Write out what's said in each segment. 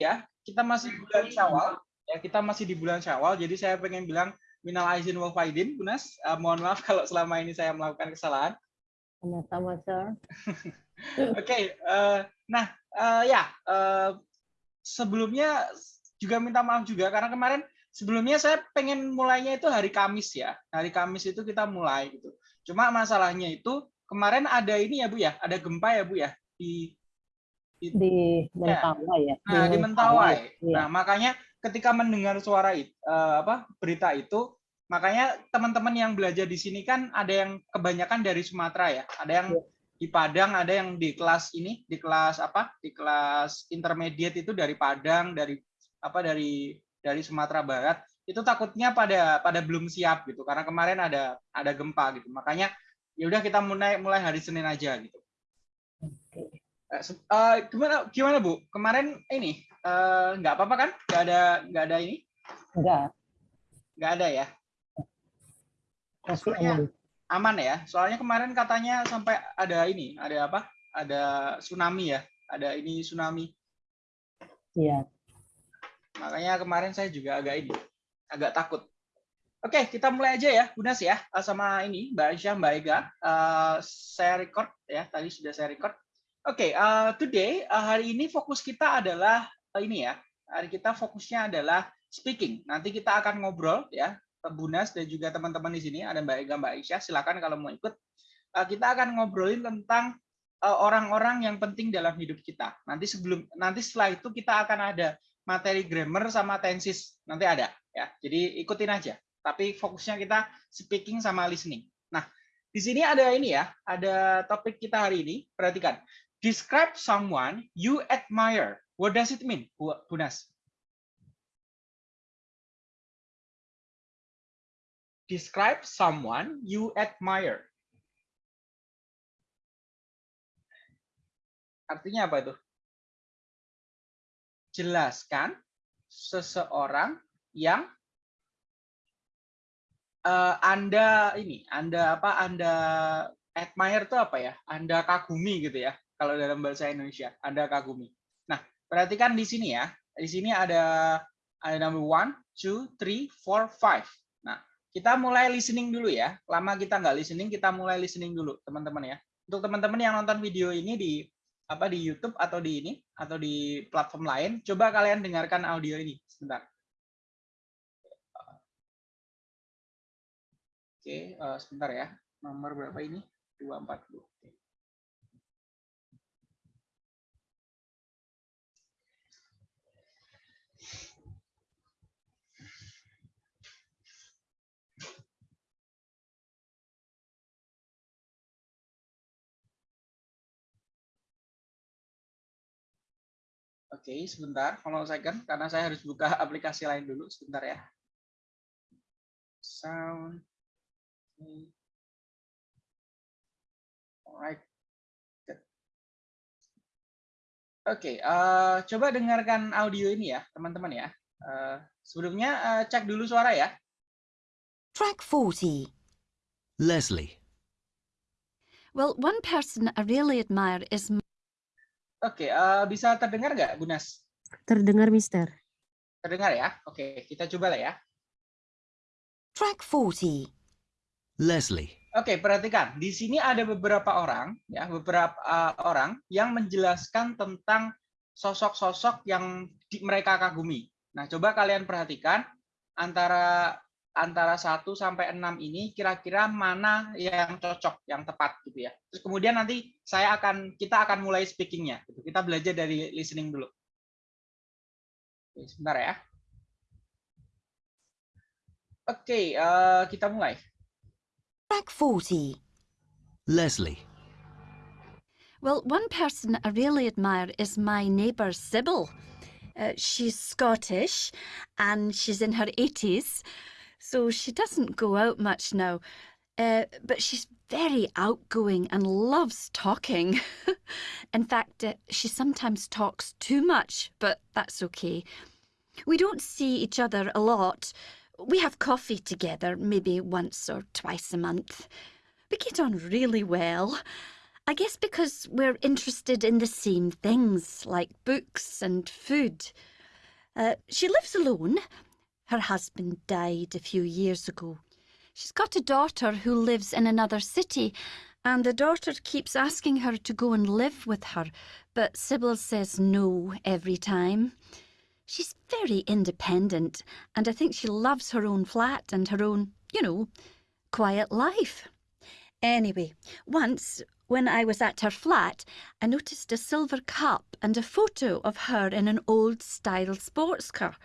ya, kita masih bulan Syawal. Ya, kita masih di bulan Syawal. Jadi saya pengen bilang minal aizin wal faidin, Bunas. Uh, mohon maaf kalau selama ini saya melakukan kesalahan. Sama-sama, Sir. Oke, okay, uh, nah uh, ya uh, sebelumnya juga minta maaf juga karena kemarin sebelumnya saya pengen mulainya itu hari Kamis ya. Hari Kamis itu kita mulai gitu. Cuma masalahnya itu kemarin ada ini ya Bu ya, ada gempa ya Bu ya di di, di Mentawai ya. Nah, di, di Mentawai. Ya. Nah, makanya ketika mendengar suara itu, uh, apa berita itu, makanya teman-teman yang belajar di sini kan ada yang kebanyakan dari Sumatera ya, ada yang ya. di Padang, ada yang di kelas ini, di kelas apa? Di kelas intermediate itu dari Padang, dari apa dari dari Sumatera Barat itu takutnya pada pada belum siap gitu karena kemarin ada ada gempa gitu makanya ya udah kita mulai mulai hari Senin aja gitu. Oke. Uh, gimana gimana Bu? Kemarin ini uh, nggak apa-apa kan? Nggak ada nggak ada ini? Nggak. Nggak ada ya? Soalnya, aman ya. Soalnya kemarin katanya sampai ada ini, ada apa? Ada tsunami ya? Ada ini tsunami. Iya. Makanya kemarin saya juga agak ini, agak takut. Oke, kita mulai aja ya, Bunas ya, sama ini Mbak Aisyah, Mbak Ega. Uh, saya record ya, tadi sudah saya record. Oke, okay, uh, today uh, hari ini fokus kita adalah uh, ini ya. Hari kita fokusnya adalah speaking. Nanti kita akan ngobrol ya, Bunas dan juga teman-teman di sini ada Mbak Ega, Mbak Aisyah. Silakan kalau mau ikut. Uh, kita akan ngobrolin tentang orang-orang uh, yang penting dalam hidup kita. Nanti sebelum nanti setelah itu kita akan ada materi grammar sama tenses. Nanti ada ya. Jadi ikutin aja. Tapi fokusnya kita speaking sama listening. Nah, di sini ada ini ya, ada topik kita hari ini. Perhatikan. Describe someone you admire. What does it mean, Bunas? Describe someone you admire. Artinya apa itu? Jelaskan seseorang yang uh, Anda ini, Anda apa? Anda admire itu apa ya? Anda kagumi gitu ya kalau dalam bahasa Indonesia, Anda kagumi. Nah, perhatikan di sini ya. Di sini ada ada number one, two, three, four, five. Nah, kita mulai listening dulu ya. Lama kita nggak listening, kita mulai listening dulu, teman-teman ya. Untuk teman-teman yang nonton video ini di apa di YouTube atau di ini atau di platform lain, coba kalian dengarkan audio ini sebentar. Oke, uh, sebentar ya. Nomor berapa ini? 240. Oke. Oke, sebentar. Kalau saya kan, karena saya harus buka aplikasi lain dulu. Sebentar ya. Sound. Alright. Oke, okay, uh, eh, coba dengarkan audio ini ya, teman-teman ya. Uh, sebelumnya uh, cek dulu suara ya. Track 40. Leslie. Well, one person I really admire is Oke, uh, bisa terdengar nggak, Gunas? Terdengar, Mister. Terdengar ya? Oke, kita coba lah ya. Track 40. Leslie. Oke, perhatikan. Di sini ada beberapa orang, ya, beberapa uh, orang yang menjelaskan tentang sosok-sosok yang di, mereka kagumi. Nah, coba kalian perhatikan antara antara 1 sampai 6 ini kira-kira mana yang cocok, yang tepat gitu ya. Terus kemudian nanti saya akan kita akan mulai speakingnya. Gitu. Kita belajar dari listening dulu. Oke, sebentar ya. Oke, uh, kita mulai. Track 40. Leslie. Well, one person I really admire is my neighbour Sybil. Uh, she's Scottish and she's in her 80s. So she doesn't go out much now. Uh, but she's very outgoing and loves talking. In fact, uh, she sometimes talks too much, but that's okay. We don't see each other a lot. We have coffee together, maybe once or twice a month. We get on really well. I guess because we're interested in the same things, like books and food. Uh, she lives alone. Her husband died a few years ago. She's got a daughter who lives in another city, and the daughter keeps asking her to go and live with her, but Sybil says no every time. She's very independent, and I think she loves her own flat and her own, you know, quiet life. Anyway, once when I was at her flat, I noticed a silver cup and a photo of her in an old style sports car.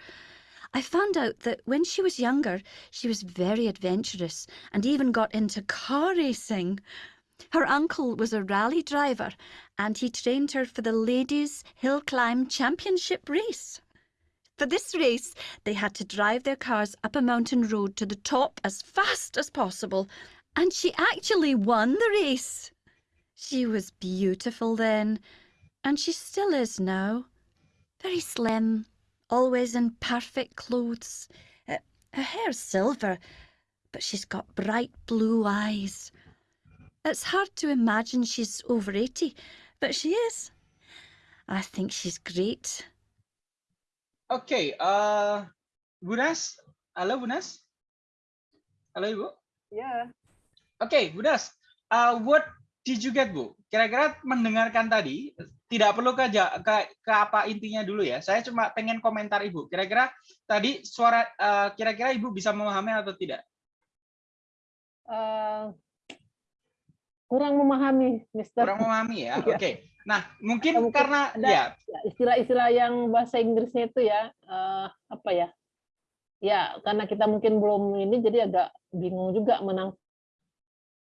I found out that when she was younger, she was very adventurous and even got into car racing. Her uncle was a rally driver and he trained her for the Ladies Hill Climb Championship race. For this race, they had to drive their cars up a mountain road to the top as fast as possible, and she actually won the race. She was beautiful then, and she still is now. Very slim, always in perfect clothes. Uh, her hair's silver, but she's got bright blue eyes. It's hard to imagine she's over 80, but she is. I think she's great. Okay, eh Bu Nas. Halo Bu Nas. Halo Ibu. Ya. Oke, Bu Nas. Uh, what did you get, Bu? Kira-kira mendengarkan tadi, tidak perlu ke, ke, ke apa intinya dulu ya. Saya cuma pengen komentar Ibu. Kira-kira tadi suara, eh, kira-kira Ibu bisa memahami atau tidak? Eh, kurang memahami, Mister. Kurang memahami ya? Iya. Oke. Nah, mungkin mungkin karena, ada- ya, istilah-istilah yang bahasa Inggrisnya itu ya eh, apa ya? Ya, karena kita mungkin belum ini jadi agak bingung juga menang.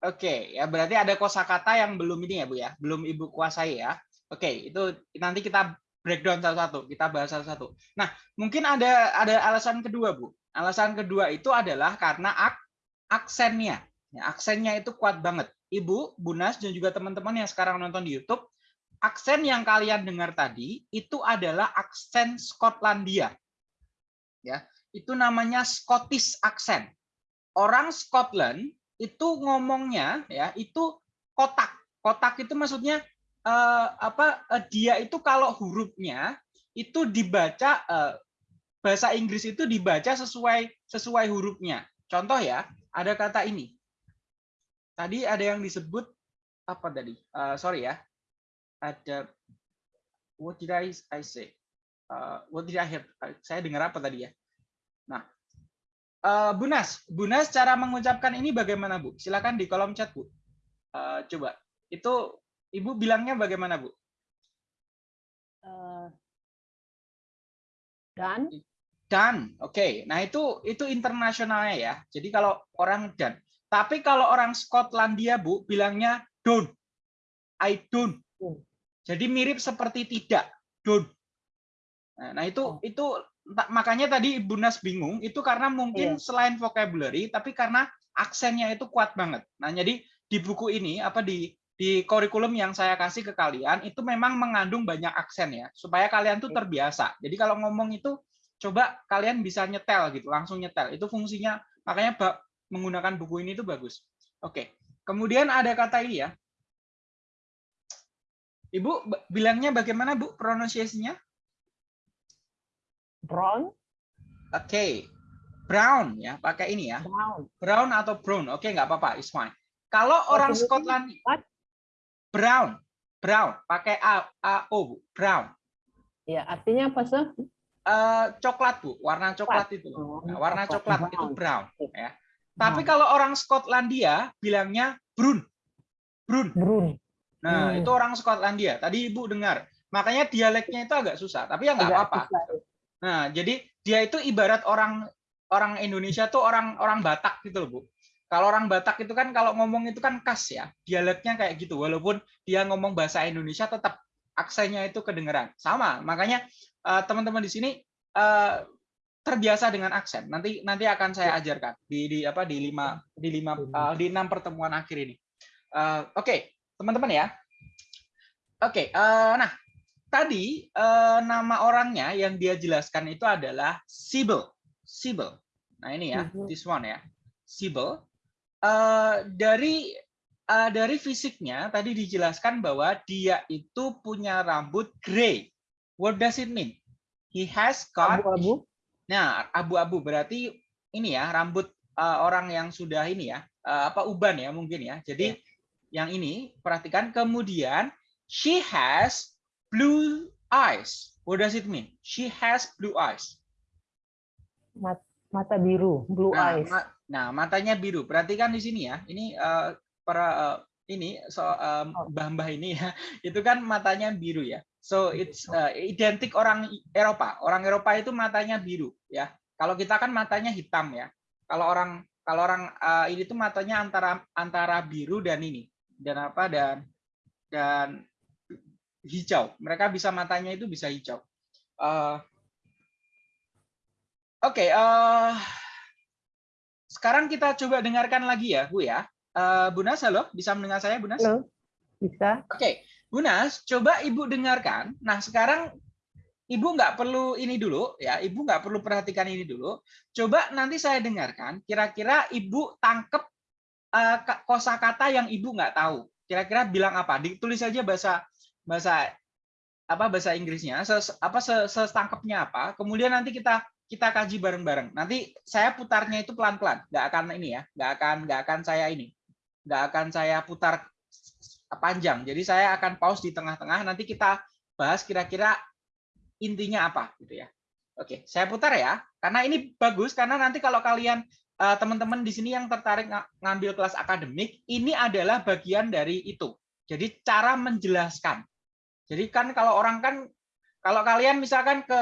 Oke, ya berarti ada kosakata yang belum ini ya Bu ya, belum Ibu kuasai ya. Oke, itu nanti kita breakdown satu-satu, kita bahas satu-satu. Nah, mungkin ada ada alasan kedua Bu. Alasan kedua itu adalah karena ak aksennya. Ya, aksennya itu kuat banget. Ibu, Bu Nas dan juga teman-teman yang sekarang nonton di YouTube, aksen yang kalian dengar tadi itu adalah aksen Skotlandia. Ya, itu namanya Scottish accent. Orang Scotland itu ngomongnya ya itu kotak kotak itu maksudnya eh, apa eh, dia itu kalau hurufnya itu dibaca eh, bahasa Inggris itu dibaca sesuai sesuai hurufnya. Contoh ya ada kata ini. Tadi ada yang disebut apa tadi? Eh, sorry ya. Ada what did I, say? Eh, what did I hear saya dengar apa tadi ya? Nah Eh, Bu Nas, Bu Nas cara mengucapkan ini bagaimana Bu? Silakan di kolom chat Bu. Eh, coba, itu Ibu bilangnya bagaimana Bu? eh, dan Dan, oke. Nah itu itu internasionalnya ya. Jadi kalau orang dan, tapi kalau orang Skotlandia Bu bilangnya don't, I don't. Jadi mirip seperti tidak, don't. Nah, Nah itu Oh. itu entah- makanya tadi Ibu Nas bingung itu karena mungkin Iya. selain vocabulary tapi karena aksennya itu kuat banget. Nah jadi di buku ini apa di di kurikulum yang saya kasih ke kalian itu memang mengandung banyak aksen ya supaya kalian tuh terbiasa. Jadi kalau ngomong itu coba kalian bisa nyetel gitu langsung nyetel itu fungsinya makanya ba- menggunakan buku ini tuh bagus. Oke. Kemudian ada kata ini ya. Ibu bilangnya bagaimana Bu pronunciation-nya? brown, Oke, brown ya, pakai ini ya, brown. brown atau brown. Oke, nggak apa-apa, it's fine. Kalau orang Scotland, what? Brown, brown, pakai a, a o, Bu, brown. Ya, artinya apa sih? Eh, coklat bu, warna coklat itu. Oh, Nah, warna coklat, coklat itu brown. Ya. Tapi kalau orang Skotlandia bilangnya brun, brun. Brown. Nah, Hmm. itu orang Skotlandia. Tadi ibu dengar. Makanya dialeknya itu agak susah, tapi ya nggak apa-apa. susah. Nah, jadi dia itu ibarat orang orang Indonesia tuh orang orang Batak gitu loh, Bu. Kalau orang Batak itu kan kalau ngomong itu kan khas ya, dialeknya kayak gitu. Walaupun dia ngomong bahasa Indonesia tetap aksennya itu kedengeran. Sama, makanya eh, teman-teman di sini eh, terbiasa dengan aksen. Nanti nanti akan saya ajarkan di di apa di lima di lima eh, di enam pertemuan akhir ini. Eh, Oke, teman-teman ya. Oke, eh, nah tadi eh, nama orangnya yang dia jelaskan itu adalah Sibyl. Sibyl. Nah ini ya, this one ya, Sibyl. Eh, dari eh, dari fisiknya tadi dijelaskan bahwa dia itu punya rambut gray. What does it mean? He has got Abu-abu. Nah, abu-abu berarti ini ya rambut eh, orang yang sudah ini ya eh, apa uban ya mungkin ya. Jadi yang ini perhatikan kemudian she has blue eyes. What does it mean? She has blue eyes. Mat- mata biru, blue Nah, eyes. ma- nah, matanya biru. Perhatikan di sini ya. Ini eh, para eh, ini so Oh. mbah-mbah ini ya. Itu kan matanya biru ya. So it's eh, identik orang Eropa. Orang Eropa itu matanya biru ya. Kalau kita kan matanya hitam ya. Kalau orang kalau orang eh, ini tuh matanya antara antara biru dan ini dan apa dan dan hijau. Mereka bisa matanya itu bisa hijau. Eh, Oke, eh, sekarang kita coba dengarkan lagi ya, Bu ya. Eh, Bu Nas, halo, bisa mendengar saya, Bu Nas? Halo, bisa? Oke, Bu Nas, coba Ibu dengarkan. Nah, sekarang Ibu nggak perlu ini dulu, ya. Ibu nggak perlu perhatikan ini dulu. Coba nanti saya dengarkan. Kira-kira Ibu tangkep ka- kosakata yang Ibu nggak tahu. Kira-kira bilang apa? Ditulis saja bahasa bahasa apa bahasa Inggrisnya, ses, apa se- setangkepnya apa. Kemudian nanti kita kita kaji bareng-bareng. Nanti saya putarnya itu pelan-pelan, nggak akan ini ya, nggak akan nggak akan saya ini, nggak akan saya putar panjang. Jadi saya akan pause di tengah-tengah. Nanti kita bahas kira-kira intinya apa, gitu ya. Oke, saya putar ya, karena ini bagus karena nanti kalau kalian eh, teman-teman di sini yang tertarik nga- ngambil kelas akademik, ini adalah bagian dari itu. Jadi cara menjelaskan. Jadi kan kalau orang kan, kalau kalian misalkan ke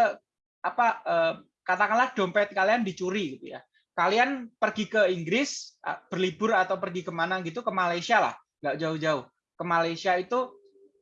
apa eh, katakanlah dompet kalian dicuri gitu ya. Kalian pergi ke Inggris berlibur atau pergi ke mana gitu ke Malaysia lah, nggak jauh-jauh. Ke Malaysia itu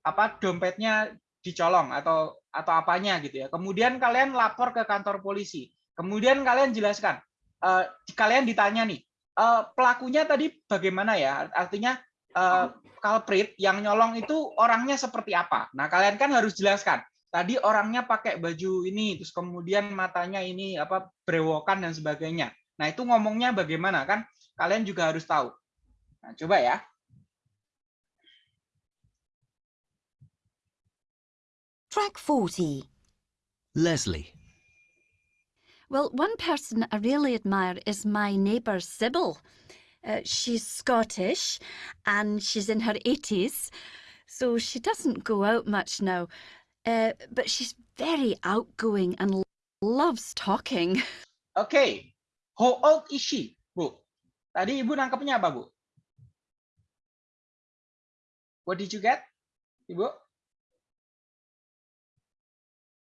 apa dompetnya dicolong atau atau apanya gitu ya. Kemudian kalian lapor ke kantor polisi. Kemudian kalian jelaskan. eh, kalian ditanya nih, eh, pelakunya tadi bagaimana ya? Artinya eh, culprit yang nyolong itu orangnya seperti apa? Nah, kalian kan harus jelaskan. Tadi orangnya pakai baju ini, terus kemudian matanya ini apa brewokan dan sebagainya. Nah, itu ngomongnya bagaimana kan? Kalian juga harus tahu. Nah, coba ya. Track 40. Leslie, Well, one person I really admire is my neighbour Sybil. Uh, she's Scottish and she's in her 80s, so she doesn't go out much now. Uh, but she's very outgoing and loves talking. Oke. How old is she, Bu? Tadi Ibu nangkepnya apa, Bu? What did you get? Ibu?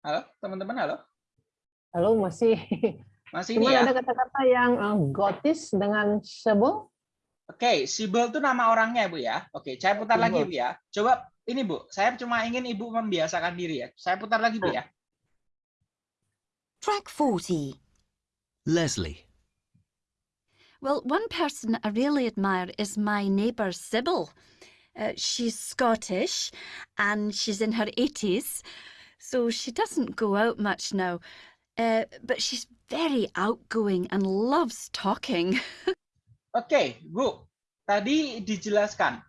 Halo, teman-teman, halo? Halo, masih. Masih ini Cuman ya? ada kata-kata yang eh, gotis dengan sebo. Oke, Sibyl itu nama orangnya, Bu ya. Oke, saya putar lagi, Sibyl. Bu ya. Coba ini, Bu. Saya cuma ingin Ibu membiasakan diri ya. Saya putar lagi, Bu ya. Track 40. Leslie, Well, one person I really admire is my neighbour Sybil. Uh, she's Scottish and she's in her 80s, so she doesn't go out much now. Uh, but she's very outgoing and loves talking. Oke, Bu. Tadi dijelaskan.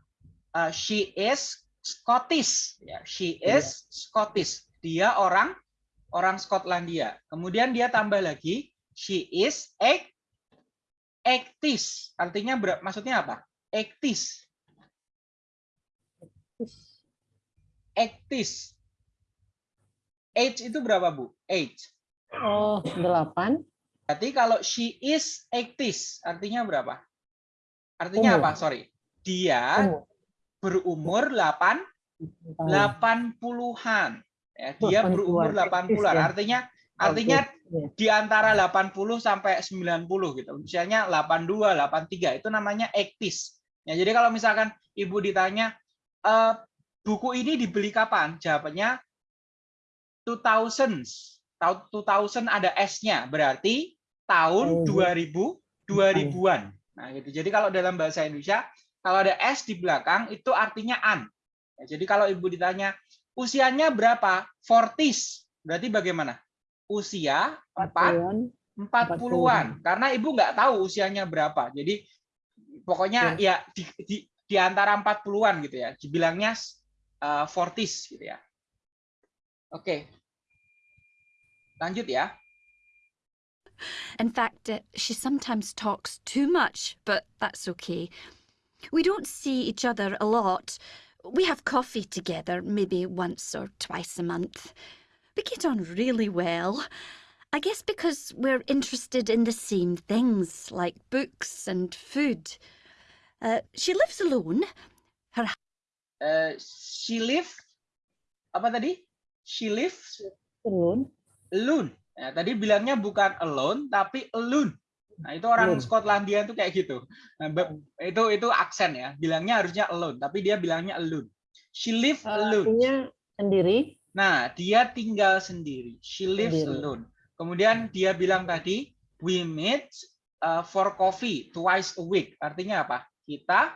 uh, she is Scottish. Ya, she is Scottish. Dia orang orang Skotlandia. Kemudian dia tambah lagi, she is a actis. Artinya ber- maksudnya apa? Actis. Actis. Age itu berapa, Bu? Age. Oh, delapan. Berarti kalau she is actis, artinya berapa? Artinya Umur. apa? Sorry. Dia Umur. Berumur 8 Tahun. 80-an. Ya, dia 80-an, berumur 80-an. ya. Artinya artinya Iya. di antara 80 sampai 90 gitu. Misalnya 82, 83 itu namanya actis. Ya, jadi kalau misalkan Ibu ditanya "Eh, buku ini dibeli kapan? Jawabannya 2000s. Tahun 2000 ada S-nya, berarti tahun Oh. 2000 2000-an. Nah, gitu. Jadi kalau dalam bahasa Indonesia kalau ada S di belakang itu artinya an. Ya, jadi kalau Ibu ditanya usianya berapa? 40s. Berarti bagaimana? Usia 4 Puluhan. 40-an. Karena Ibu nggak tahu usianya berapa. Jadi pokoknya ya di, di, di antara 40-an gitu ya. Dibilangnya uh, 40s gitu ya. Oke. Lanjut ya. In fact, she sometimes talks too much, but that's okay. We don't see each other a lot. We have coffee together maybe once or twice a month. We get on really well. I guess because we're interested in the same things, like books and food. Uh, she lives alone. Uh, she live apa tadi? She lives Turun. alone. Ya, tadi bilangnya bukan alone tapi alone. Nah, itu orang Alone. Skotlandia itu kayak gitu. Nah, itu itu aksen ya. Bilangnya harusnya alone, tapi dia bilangnya alone. She live Eh, alone. Artinya sendiri. Nah, dia tinggal sendiri. She lives Sendiri. alone. Kemudian dia bilang tadi, we meet uh, for coffee twice a week. Artinya apa? Kita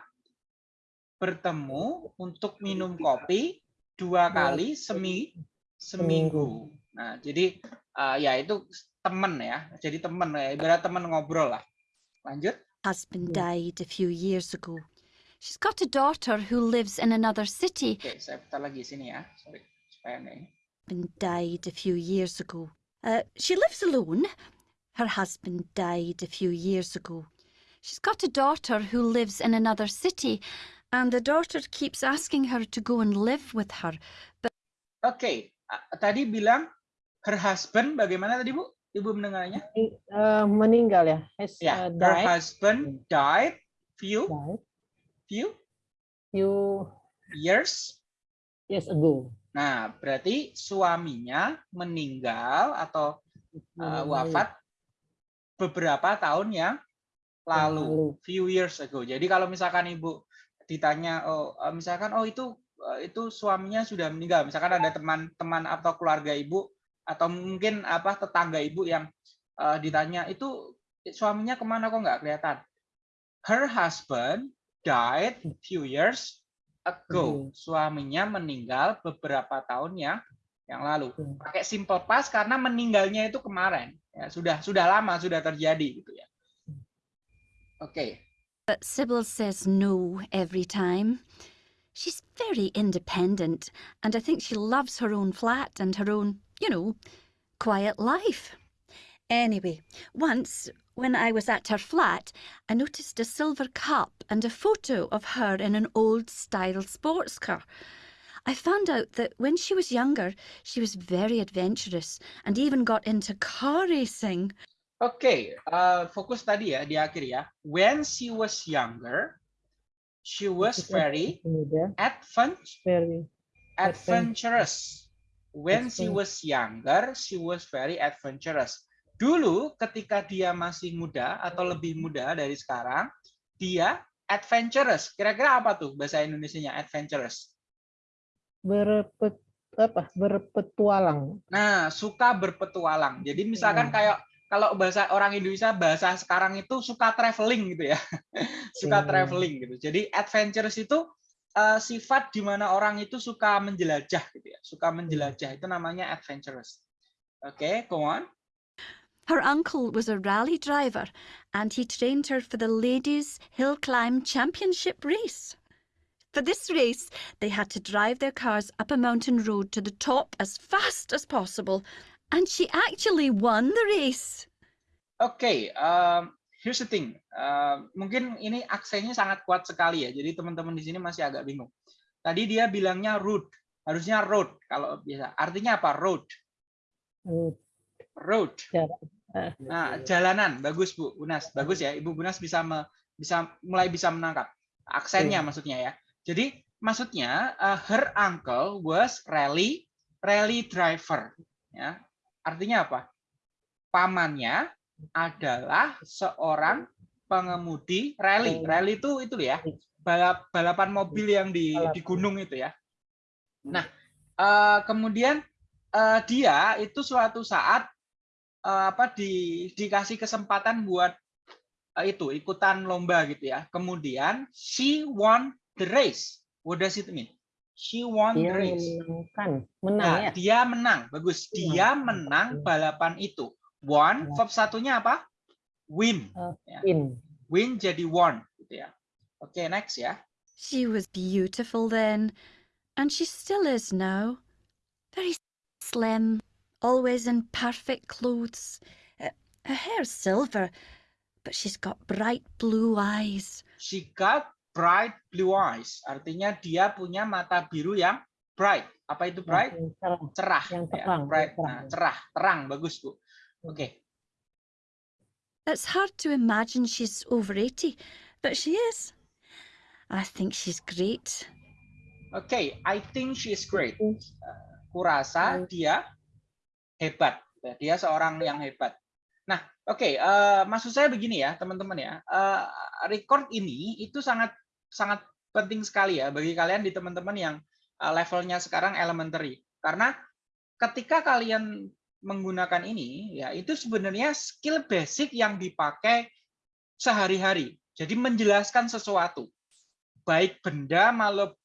bertemu untuk minum kopi dua kali semi seminggu. Nah, jadi uh, ya itu teman ya. Jadi teman ya, ibarat teman ngobrol lah. Lanjut. Husband died a few years ago. She's got a daughter who lives in another city. Oke, saya putar lagi sini ya. Sorry, supaya nggak ini. husband died a few years ago. Uh, she lives alone. Her husband died a few years ago. She's got a daughter who lives in another city, and the daughter keeps asking her to go and live with her. Oke, a- tadi bilang her husband bagaimana tadi Bu? Ibu mendengarnya? Eh, meninggal ya. Has Ya, eh, her died. husband died few died few few years. years ago. Nah, berarti suaminya meninggal atau uh, wafat beberapa tahun yang lalu, lalu. few years ago. Jadi kalau misalkan ibu ditanya, oh eh, misalkan oh itu itu suaminya sudah meninggal, misalkan ada teman-teman atau keluarga ibu atau mungkin apa tetangga ibu yang eh, ditanya itu suaminya ke mana kok nggak kelihatan? Her husband died few years ago. Suaminya meninggal beberapa tahun yang yang lalu. Hmm. Pakai simple past karena meninggalnya itu kemarin. Ya, sudah sudah lama sudah terjadi gitu ya. Oke. But Sybil says no every time. She's very independent, and I think she loves her own flat and her own, you know, quiet life. Anyway, once when I was at her flat, I noticed a silver cup and a photo of her in an old style sports car. I found out that when she was younger, she was very adventurous and even got into car racing. Okay, eh, fokus tadi ya di akhir ya. When she was younger, she was very Muda, advent very adventurous. When she was younger, she was very adventurous. Dulu ketika dia masih muda atau lebih muda dari sekarang, dia adventurous. Kira-kira apa tuh bahasa Indonesianya adventurous? berpet apa berpetualang. Nah, suka berpetualang. Jadi misalkan Ya. kayak kalau bahasa orang Indonesia bahasa sekarang itu suka traveling gitu ya. suka Ya. traveling gitu. Jadi adventurous itu eh, sifat di mana orang itu suka menjelajah gitu ya. Suka menjelajah itu namanya adventurous. Oke, go on. Her uncle was a rally driver and he trained her for the Ladies Hill Climb Championship race. For this race, they had to drive their cars up a mountain road to the top as fast as possible. And she actually won the race. Oke, um, here's the thing. Um, mungkin ini aksennya sangat kuat sekali ya. Jadi teman-teman di sini masih agak bingung. Tadi dia bilangnya road, harusnya road kalau biasa. Artinya apa? Road. Road. Nah, jalanan. Bagus Bu Bunas. Bagus ya. Ibu Bunas bisa me- bisa mulai bisa menangkap aksennya Iya. maksudnya ya. Jadi maksudnya uh, her uncle was rally rally driver ya. Artinya apa? Pamannya adalah seorang pengemudi rally. Rally itu itu ya. Balap balapan mobil yang di di gunung itu ya. Nah, eh, kemudian eh, dia itu suatu saat eh, apa di dikasih kesempatan buat itu ikutan lomba gitu ya. Kemudian she won the race. What does it mean? She won the Dia race. menangkan, menang Nah, ya. dia menang. Bagus. Dia menang balapan itu. Won, Ya. verb satunya apa? Win. Win. Win jadi won gitu ya. Oke, next ya. She was beautiful then, and she still is now. Very slim, always in perfect clothes. Uh, Her hair's silver, but she's got bright blue eyes. She got bright blue eyes. Artinya dia punya mata biru yang bright. Apa itu bright? Yang cerah. Cerah. Yang ya, terang, bright. terang. Nah, cerah, terang, bagus bu. Oke. It's hard to imagine she's over 80, but she is. I think she's great. Oke, I think she is great. Hmm. Kurasa Hmm. dia hebat. Dia seorang yang hebat. Nah, oke, eh, maksud saya begini ya, teman-teman ya. Eh, record ini itu sangat sangat penting sekali ya bagi kalian di teman-teman yang eh, levelnya sekarang elementary. Karena ketika kalian menggunakan ini, ya itu sebenarnya skill basic yang dipakai sehari-hari. Jadi menjelaskan sesuatu baik benda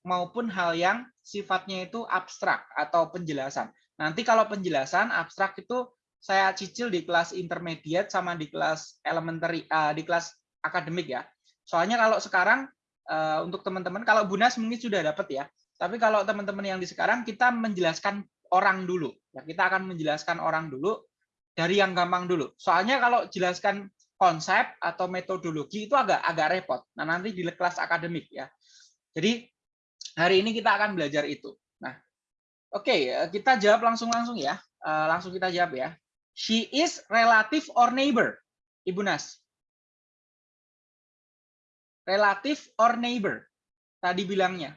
maupun hal yang sifatnya itu abstrak atau penjelasan. Nanti kalau penjelasan abstrak itu saya cicil di kelas intermediate sama di kelas elementary eh, di kelas akademik ya. Soalnya kalau sekarang eh, untuk teman-teman kalau Bunas mungkin sudah dapat ya. Tapi kalau teman-teman yang di sekarang kita menjelaskan orang dulu. Ya, kita akan menjelaskan orang dulu dari yang gampang dulu. Soalnya kalau jelaskan konsep atau metodologi itu agak agak repot. Nah, nanti di kelas akademik ya. Jadi hari ini kita akan belajar itu. Nah, oke, eh, kita jawab langsung-langsung ya. Eh, Langsung kita jawab ya. She is relative or neighbor, Ibu Nas. Relative or neighbor. Tadi bilangnya.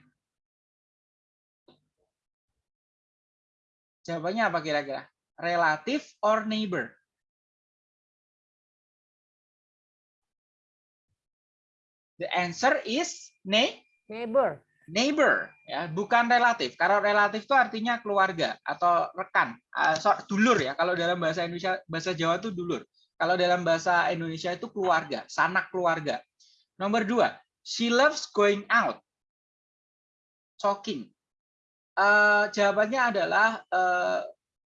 Jawabannya apa kira-kira? Relative or neighbor? The answer is ne Neighbor. neighbor ya. Bukan relatif. Kalau relatif itu artinya keluarga atau rekan. So- dulur ya. Kalau dalam bahasa Indonesia bahasa Jawa itu dulur. Kalau dalam bahasa Indonesia itu keluarga sanak keluarga. Nomor dua she loves going out. Talking Eh, jawabannya adalah eh,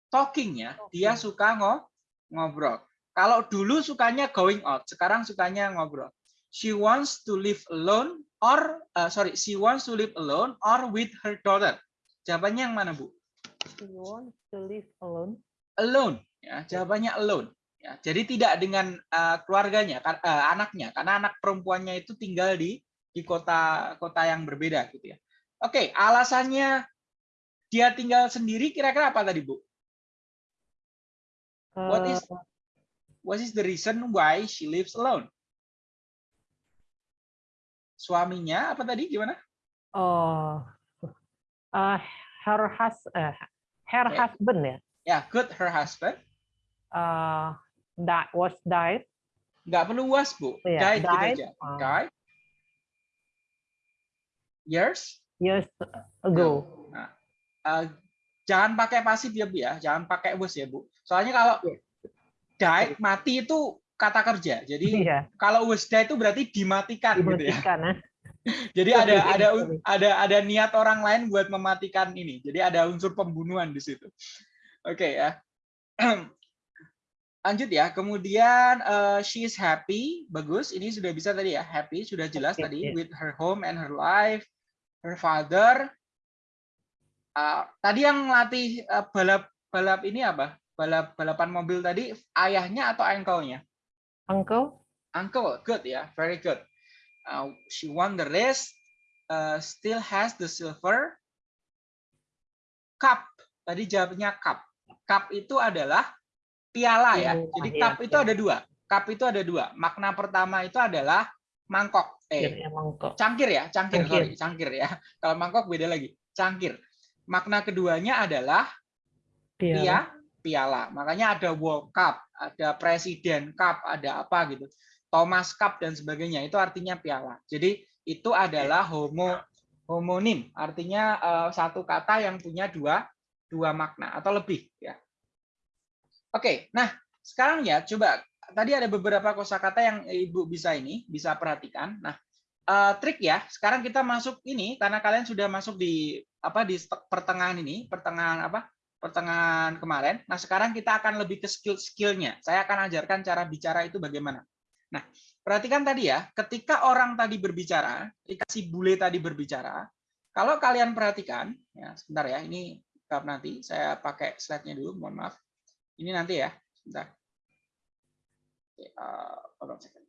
talking ya. Dia suka ngo- ngobrol. Kalau dulu sukanya going out sekarang sukanya ngobrol. She wants to live alone or uh, sorry she wants to live alone or with her daughter. Jawabannya yang mana bu? She wants to live alone. alone ya. Jawabannya alone ya. Jadi tidak dengan uh, keluarganya uh, anaknya. Karena anak perempuannya itu tinggal di di kota kota yang berbeda gitu ya. Oke alasannya dia tinggal sendiri kira-kira apa tadi bu what is Eh, what is the reason why she lives alone suaminya apa tadi gimana oh, eh, her hus eh, her Oke. husband ya. ya good her husband eh that was died. nggak perlu was bu Iya, died, gitu died. aja Ah. died years years ago. Uh, jangan pakai pasif ya bu ya. Jangan pakai was ya bu. Soalnya kalau Iya. died mati itu kata kerja. Jadi Iya, kalau was died itu berarti dimatikan gitu ya. Dimatikan ah. jadi ada Sorry, ada ada ada niat orang lain buat mematikan ini. Jadi ada unsur pembunuhan di situ. Oke ya. Lanjut ya. Kemudian uh, she is happy. Bagus. Ini sudah bisa tadi ya. Happy sudah jelas Oke, tadi. iya. with her home and her life. Her father Uh, tadi yang latih uh, balap balap ini apa? Balap balapan mobil tadi ayahnya atau uncle-nya? Uncle, uncle good ya. Very good. Uh, she won the race uh, still has the silver cup. Tadi jawabnya cup. Cup itu adalah piala ya. Jadi iya, cup itu piala. ada dua. Cup itu ada dua. Makna pertama itu adalah mangkok. Eh ya, mangkok. cangkir ya. Cangkir, Cangkir. sorry cangkir ya. Kalau mangkok beda lagi. Cangkir makna keduanya adalah Piala. pia piala. Makanya ada World Cup ada Presiden Cup ada apa gitu. Thomas Cup dan sebagainya. Itu artinya piala. Jadi itu adalah homo homonim. Artinya eh, satu kata yang punya dua dua makna atau lebih ya. Oke nah sekarang ya coba. Tadi ada beberapa kosakata yang ibu bisa ini bisa perhatikan. Nah eh, trik ya sekarang kita masuk ini karena kalian sudah masuk di apa di pertengahan ini pertengahan apa pertengahan kemarin nah sekarang kita akan lebih ke skill skillnya saya akan ajarkan cara bicara itu bagaimana Nah, perhatikan tadi ya, ketika orang tadi berbicara, ketika si bule tadi berbicara, kalau kalian perhatikan, ya sebentar ya, ini nanti saya pakai slide-nya dulu, mohon maaf. Ini nanti ya, sebentar. uh, Nah,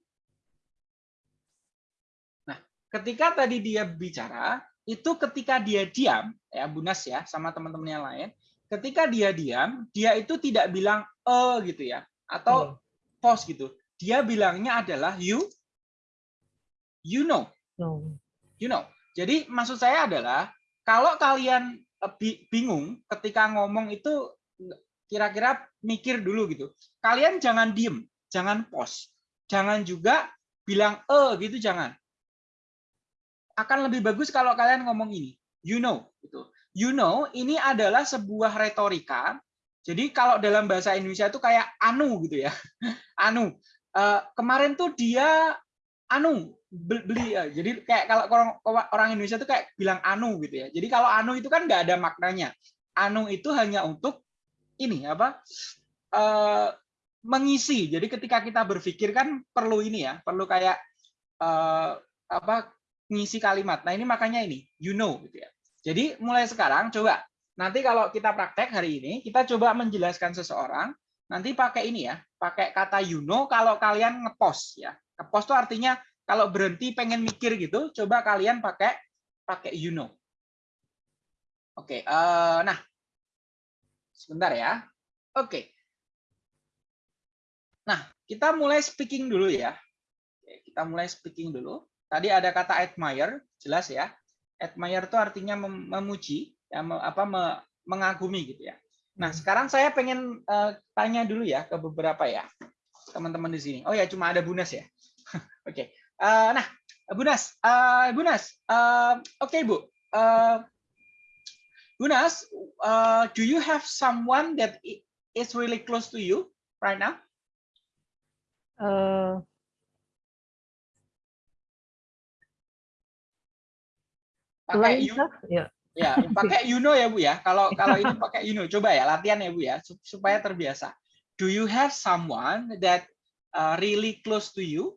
ketika tadi dia bicara, itu ketika dia diam, ya Bunas ya, sama teman-teman yang lain, ketika dia diam, dia itu tidak bilang eh gitu ya, atau Hmm. pause gitu. Dia bilangnya adalah you, you know, No. you know. Jadi maksud saya adalah kalau kalian bi- bingung ketika ngomong itu kira-kira mikir dulu gitu. Kalian jangan diem, jangan pause, jangan juga bilang eh gitu jangan. Akan lebih bagus kalau kalian ngomong ini, you know gitu. You know ini adalah sebuah retorika. Jadi kalau dalam bahasa Indonesia itu kayak anu gitu ya. Anu. Eh, kemarin tuh dia anu be- beli ya. Jadi kayak kalau orang orang Indonesia tuh kayak bilang anu gitu ya. Jadi kalau anu itu kan nggak ada maknanya. Anu itu hanya untuk ini apa? eh, mengisi. Jadi ketika kita berpikir kan perlu ini ya, perlu kayak eh, apa? Ngisi kalimat. Nah, ini makanya ini, you know gitu ya. Jadi mulai sekarang coba nanti kalau kita praktek hari ini, kita coba menjelaskan seseorang, nanti pakai ini ya, pakai kata you know kalau kalian ngepost ya. Ngepost itu artinya kalau berhenti pengen mikir gitu, coba kalian pakai pakai you know. Oke, eh, nah sebentar ya. Oke. Nah, kita mulai speaking dulu ya. Kita mulai speaking dulu. Tadi ada kata admire, jelas ya. Admire itu artinya mem- memuji, ya, me- apa me- mengagumi gitu ya. Nah, sekarang saya pengen eh, tanya dulu ya ke beberapa ya teman-teman di sini. Oh ya, cuma ada Bunas ya. Oke. Eh, nah, Bunas, eh, Bunas, eh, oke Bu. Eh, Bunas, eh, do you have someone that is really close to you right now? Eh, Pakai you, ya. ya, pakai you know ya Bu ya. Kalau kalau ini pakai you know, coba ya latihan ya Bu ya sup- supaya terbiasa. Do you have someone that uh, really close to you?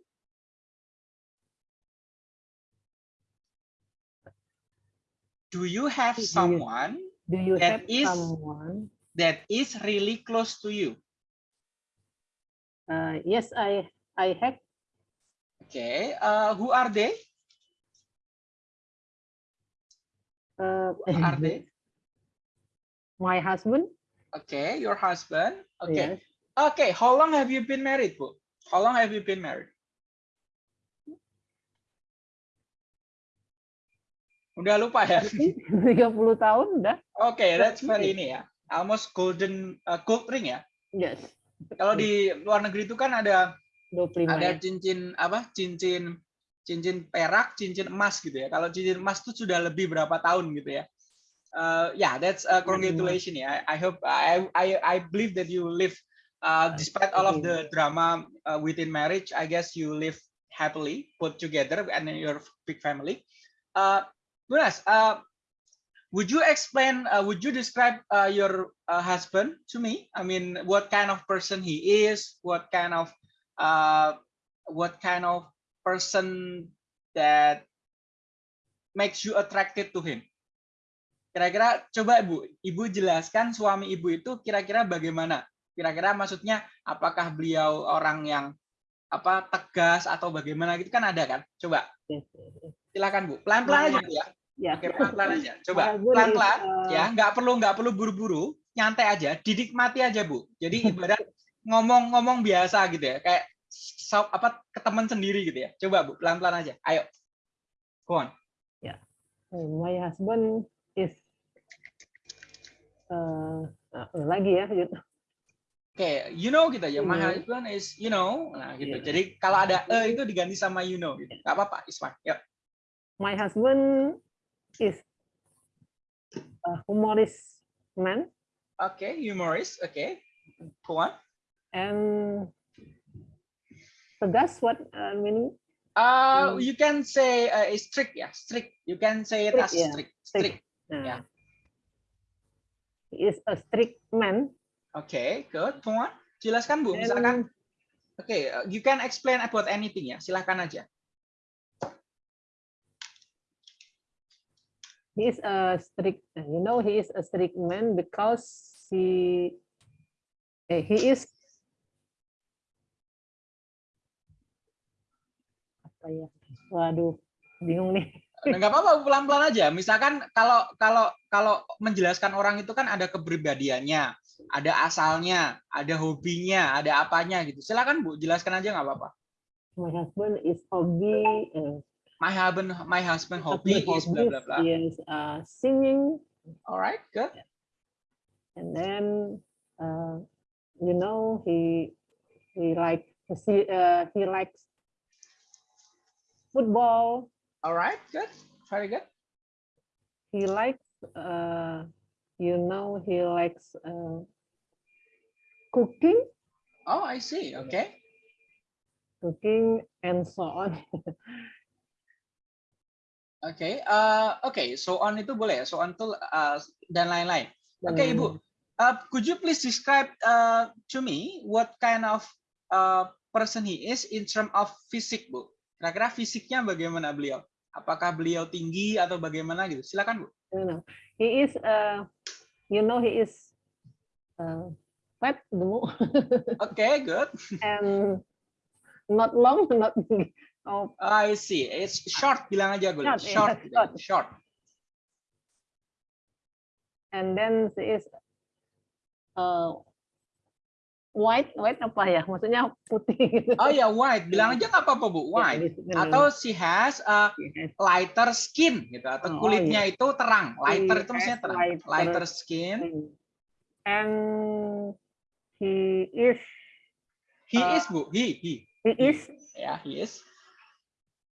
Do you have Do you- someone Do you That have is- someone? that is really close to you? Uh, yes, I I have. Okay, uh, who are they? Uh, Who are they? my husband. Okay, your husband. Okay, Yes. okay. How long have you been married, Bu? How long have you been married? Udah lupa ya? 30 tahun udah. Oke, that's Iya. very ini ya. Almost golden uh, gold ring ya. Yes. Kalau di luar negeri itu kan ada 25 ada ya. cincin apa? Cincin cincin perak, cincin emas gitu ya. Kalau cincin emas itu sudah lebih berapa tahun gitu ya. Uh, yeah, that's uh, congratulations ya. I, I hope I, I I believe that you live uh, despite all of the drama uh, within marriage. I guess you live happily put together and your big family. Uh, Bunas, uh, would you explain? Uh, would you describe uh, your uh, husband to me? I mean, what kind of person he is? What kind of uh, what kind of person that makes you attracted to him? Kira-kira coba Ibu, Ibu jelaskan suami Ibu itu kira-kira bagaimana? Kira-kira maksudnya apakah beliau orang yang apa tegas atau bagaimana gitu kan ada kan? Coba silakan Bu. Pelan-pelan aja Bu ya. Ya. Oke, pelan-pelan aja. Coba pelan-pelan uh, ya, nggak perlu nggak perlu buru-buru, nyantai aja, didikmati aja Bu. Jadi ibarat ngomong-ngomong biasa gitu ya, kayak apa ke teman sendiri gitu ya. Coba Bu, pelan-pelan aja. Ayo. Go on. My husband is uh, uh, lagi ya. gitu. Oke, you know gitu ya. My Hmm. husband is you know. Nah, gitu. Iya. Jadi kalau ada e itu diganti sama you know gitu. Nggak apa-apa, it's fine. Yuk. My husband is a humorist man Oke, humorist. Oke. Go on. and tegas what uh, meaning Uh, Hmm. you can say uh, strict ya, strict. You can say it Strict, as ya. strict. Strict. Strict. Nah, Ya. he is a strict man Oke, good. Go on. Jelaskan Bu, misalkan Oke, uh, you can explain about anything ya. Silahkan aja. He is a strict, you know, he is a strict man because he eh, he is apa ya? Waduh, bingung nih. Nah, nggak apa-apa pelan-pelan aja. Misalkan kalau kalau kalau menjelaskan orang itu kan ada kepribadiannya, ada asalnya, ada hobinya, ada apanya gitu. Silakan Bu, jelaskan aja nggak apa-apa. My husband is hobby. eh, My husband my husband hobby is bla bla bla. Is uh, singing, Alright, good. and then uh, you know he he like he, uh, he likes football. Alright, good. Very good. He likes uh, you know he likes uh, cooking, Oh, I see. Okay. cooking, and so on. Oke, eh, oke, so on itu boleh ya, so on itu uh, dan lain-lain. Oke, Dan- Ibu, uh, could you please describe uh, to me what kind of uh, person he is in term of fisik, Bu? Kira-kira fisiknya bagaimana beliau? Apakah beliau tinggi atau bagaimana gitu? Silakan, Bu. know he is uh, you know he is uh, fat gemuk Oke, good. and not long not oh I see. It's short, bilang aja, Bu. Short, Short, yeah, short. short. and then she is uh, white white apa ya maksudnya putih gitu Oh ya, white. Bilang aja nggak apa-apa, Bu. Ya, White. Atau she has a lighter skin gitu atau Oh, oh, kulitnya itu terang. Lighter itu maksudnya terang. lighter Lighter skin. and he is He Uh, is Bu. He, he. he is Ya, he is.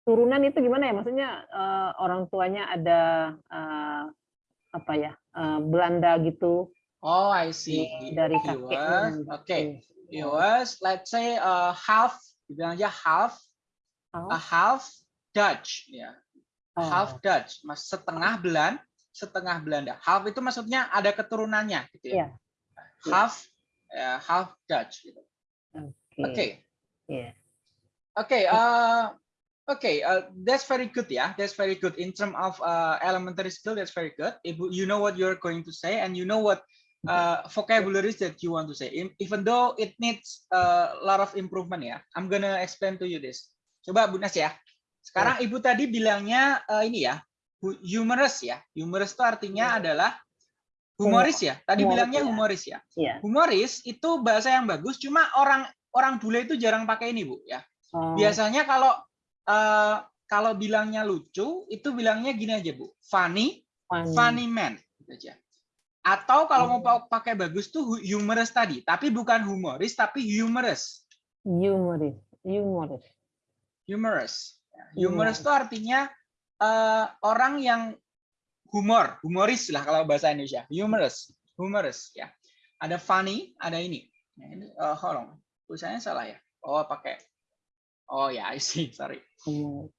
turunan itu gimana ya maksudnya uh, orang tuanya ada uh, apa ya uh, Belanda gitu Oh, I see. He, dari he was. gitu. Okay. He was, let's say, uh, half. Dibilang aja half, a Half, Dutch. Ya, oh, half Dutch. Mas setengah Belan, setengah Belanda. Half itu maksudnya ada keturunannya, gitu ya. Iya. Half, ya, half Dutch. Gitu. oke Oke. Iya. Okay, uh, okay, uh, that's very good, yeah. That's very good in terms of uh, elementary skill. That's very good. If you know what you're going to say and you know what uh, vocabularies that you want to say, even though it needs a lot of improvement, ya. I'm gonna explain to you this. Coba Bu Nas ya. Sekarang Ibu tadi bilangnya uh, ini ya, hu- humorous ya. Humorous itu artinya adalah humoris ya. Tadi Humoris, bilangnya ya. humoris ya. Iya. Humoris itu bahasa yang bagus, cuma orang orang bule itu jarang pakai ini Bu ya. Oh, Biasanya kalau eh, kalau bilangnya lucu itu bilangnya gini aja Bu, funny, funny. funny man gitu aja. Atau kalau mau Oh. pa- pakai bagus tuh hu- humorous tadi, tapi bukan humoris tapi humorous. Humorous. Humorous. Humorous. Ya, Humor. Humorous itu artinya eh, orang yang humor, humoris lah kalau bahasa Indonesia. Humorous, humorous ya. Ada funny, ada ini. Ini eh, hold on. Tulisannya salah ya. Oh, pakai Oh ya, I see. Sorry. Humorous.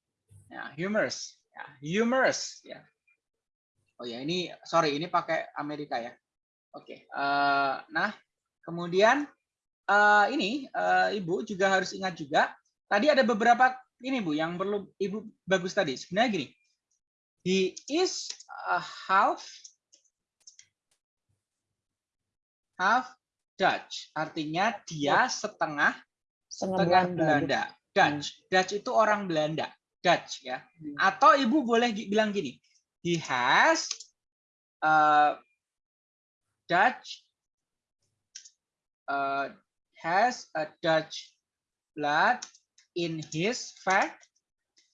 Ya, humorous. Ya, humorous. Ya. Oh ya, ini sorry, ini pakai Amerika ya. Oke. eh, nah, kemudian eh, ini eh, Ibu juga harus ingat juga. Tadi ada beberapa ini Bu yang perlu Ibu bagus tadi. Sebenarnya gini. He is a half half Dutch. Artinya dia setengah Setengah setengah Belanda. Belanda. Dutch. Dutch itu orang Belanda. Dutch ya. Hmm. Atau ibu boleh bilang gini. He has uh, Dutch uh, has a Dutch blood in his fa-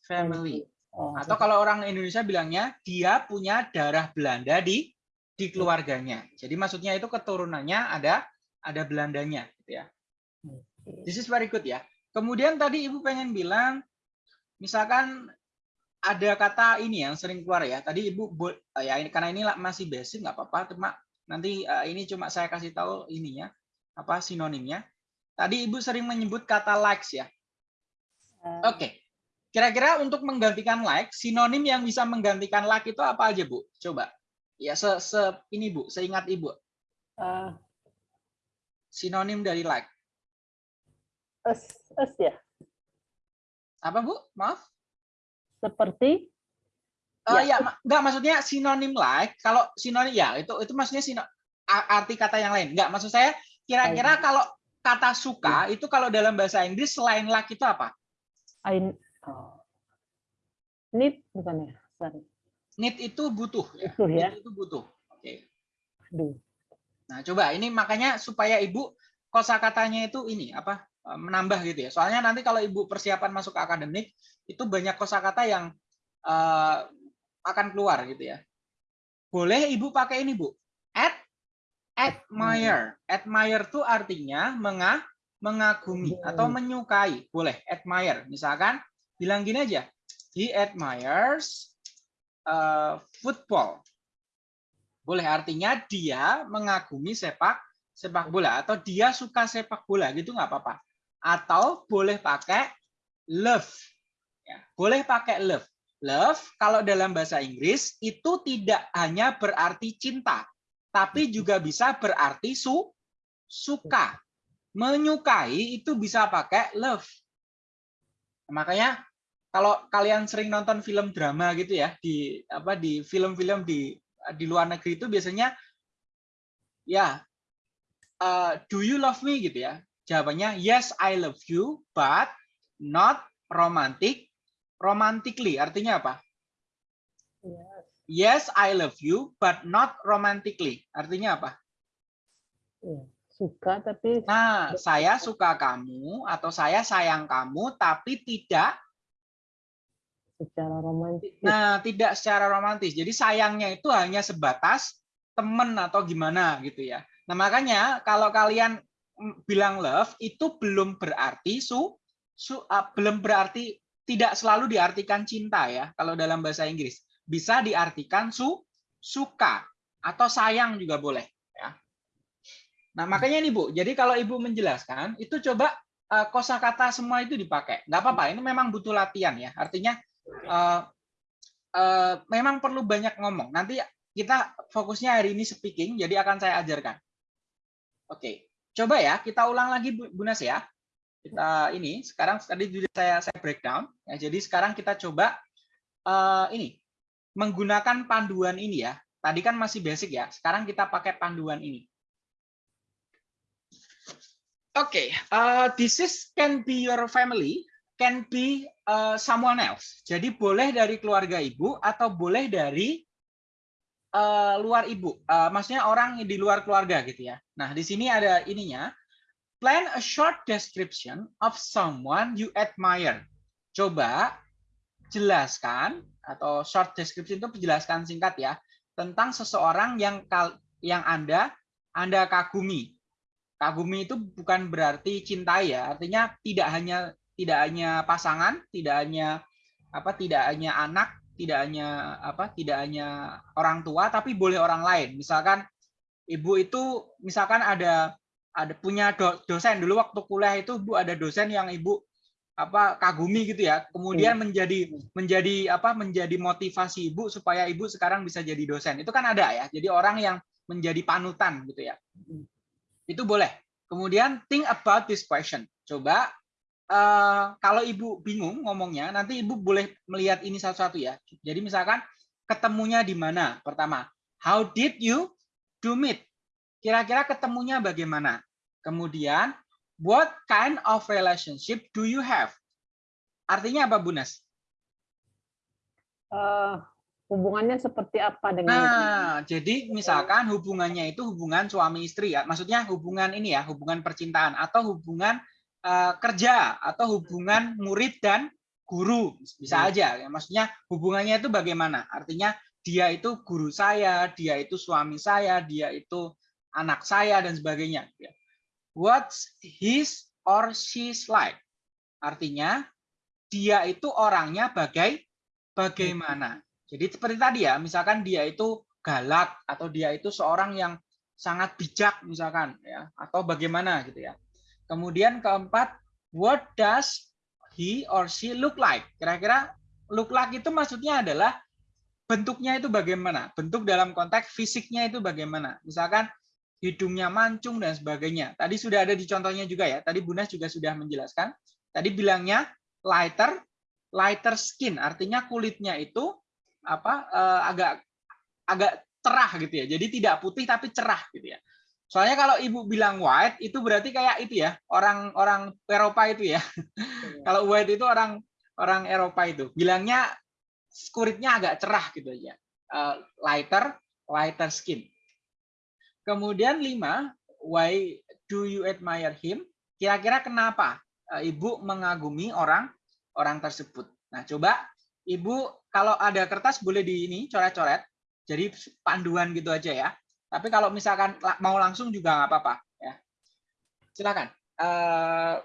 family. Oh, Atau kalau orang Indonesia bilangnya dia punya darah Belanda di di keluarganya. Jadi maksudnya itu keturunannya ada ada Belandanya gitu ya. This is very good ya. Kemudian tadi Ibu pengen bilang, misalkan ada kata ini yang sering keluar ya. Tadi Ibu, bo- ya ini karena ini masih basic nggak apa-apa, cuma nanti eh, ini cuma saya kasih tahu ininya, apa sinonimnya. Tadi Ibu sering menyebut kata likes ya. Eh, Oke. Kira-kira untuk menggantikan like, sinonim yang bisa menggantikan like itu apa aja Bu? Coba. Ya se, se- ini Bu, seingat Ibu, eh, sinonim dari like. es, es ya. Apa Bu? Maaf. Seperti Eh, ya, Ya. ma- nggak maksudnya sinonim like. Kalau sinonim ya itu itu maksudnya sino, arti kata yang lain. Nggak maksud saya kira-kira kalau kata suka itu kalau dalam bahasa Inggris selain like itu apa? I, oh. Need bukan ya? Sorry. Need itu butuh. Ya. Butuh ya. Need itu butuh. Oke. Aduh. Nah, coba ini makanya supaya Ibu kosakatanya itu ini apa menambah gitu ya. Soalnya nanti kalau Ibu persiapan masuk ke akademik itu banyak kosakata yang eh, akan keluar gitu ya. Boleh Ibu pakai ini, Bu. Ad admire. Admire itu artinya menga mengagumi atau menyukai. Boleh admire. Misalkan bilang gini aja. He admires eh, football. Boleh artinya dia mengagumi sepak sepak bola atau dia suka sepak bola gitu nggak apa-apa. Atau boleh pakai love. Ya, boleh pakai love. Love kalau dalam bahasa Inggris itu tidak hanya berarti cinta, tapi juga bisa berarti su suka. Menyukai itu bisa pakai love. Makanya kalau kalian sering nonton film drama gitu ya di apa di film-film di di luar negeri itu biasanya ya uh, do you love me gitu ya jawabannya yes I love you but not romantic romantically artinya apa Ya, yes I love you but not romantically artinya apa ya. Suka tapi nah saya suka kamu atau saya sayang kamu tapi tidak secara romantis. Nah, tidak secara romantis. Jadi sayangnya itu hanya sebatas temen atau gimana gitu ya. Nah, makanya kalau kalian mm, bilang love itu belum berarti su, su uh, belum berarti tidak selalu diartikan cinta ya kalau dalam bahasa Inggris. Bisa diartikan su suka atau sayang juga boleh ya. Nah, makanya nih Bu, jadi kalau Ibu menjelaskan itu coba uh, kosakata semua itu dipakai. Nggak apa-apa, ini memang butuh latihan ya. Artinya eh, eh, memang perlu banyak ngomong. Nanti kita fokusnya hari ini speaking, jadi akan saya ajarkan. Oke, coba ya kita ulang lagi Bu Bu Nas ya. Kita ini sekarang tadi sudah saya saya breakdown. Ya, jadi sekarang kita coba eh, ini menggunakan panduan ini ya. Tadi kan masih basic ya. Sekarang kita pakai panduan ini. Oke, eh, this is can be your family, can be uh, someone else. Jadi boleh dari keluarga ibu atau boleh dari uh, luar ibu. Uh, maksudnya orang di luar keluarga gitu ya. Nah, di sini ada ininya. Plan a short description of someone you admire. Coba jelaskan atau short description itu penjelaskan singkat ya tentang seseorang yang yang Anda Anda kagumi. Kagumi itu bukan berarti cintai ya, artinya tidak hanya tidak hanya pasangan, tidak hanya apa, tidak hanya anak, tidak hanya apa, tidak hanya orang tua, tapi boleh orang lain. Misalkan ibu itu, misalkan ada ada punya do, dosen dulu waktu kuliah itu bu ada dosen yang ibu apa kagumi gitu ya, kemudian menjadi menjadi apa, menjadi motivasi ibu supaya ibu sekarang bisa jadi dosen. Itu kan ada ya. Jadi orang yang menjadi panutan gitu ya. Itu boleh. Kemudian think about this question. Coba Uh, kalau ibu bingung ngomongnya, nanti ibu boleh melihat ini satu-satu ya. Jadi misalkan ketemunya di mana? Pertama, how did you do meet? Kira-kira ketemunya bagaimana? Kemudian, what kind of relationship do you have? Artinya apa, Bu Nas? Eh, hubungannya seperti apa dengan Nah, jadi misalkan hubungannya itu hubungan suami istri ya. Maksudnya hubungan ini ya, hubungan percintaan atau hubungan uh, kerja atau hubungan murid dan guru. Bisa aja. Ya maksudnya hubungannya itu bagaimana? Artinya dia itu guru saya dia itu suami saya dia itu anak saya dan sebagainya what's his or she's like artinya dia itu orangnya bagai bagaimana jadi seperti tadi ya misalkan dia itu galak atau dia itu seorang yang sangat bijak misalkan ya atau bagaimana gitu ya Kemudian keempat, what does he or she look like? Kira-kira look like itu maksudnya adalah bentuknya itu bagaimana? Bentuk dalam konteks fisiknya itu bagaimana? Misalkan hidungnya mancung dan sebagainya. Tadi sudah ada di contohnya juga ya. Tadi Bunas juga sudah menjelaskan. Tadi bilangnya lighter, lighter skin, artinya kulitnya itu apa eh, agak agak cerah gitu ya. Jadi tidak putih tapi cerah gitu ya. Soalnya kalau ibu bilang white itu berarti kayak itu ya orang-orang Eropa itu ya. kalau white itu orang orang Eropa itu bilangnya kulitnya agak cerah gitu aja. Uh, lighter, lighter skin. Kemudian lima, why do you admire him? Kira-kira kenapa uh, ibu mengagumi orang orang tersebut? Nah coba ibu kalau ada kertas boleh di ini coret-coret. Jadi panduan gitu aja ya. Tapi kalau misalkan mau langsung juga nggak apa-apa ya. Silakan. Uh,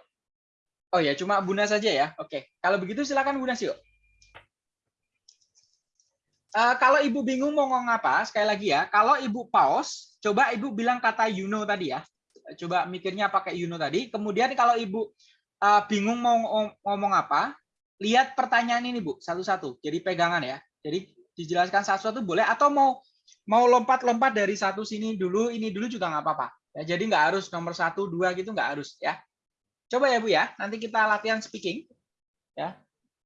oh ya, cuma Bunda saja ya. Oke. Kalau begitu silakan Bunda yuk. Uh, kalau ibu bingung mau ngomong apa, sekali lagi ya, kalau ibu pause, coba ibu bilang kata you know tadi ya. Coba mikirnya pakai you know tadi. Kemudian kalau ibu uh, bingung mau ngomong apa, lihat pertanyaan ini bu, satu-satu. Jadi pegangan ya. Jadi dijelaskan satu-satu boleh, atau mau mau lompat-lompat dari satu sini dulu, ini dulu juga nggak apa-apa. Ya, jadi nggak harus nomor satu, dua gitu nggak harus ya. Coba ya Bu ya, nanti kita latihan speaking. Ya,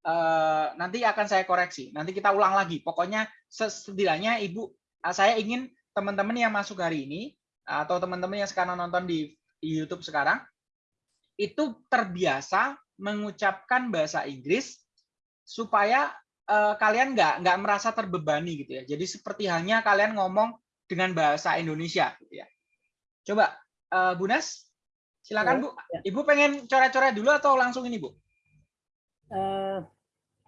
uh, nanti akan saya koreksi. Nanti kita ulang lagi. Pokoknya setidaknya Ibu, uh, saya ingin teman-teman yang masuk hari ini atau teman-teman yang sekarang nonton di, di YouTube sekarang itu terbiasa mengucapkan bahasa Inggris supaya uh, kalian nggak nggak merasa terbebani gitu ya. Jadi seperti halnya kalian ngomong dengan bahasa Indonesia gitu ya. Coba uh, Bu Nas, silakan ya, Bu. Ibu pengen coret-coret dulu atau langsung ini Bu? Uh,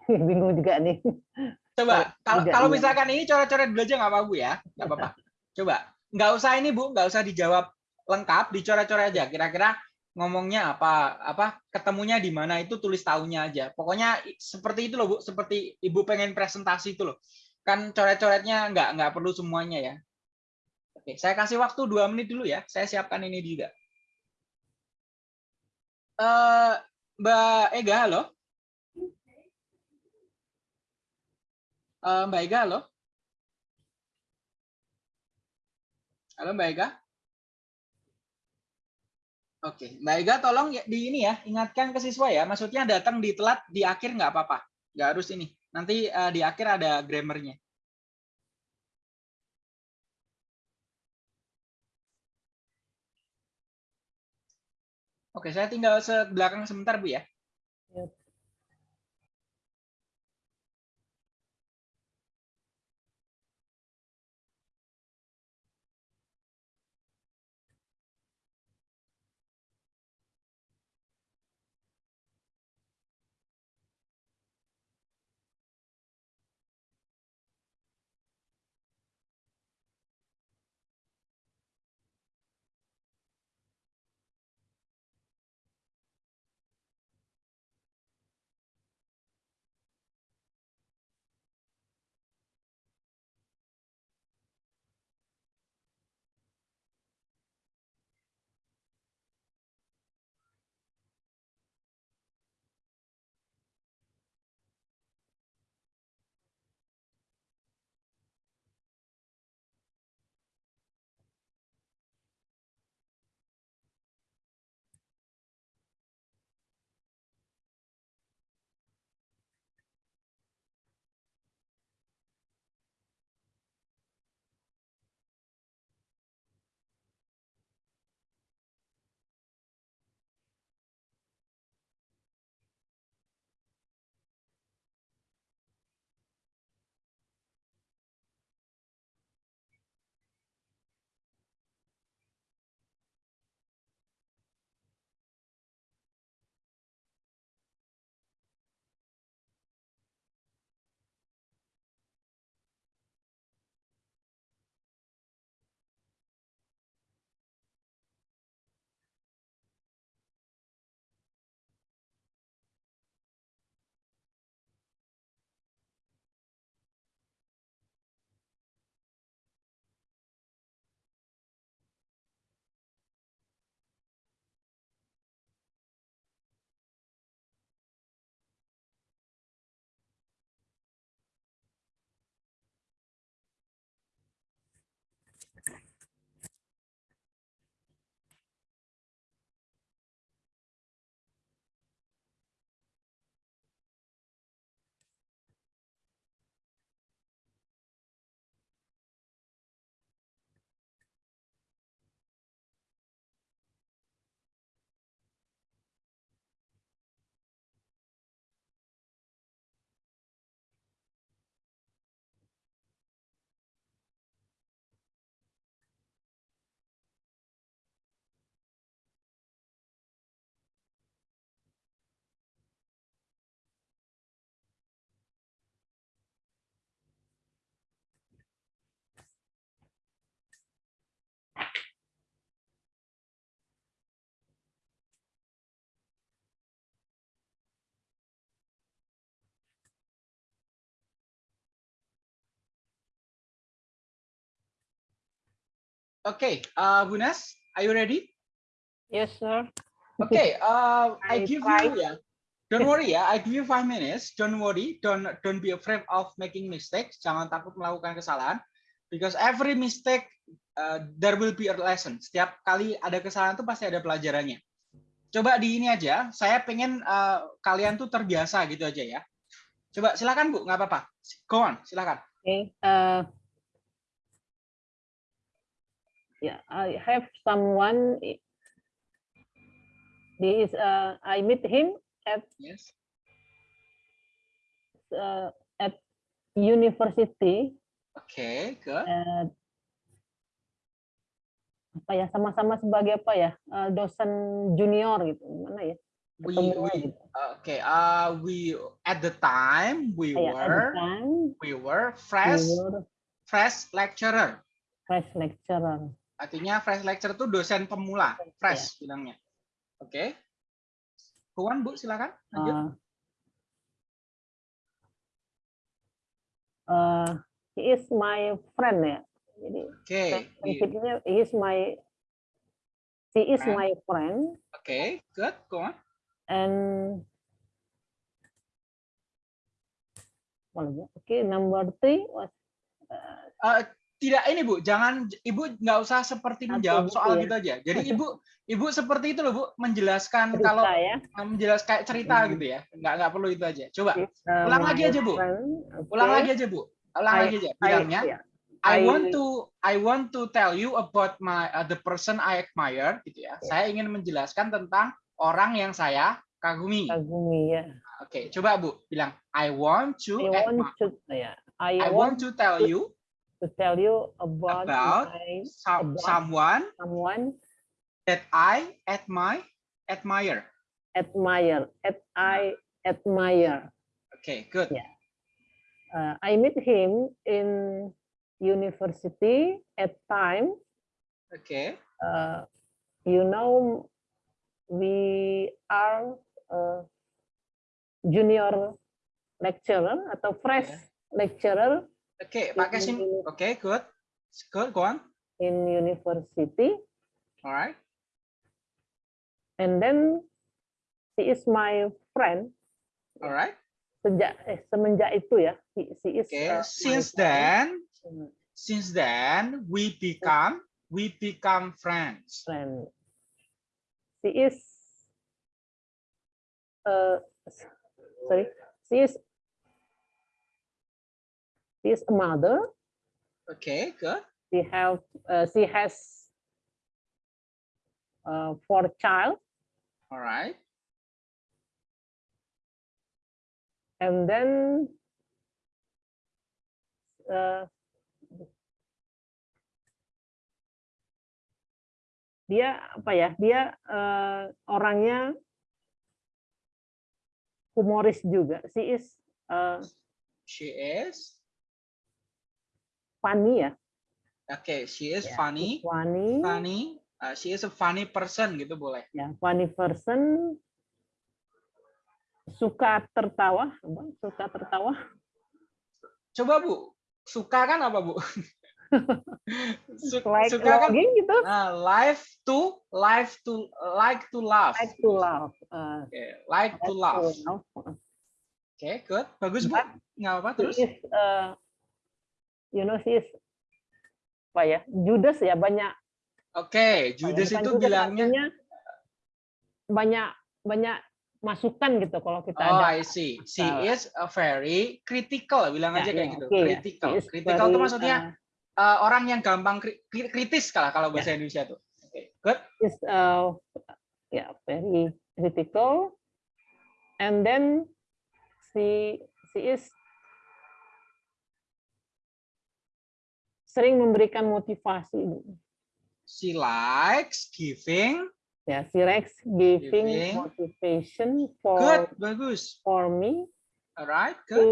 bingung juga nih. Coba kalau Juga, kalau iya. misalkan ini coret-coret dulu aja nggak apa-apa Bu ya, nggak apa-apa. Coba nggak usah ini Bu, nggak usah dijawab lengkap, dicoret-coret aja. Kira-kira ngomongnya apa apa ketemunya di mana itu tulis tahunnya aja pokoknya seperti itu loh bu seperti ibu pengen presentasi itu loh kan coret-coretnya nggak nggak perlu semuanya ya oke saya kasih waktu dua menit dulu ya saya siapkan ini juga Eh, mbak Ega halo Eh, mbak Ega halo halo mbak Ega Oke, Mbak Ega tolong di ini ya, ingatkan ke siswa ya. Maksudnya datang di telat di akhir nggak apa-apa, nggak harus ini. Nanti uh, di akhir ada grammarnya. Oke, saya tinggal se belakang sebentar Bu ya. Okay, uh, Bunas, are you ready? Yes, sir. Okay, uh, I I give tried. you, yeah. Don't worry ya, I give you five minutes. Don't worry, don't don't be afraid of making mistakes. Jangan takut melakukan kesalahan, because every mistake uh, there will be a lesson. Setiap kali ada kesalahan tuh pasti ada pelajarannya. Coba di ini aja. Saya pengen uh, kalian tuh terbiasa gitu aja ya. Coba silakan Bu, nggak apa-apa. Go on, silakan. Okay. Uh, yeah, I have someone. He is. Uh, I meet him at Yes. uh, at university. Oke, good. uh, apa ya sama-sama sebagai apa ya uh, dosen junior gitu gimana ya We, we, gitu. okay. Uh, we at the time we at the were time, we were we fresh were fresh lecturer. fresh lecturer. Artinya fresh lecturer itu dosen pemula, fresh bilangnya. Oke. Puan Bu, silakan. Lanjut. Uh, uh, he is my friend ya. Jadi Oke. we- prinsipnya he is my she is Friend. my friend Oke, good. Go on. and? Oke, number three was uh, Eh, tidak ini Bu, jangan Ibu nggak usah seperti menjawab soal ya. gitu aja. Jadi Ibu Ibu seperti itu loh Bu, menjelaskan cerita kalau ya. menjelaskan kayak cerita Hmm. gitu ya. Nggak nggak perlu itu aja. Coba ulang lagi aja, Bu. ulang lagi aja Bu. Ulang I- lagi aja. Bilangnya ya. I I- want to I want to tell you about my uh, the person I admire gitu ya. Saya ingin menjelaskan tentang orang yang saya kagumi. kagumi ya. Oke, coba Bu bilang I want to I want to ya. I, I want want to tell you to tell you about, about my, some, about someone someone that I admire admire. admire. At I admire. Oke, good. Yeah. Uh, I meet him in university at time. Oke. Uh, you know, we are uh, junior lecturer atau fresh Yeah. lecturer Oke, pakai sim. Ini- Oke, good. Good, go on. in university. Alright. and then she is my friend Alright. sejak eh, semenjak itu ya she, she is Oke, uh, since then, Hmm, since then we become we become friends. friend she is uh sorry she is is a mother. Oke, good. she have uh, she has uh, four child. Alright. and then uh, dia apa ya? Dia eh, orangnya humoris juga. She is eh, She is funny ya okay. She is Ya, funny. funny Funny. Uh, she is a funny person gitu boleh. ya funny person suka tertawa suka tertawa Coba Bu, suka kan apa Bu? Su- like suka kan? gitu Nah, live to live to like to laugh. like to laugh eh, Oke, like to like laugh. to laugh. Oke, good. Bagus Bu. But Nggak apa-apa terus. is uh, you know she is apa ya Judas ya banyak Oke, ya, Judas itu Judas, bilangnya banyak banyak masukan gitu kalau kita Oh, ada I see. She salah. is a very critical, bilang Ya, aja kayak ya, gitu. oke ya. Critical. Is Critical itu maksudnya uh, uh, orang yang gampang kri- kri- kritis kalau kalau bahasa Ya. Indonesia tuh. Oke, good. is uh, ya very critical and then she she is sering memberikan motivasi She likes giving. ya she likes giving Giving. motivation Good, for bagus. for me Alright, good. to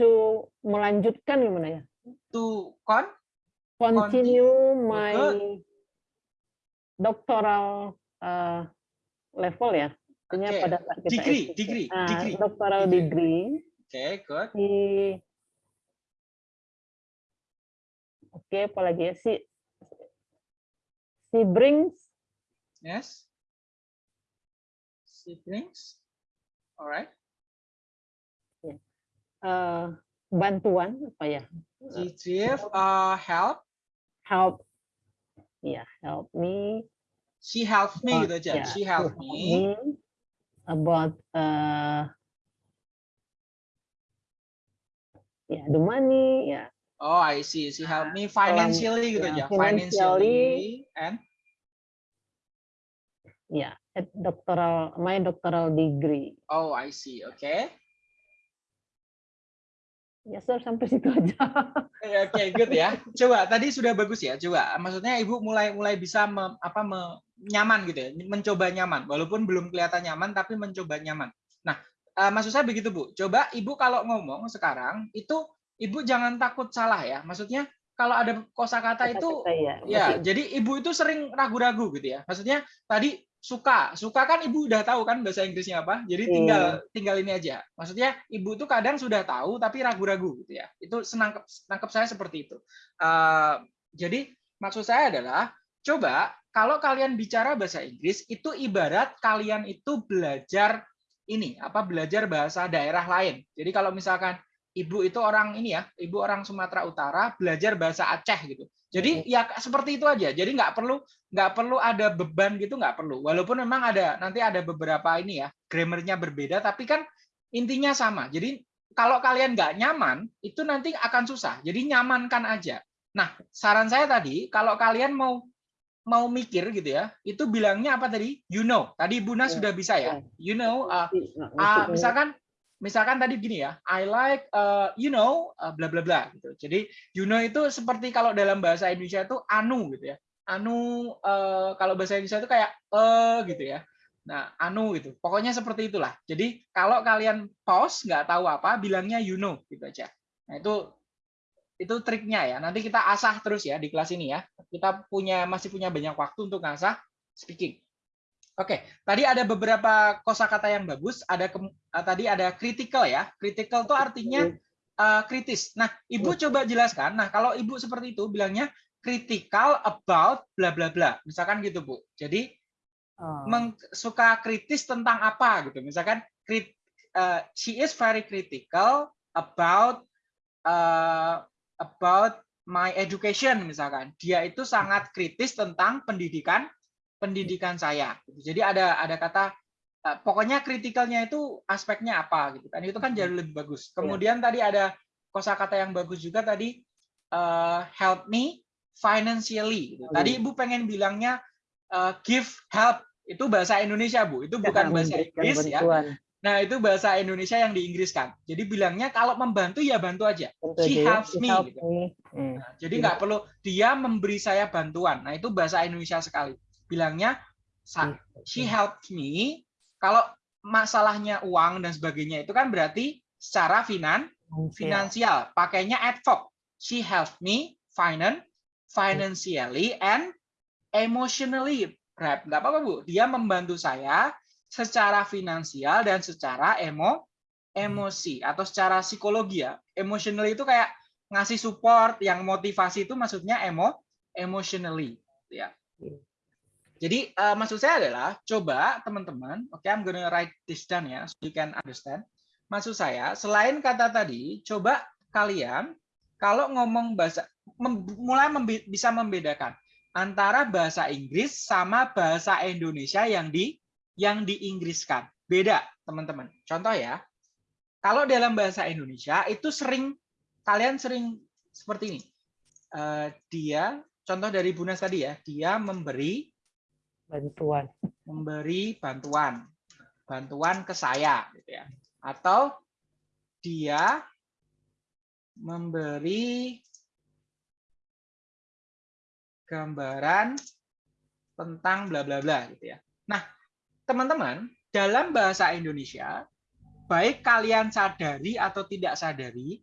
to melanjutkan gimana ya To con continue my Good. doctoral uh, level ya artinya Oke, pada saat kita degree, S3. degree, Ah, degree, doctoral degree. degree Oke, good. di Oke, apalagi ya si she brings Yes. Siblings. Alright. eh, bantuan apa ya? She give uh, help. Help. Ya, help me. She helped me about- gitu aja. ya, She helped me. about eh ya the money ya Oh, I see. She helped me financially gitu ya, aja. Financially financially. and ya at doctoral my doctoral degree oh, I see. Oke. ya sir sampai situ aja Oke, good ya. Coba tadi sudah bagus ya. Coba maksudnya Ibu mulai mulai bisa me- apa me- nyaman gitu ya, mencoba nyaman walaupun belum kelihatan nyaman tapi mencoba nyaman. Nah, eh, maksud saya begitu, Bu. Coba Ibu kalau ngomong sekarang itu Ibu jangan takut salah ya. Maksudnya kalau ada kosakata itu Kata-kata ya Ya, masih- jadi ibu itu sering ragu-ragu gitu ya. Maksudnya tadi suka, suka kan ibu udah tahu kan bahasa Inggrisnya apa. Jadi Iya. tinggal tinggal ini aja. Maksudnya ibu itu kadang sudah tahu tapi ragu-ragu gitu ya. Itu senangkep nangkep saya seperti itu. Eh, jadi maksud saya adalah coba kalau kalian bicara bahasa Inggris itu ibarat kalian itu belajar ini apa belajar bahasa daerah lain. Jadi kalau misalkan ibu itu orang ini ya, ibu orang Sumatera Utara belajar bahasa Aceh gitu. Jadi ya seperti itu aja. Jadi nggak perlu nggak perlu ada beban gitu nggak perlu. Walaupun memang ada nanti ada beberapa ini ya grammarnya berbeda, tapi kan intinya sama. Jadi kalau kalian nggak nyaman itu nanti akan susah. Jadi nyamankan aja. Nah saran saya tadi kalau kalian mau mau mikir gitu ya, itu bilangnya apa tadi? You know. Tadi Buna Ya, sudah bisa ya. You know. uh, ngerti. misalkan misalkan tadi gini ya, I like uh, you know uh, bla bla bla gitu. Jadi you know itu seperti kalau dalam bahasa Indonesia itu anu gitu ya. Anu uh, kalau bahasa Indonesia itu kayak eh gitu ya. Nah, anu gitu. Pokoknya seperti itulah. Jadi kalau kalian pause nggak tahu apa, bilangnya you know gitu aja. Nah, itu itu triknya ya. Nanti kita asah terus ya di kelas ini ya. Kita punya masih punya banyak waktu untuk ngasah speaking. Oke, tadi ada beberapa kosakata yang bagus. Ada kem- eh, tadi ada critical ya. Critical itu artinya eh, kritis. Nah, ibu coba jelaskan. Nah, kalau ibu seperti itu bilangnya critical about bla bla bla. Misalkan gitu bu. Jadi Oh, meng- suka kritis tentang apa gitu. Misalkan crit, eh, she is very critical about eh, about my education misalkan. Dia itu sangat kritis tentang pendidikan pendidikan saya. Jadi ada ada kata eh, pokoknya kritikalnya itu aspeknya apa gitu kan. Itu kan jauh lebih bagus. Kemudian tadi ada kosakata yang bagus juga tadi eh, help me financially gitu. Tadi Ibu pengen bilangnya eh, give help itu bahasa Indonesia Bu, itu bukan bahasa Inggris ya. Nah itu bahasa Indonesia yang diinggriskan. Jadi bilangnya kalau membantu ya bantu aja. Tentu She ya, helps me, help gitu. me. Hmm. Nah, jadi nggak perlu dia memberi saya bantuan. Nah itu bahasa Indonesia sekali. Bilangnya she helped me. Kalau masalahnya uang dan sebagainya itu kan berarti secara finan Finansial. finansial. Pakainya adverb. She helped me finan financially and emotionally. Rap. Nggak apa-apa Bu. Dia membantu saya secara finansial dan secara emo emosi atau secara psikologi ya. Emotionally itu kayak ngasih support, yang motivasi itu maksudnya emo emotionally ya. Jadi eh, maksud saya adalah coba teman-teman, oke I'm gonna write this down ya, so you can understand. Maksud saya selain kata tadi, coba kalian kalau ngomong bahasa mem- mulai membe- bisa membedakan antara bahasa Inggris sama bahasa Indonesia yang di yang diinggriskan. Beda, teman-teman. Contoh ya. Kalau dalam bahasa Indonesia itu sering kalian sering seperti ini. Eh, dia contoh dari Bunas tadi ya, dia memberi bantuan. memberi bantuan bantuan ke saya gitu ya atau dia memberi gambaran tentang bla bla bla gitu ya. Nah, teman-teman, dalam bahasa Indonesia baik kalian sadari atau tidak sadari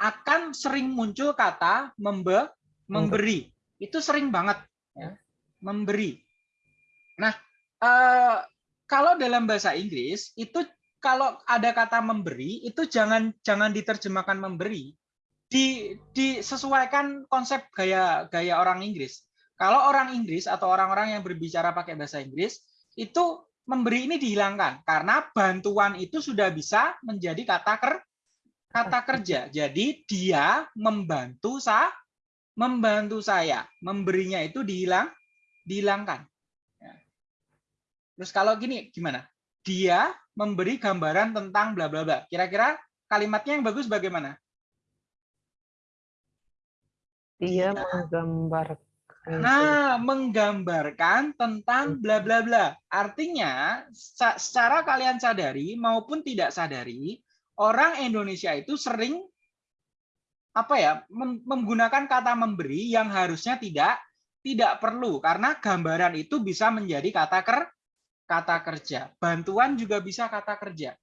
akan sering muncul kata membe memberi. Itu sering banget ya. Memberi. Nah, eh, kalau dalam bahasa Inggris itu kalau ada kata memberi itu jangan jangan diterjemahkan memberi, di disesuaikan konsep gaya gaya orang Inggris. Kalau orang Inggris atau orang-orang yang berbicara pakai bahasa Inggris itu memberi ini dihilangkan karena bantuan itu sudah bisa menjadi kata ker, kata kerja. Jadi dia membantu sa membantu saya, memberinya itu dihilang dihilangkan. Terus kalau gini gimana? Dia memberi gambaran tentang bla bla bla. Kira-kira kalimatnya yang bagus bagaimana? Dia menggambarkan. Nah, menggambarkan tentang bla bla bla. Artinya, secara kalian sadari maupun tidak sadari, orang Indonesia itu sering apa ya menggunakan kata memberi yang harusnya tidak tidak perlu karena gambaran itu bisa menjadi kata ker kata kerja. Bantuan juga bisa kata kerja.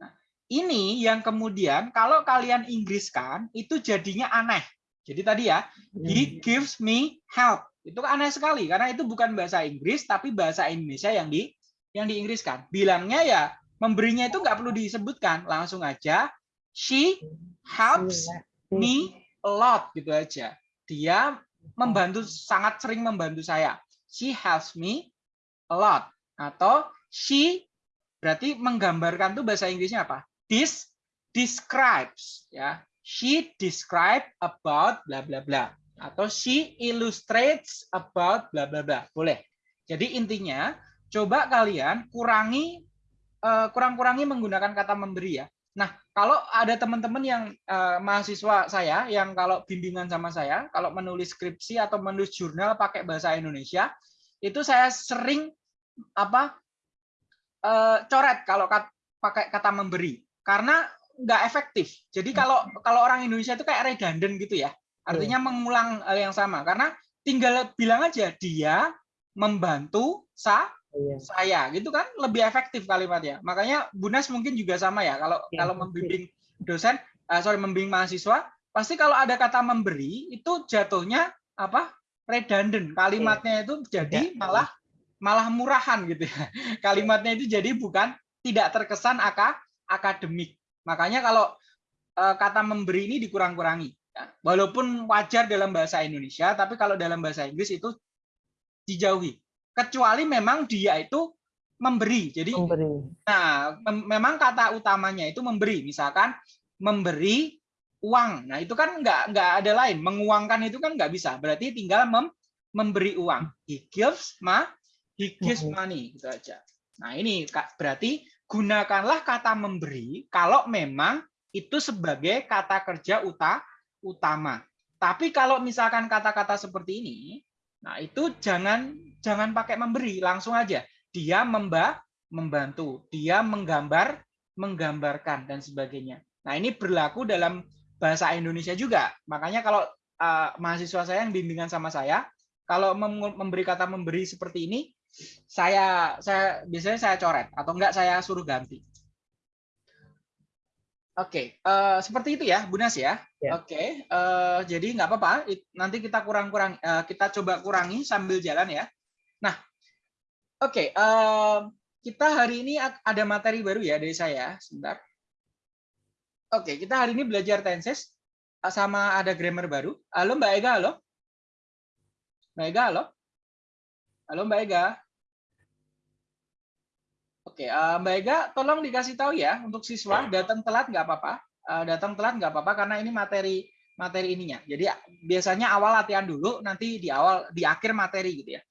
Nah, ini yang kemudian kalau kalian Inggriskan itu jadinya aneh. Jadi tadi ya, he hmm. gives me help. Itu aneh sekali karena itu bukan bahasa Inggris tapi bahasa Indonesia yang di yang diinggriskan. Bilangnya ya memberinya itu nggak perlu disebutkan, langsung aja she helps me a lot gitu aja. Dia membantu sangat sering membantu saya. She helps me a lot atau she berarti menggambarkan tuh bahasa Inggrisnya apa? This describes ya she describe about bla bla bla atau she illustrates about bla bla bla. Boleh. Jadi intinya coba kalian kurangi eh, kurang-kurangi menggunakan kata memberi ya. Nah, kalau ada teman-teman yang uh, mahasiswa saya yang kalau bimbingan sama saya, kalau menulis skripsi atau menulis jurnal pakai bahasa Indonesia, itu saya sering apa uh, coret kalau kat, pakai kata memberi karena nggak efektif. Jadi kalau kalau orang Indonesia itu kayak redundant gitu ya. Artinya yeah. mengulang hal yang sama karena tinggal bilang aja dia membantu sa yeah. saya gitu kan lebih efektif kalimatnya. Makanya Bunas mungkin juga sama ya kalau yeah. kalau membimbing dosen uh, sorry membimbing mahasiswa pasti kalau ada kata memberi itu jatuhnya apa redundant kalimatnya itu jadi yeah. malah malah murahan gitu ya. Kalimatnya itu jadi bukan tidak terkesan akademik. Makanya kalau uh, kata memberi ini dikurang-kurangi. Ya. Walaupun wajar dalam bahasa Indonesia, tapi kalau dalam bahasa Inggris itu dijauhi. Kecuali memang dia itu memberi. Jadi, memberi. nah mem memang kata utamanya itu memberi. Misalkan memberi uang. Nah itu kan nggak nggak ada lain. Menguangkan itu kan nggak bisa. Berarti tinggal mem memberi uang. He gives ma, he gives money gitu aja. Nah ini berarti gunakanlah kata memberi kalau memang itu sebagai kata kerja uta, utama. Tapi kalau misalkan kata-kata seperti ini, nah itu jangan jangan pakai memberi, langsung aja. Dia memba, membantu, dia menggambar, menggambarkan dan sebagainya. Nah, ini berlaku dalam bahasa Indonesia juga. Makanya kalau uh, mahasiswa saya yang bimbingan sama saya, kalau memberi kata memberi seperti ini, saya saya biasanya saya coret atau enggak saya suruh ganti. Oke, okay, uh, eh, seperti itu ya, Bunas ya. ya. Oke, okay, uh, eh, jadi nggak apa-apa. Nanti kita kurang-kurang, uh, kita coba kurangi sambil jalan ya. Nah, oke, okay, uh, kita hari ini ada materi baru ya dari saya. Sebentar. Oke, okay, kita hari ini belajar tenses sama ada grammar baru. Halo Mbak Ega, halo. Mbak Ega, halo. Halo Mbak Ega. Oke, uh, Mbak Ega, tolong dikasih tahu ya untuk siswa datang telat nggak apa-apa, uh, datang telat nggak apa-apa karena ini materi materi ininya. Jadi biasanya awal latihan dulu, nanti di awal di akhir materi gitu ya.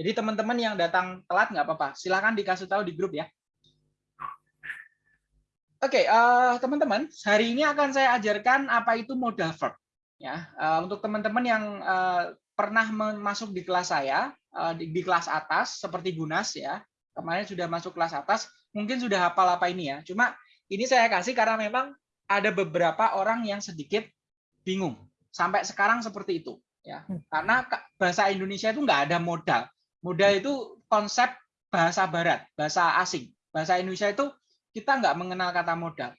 Jadi teman-teman yang datang telat nggak apa-apa, silahkan dikasih tahu di grup ya. Oke, uh, teman-teman, hari ini akan saya ajarkan apa itu modal verb. Ya, uh, untuk teman-teman yang uh, pernah masuk di kelas saya, Eh, di, di kelas atas seperti Gunas ya. Kemarin sudah masuk kelas atas mungkin sudah hafal apa ini ya. Cuma ini saya kasih karena memang ada beberapa orang yang sedikit bingung. Sampai sekarang seperti itu ya. Hmm. karena bahasa Indonesia itu nggak ada modal. Modal itu konsep bahasa Barat bahasa asing. Bahasa Indonesia itu kita nggak mengenal kata modal.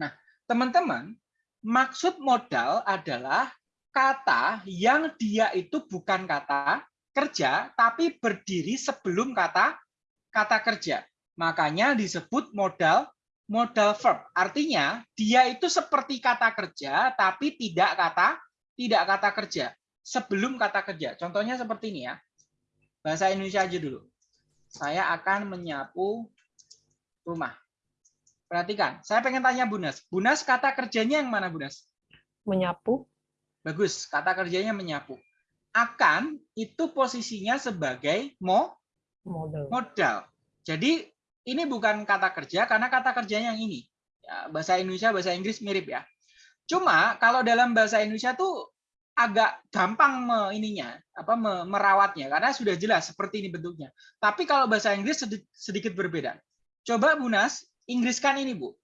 Nah teman-teman maksud modal adalah kata yang dia itu bukan kata kerja tapi berdiri sebelum kata kata kerja. Makanya disebut modal modal verb. Artinya dia itu seperti kata kerja tapi tidak kata tidak kata kerja sebelum kata kerja. Contohnya seperti ini ya. Bahasa Indonesia aja dulu. Saya akan menyapu rumah. Perhatikan, saya pengen tanya Bunas. Bunas kata kerjanya yang mana Bunas? Menyapu. Bagus, kata kerjanya menyapu. Akan itu posisinya sebagai mo Model. modal. Jadi ini bukan kata kerja karena kata kerjanya yang ini. Ya, bahasa Indonesia, bahasa Inggris mirip ya. Cuma kalau dalam bahasa Indonesia tuh agak gampang me, ininya, apa me, merawatnya karena sudah jelas seperti ini bentuknya. Tapi kalau bahasa Inggris sedikit, sedikit berbeda. Coba Bunas, Inggriskan ini, Bu.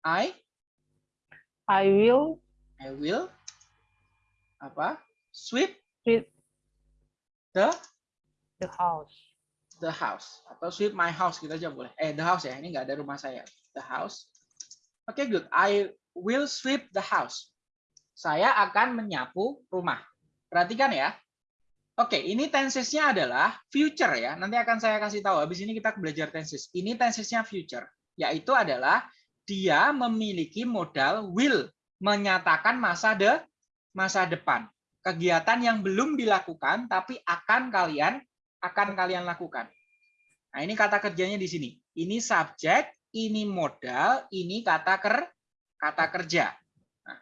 I I will I will apa? Sweep sweep the the house. the house atau sweep my house gitu aja boleh. Eh the house ya, ini nggak ada rumah saya. The house. Oke good. I will sweep the house. Saya akan menyapu rumah. Perhatikan ya. Oke, ini tensesnya adalah future ya. Nanti akan saya kasih tahu. Habis ini kita belajar tenses. Ini tensesnya future, yaitu adalah dia memiliki modal will menyatakan masa de masa depan. Kegiatan yang belum dilakukan tapi akan kalian akan kalian lakukan. Nah, ini kata kerjanya di sini. Ini subjek, ini modal, ini kata ker kata kerja. Nah,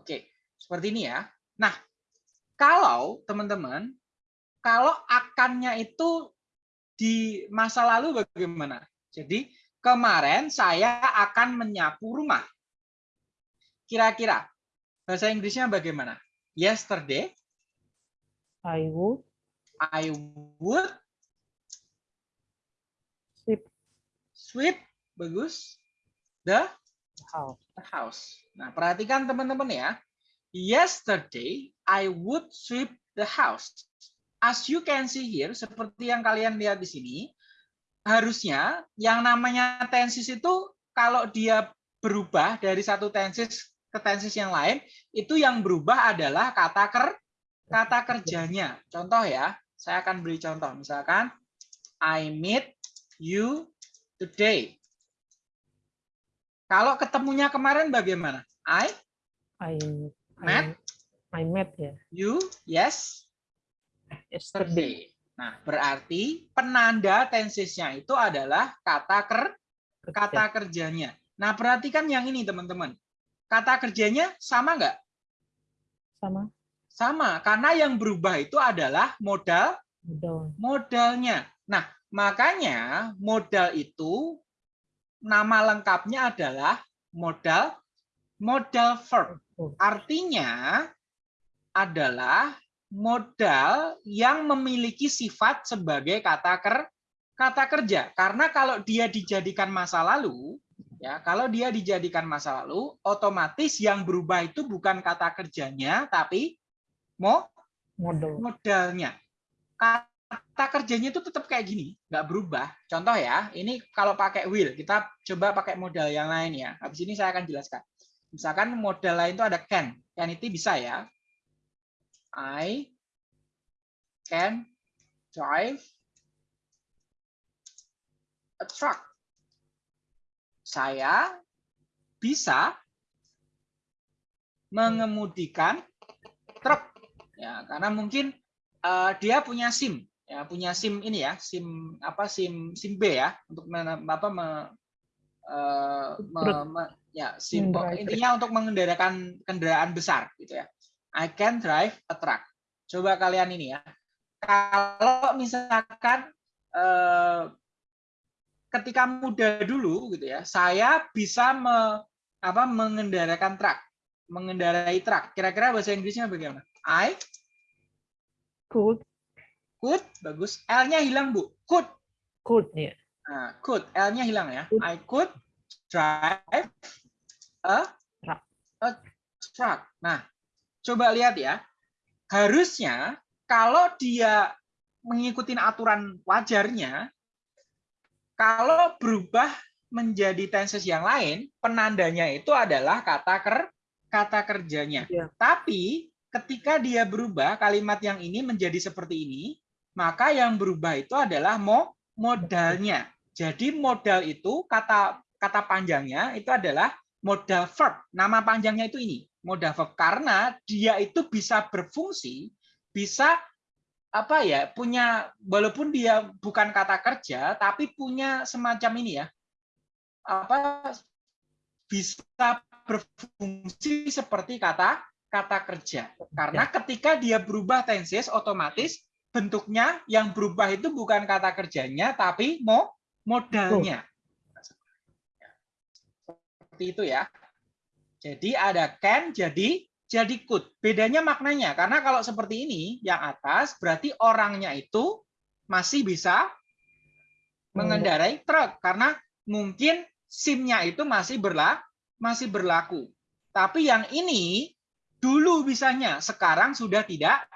oke, seperti ini ya. Nah, kalau teman-teman, kalau akannya itu di masa lalu bagaimana? Jadi kemarin saya akan menyapu rumah. Kira-kira bahasa Inggrisnya bagaimana? Yesterday I would I would sweep sweep bagus the house. the house. Nah, perhatikan teman-teman ya. Yesterday I would sweep the house. As you can see here, seperti yang kalian lihat di sini, harusnya yang namanya tenses itu kalau dia berubah dari satu tenses ke tenses yang lain, itu yang berubah adalah kata ker kata kerjanya. Contoh ya, saya akan beri contoh. Misalkan I meet you today. Kalau ketemunya kemarin bagaimana? I, I Met? I, I met ya. you, yes, Yesterday. Nah, berarti penanda tensesnya itu adalah kata ker kata kerjanya. Nah, perhatikan yang ini teman-teman. Kata kerjanya sama nggak? sama Sama, karena yang berubah itu adalah modal model. modalnya. Nah, makanya modal itu nama lengkapnya adalah modal modal verb. Artinya adalah modal yang memiliki sifat sebagai kata ker kata kerja. Karena kalau dia dijadikan masa lalu, ya, kalau dia dijadikan masa lalu, otomatis yang berubah itu bukan kata kerjanya tapi mo Model. modalnya. Kata kerjanya itu tetap kayak gini, nggak berubah. Contoh ya, ini kalau pakai will, kita coba pakai modal yang lain ya. Habis ini saya akan jelaskan. Misalkan modal lain itu ada can. Can itu bisa ya. I can drive a truck. Saya bisa mengemudikan truk. Ya, karena mungkin eh, dia punya SIM, ya punya SIM ini ya, SIM apa SIM SIM B ya untuk men- apa me- eh, me- me- ya SIM intinya untuk mengendarakan kendaraan besar gitu ya. I can drive a truck. Coba kalian ini ya. Kalau misalkan eh, ketika muda dulu gitu ya, saya bisa me, apa mengendarakan truk, mengendarai truk. Kira-kira bahasa Inggrisnya bagaimana? I Could. could bagus. L-nya hilang, Bu. Could. Could ya. Nah, could L-nya hilang ya. Could. I could drive a Truck. a truck. Nah, coba lihat ya. Harusnya kalau dia mengikuti aturan wajarnya, kalau berubah menjadi tenses yang lain, penandanya itu adalah kata ker kata kerjanya. Iya. Tapi ketika dia berubah kalimat yang ini menjadi seperti ini, maka yang berubah itu adalah mo modalnya. Jadi modal itu kata kata panjangnya itu adalah modal verb. Nama panjangnya itu ini, modal verb karena dia itu bisa berfungsi, bisa apa ya, punya walaupun dia bukan kata kerja tapi punya semacam ini ya. Apa bisa berfungsi seperti kata kata kerja. Karena ketika dia berubah tenses otomatis bentuknya yang berubah itu bukan kata kerjanya tapi mo modalnya. Seperti itu ya. Jadi ada can jadi jadi could. Bedanya maknanya karena kalau seperti ini yang atas berarti orangnya itu masih bisa mengendarai truk karena mungkin SIM-nya itu masih berlaku masih berlaku. Tapi yang ini dulu bisanya, sekarang sudah tidak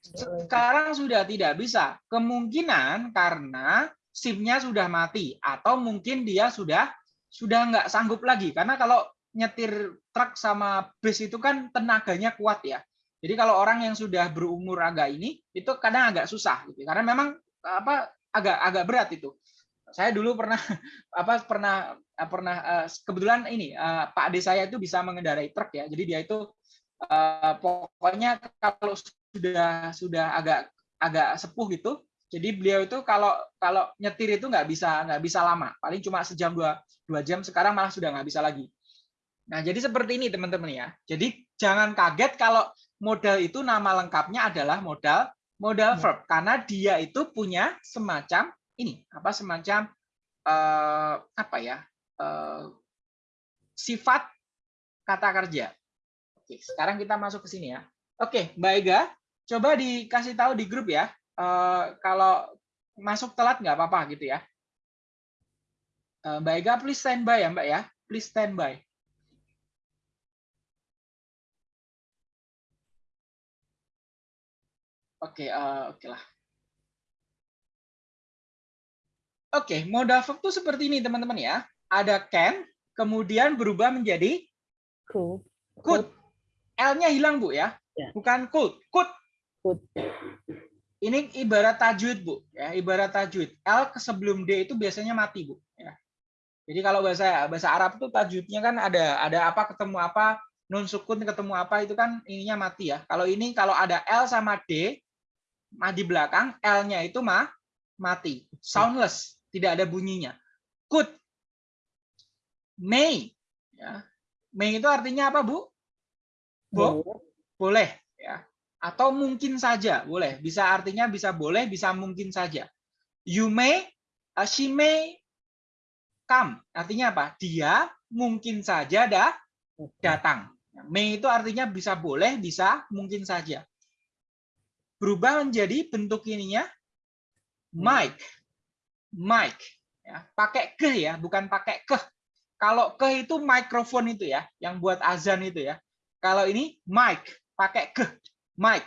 sekarang sudah tidak bisa. Kemungkinan karena SIM-nya sudah mati atau mungkin dia sudah sudah nggak sanggup lagi karena kalau nyetir truk sama bus itu kan tenaganya kuat ya. Jadi kalau orang yang sudah berumur agak ini itu kadang agak susah gitu. Karena memang apa agak agak berat itu. Saya dulu pernah apa pernah pernah eh, kebetulan ini eh, Pak Ade saya itu bisa mengendarai truk ya. Jadi dia itu eh, pokoknya kalau sudah sudah agak agak sepuh gitu. Jadi beliau itu kalau kalau nyetir itu nggak bisa nggak bisa lama, paling cuma sejam dua dua jam. Sekarang malah sudah nggak bisa lagi. Nah jadi seperti ini teman-teman ya. Jadi jangan kaget kalau modal itu nama lengkapnya adalah modal modal verb karena dia itu punya semacam ini apa semacam uh, apa ya uh, sifat kata kerja. Oke, sekarang kita masuk ke sini ya. Oke, Mbak Ega, coba dikasih tahu di grup ya. Uh, kalau masuk telat nggak apa-apa gitu ya. Uh, Mbak Ega, please standby ya Mbak ya. Please standby. Oke, uh, oke lah. Oke, modal verb itu seperti ini teman-teman ya. Ada can, kemudian berubah menjadi Could. could. L-nya hilang Bu ya. Ya. Bukan could, could. Could. Ini ibarat tajwid Bu, ya, ibarat tajwid. L ke sebelum D itu biasanya mati Bu, ya. Jadi kalau bahasa bahasa Arab itu tajwidnya kan ada ada apa ketemu apa, nun sukun ketemu apa itu kan ininya mati ya. Kalau ini kalau ada L sama D di belakang L-nya itu mah mati, soundless, tidak ada bunyinya. Could, may, ya. May itu artinya apa Bu? Bo? Boleh, ya. Atau mungkin saja, boleh. Bisa artinya bisa boleh, bisa mungkin saja. You may, uh, she may come. Artinya apa? Dia mungkin saja dah datang. May itu artinya bisa boleh, bisa mungkin saja. Berubah menjadi bentuk ininya mic. Mic. Ya, pakai ke ya, bukan pakai ke. Kalau ke itu mikrofon itu ya, yang buat azan itu ya. Kalau ini mic, pakai ke, mic.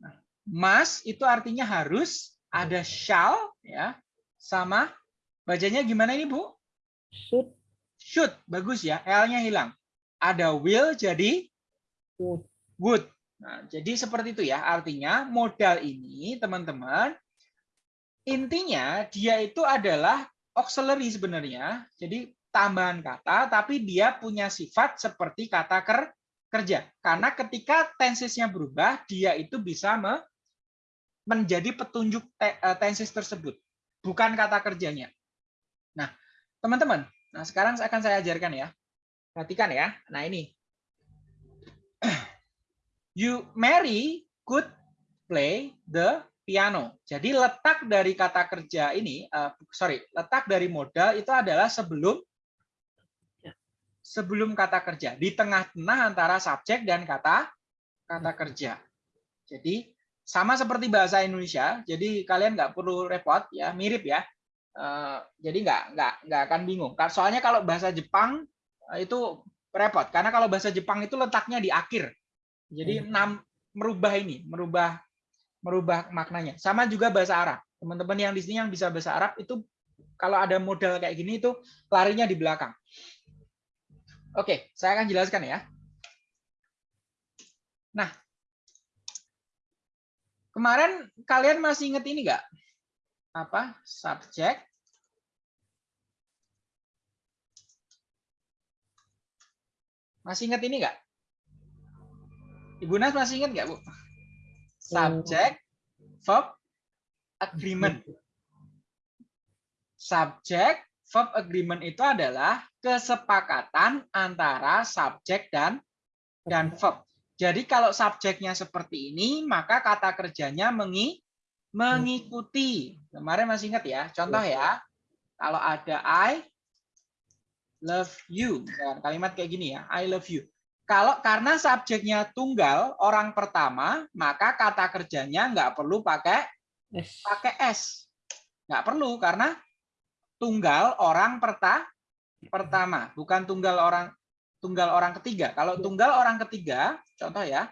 Nah, mas itu artinya harus, ada shall ya, sama bacanya gimana ini Bu? Should. Should, bagus ya, L-nya hilang. Ada will jadi Would. would. Nah, jadi seperti itu ya, artinya modal ini teman-teman, intinya dia itu adalah auxiliary sebenarnya, jadi tambahan kata, tapi dia punya sifat seperti kata ker kerja. Karena ketika tensesnya berubah, dia itu bisa me menjadi petunjuk te tenses tersebut, bukan kata kerjanya. Nah, teman-teman, nah sekarang akan saya ajarkan ya. Perhatikan ya. Nah ini. You Mary could play the piano. Jadi letak dari kata kerja ini, uh, sorry, letak dari modal itu adalah sebelum sebelum kata kerja, di tengah-tengah antara subjek dan kata kata kerja. Jadi sama seperti bahasa Indonesia, jadi kalian nggak perlu repot ya, mirip ya. Uh, jadi nggak nggak nggak akan bingung. Soalnya kalau bahasa Jepang uh, itu repot, karena kalau bahasa Jepang itu letaknya di akhir. Jadi enam merubah ini, merubah merubah maknanya. Sama juga bahasa Arab. Teman-teman yang di sini yang bisa bahasa Arab itu kalau ada model kayak gini itu larinya di belakang. Oke, saya akan jelaskan ya. Nah, kemarin kalian masih ingat ini nggak? apa? Subjek Masih ingat ini nggak? Ibu Nas masih ingat nggak, Bu? Subject, verb, agreement. Subject, verb agreement itu adalah kesepakatan antara subjek dan dan verb. Jadi kalau subjeknya seperti ini, maka kata kerjanya mengi, mengikuti. Kemarin masih ingat ya? Contoh ya. Kalau ada I love you. Dan kalimat kayak gini ya, I love you. Kalau karena subjeknya tunggal, orang pertama, maka kata kerjanya nggak perlu pakai Yes. pakai S. Nggak perlu karena tunggal orang perta pertama, bukan tunggal orang tunggal orang ketiga. Kalau tunggal orang ketiga, contoh ya.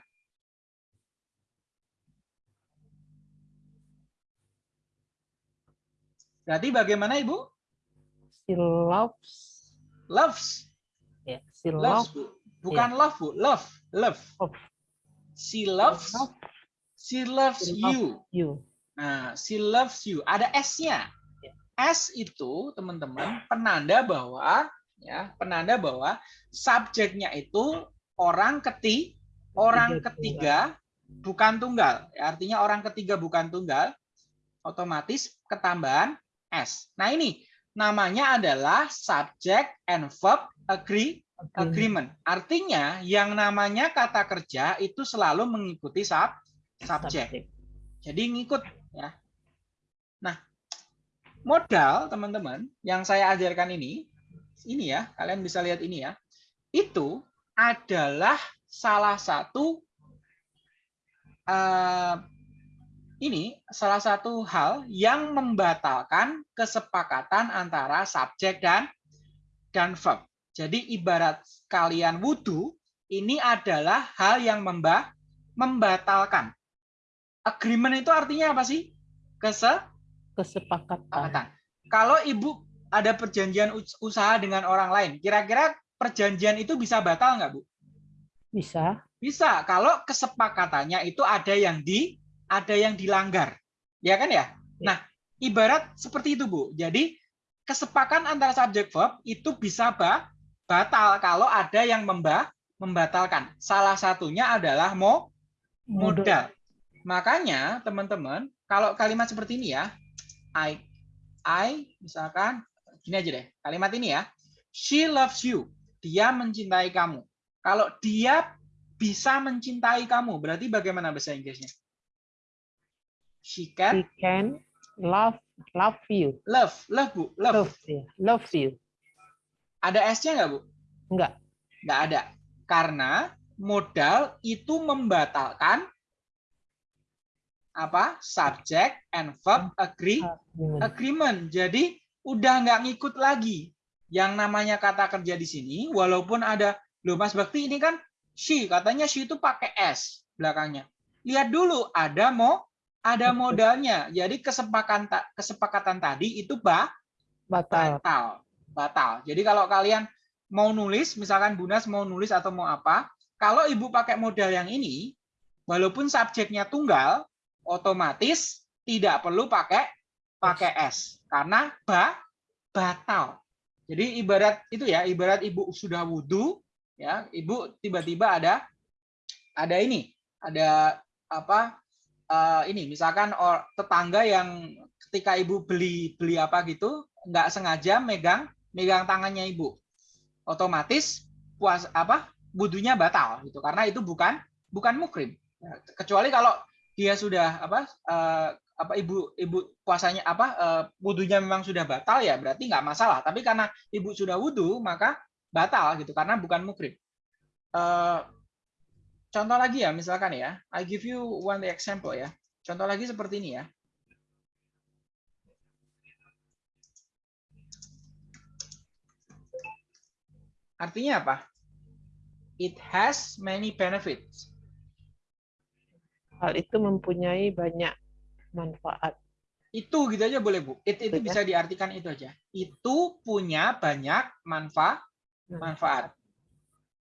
Berarti bagaimana Ibu? She loves. Loves. Ya, she Loves, loves. Bu. Bukan love, Bu. Love. Love. Love. She loves. Love She loves She you. you. Nah, she loves you. Ada S-nya. Ya. S itu, teman-teman, penanda bahwa ya, penanda bahwa subjeknya itu orang keti orang Ketiga ketiga bukan tunggal. Ya, Artinya orang ketiga bukan tunggal, otomatis ketambahan S. Nah, ini namanya adalah subject and verb agree agreement. Artinya yang namanya kata kerja itu selalu mengikuti sub subjek. Jadi ngikut ya. Nah, modal teman-teman yang saya ajarkan ini, ini ya, kalian bisa lihat ini ya. Itu adalah salah satu eh, ini salah satu hal yang membatalkan kesepakatan antara subjek dan dan verb. Jadi ibarat kalian wudhu, ini adalah hal yang memba, membatalkan. Agreement itu artinya apa sih? Kesepakatan. Kesepakatan. Kalau ibu ada perjanjian us- usaha dengan orang lain, kira-kira perjanjian itu bisa batal nggak bu? Bisa. Bisa. Kalau kesepakatannya itu ada yang di, ada yang dilanggar, ya kan ya? Nah, ibarat seperti itu bu. Jadi kesepakatan antara subjek verb itu bisa ba- batal kalau ada yang memba, membatalkan. Salah satunya adalah mo, modal. Makanya teman-teman, kalau kalimat seperti ini ya, I, I misalkan gini aja deh, kalimat ini ya, she loves you, dia mencintai kamu. Kalau dia bisa mencintai kamu, berarti bagaimana bahasa Inggrisnya? She can She can love love you. love, love bu, love. Love. Love you. Ada S-nya nggak bu? Enggak. Nggak ada. Karena modal itu membatalkan apa? Subject and verb agree Agreement. agreement. Jadi udah nggak ngikut lagi. Yang namanya kata kerja di sini, walaupun ada, loh Mas Bakti ini kan she, katanya she itu pakai s belakangnya. Lihat dulu, ada mo, ada modalnya. Jadi kesepakatan kesepakatan tadi itu bah, Batal. batal, batal. Jadi kalau kalian mau nulis, misalkan Bunas mau nulis atau mau apa, kalau ibu pakai modal yang ini, walaupun subjeknya tunggal, otomatis tidak perlu pakai pakai s karena ba, batal. Jadi ibarat itu ya, ibarat ibu sudah wudhu, ya, ibu tiba-tiba ada ada ini, ada apa? eh, ini misalkan or, tetangga yang ketika ibu beli beli apa gitu nggak sengaja megang megang tangannya ibu. Otomatis puas apa wudhunya batal gitu. Karena itu bukan bukan mukrim. Ya, kecuali kalau dia sudah apa eh, apa ibu ibu puasanya apa eh, wudhunya memang sudah batal ya berarti nggak masalah. Tapi karena ibu sudah wudhu maka batal gitu karena bukan mukrim. Eh, contoh lagi ya misalkan ya. I give you one example ya. Contoh lagi seperti ini ya artinya apa it has many benefits Hal itu mempunyai banyak manfaat. itu gitu aja boleh bu it itu ya. bisa diartikan itu aja itu punya banyak manfaat manfaat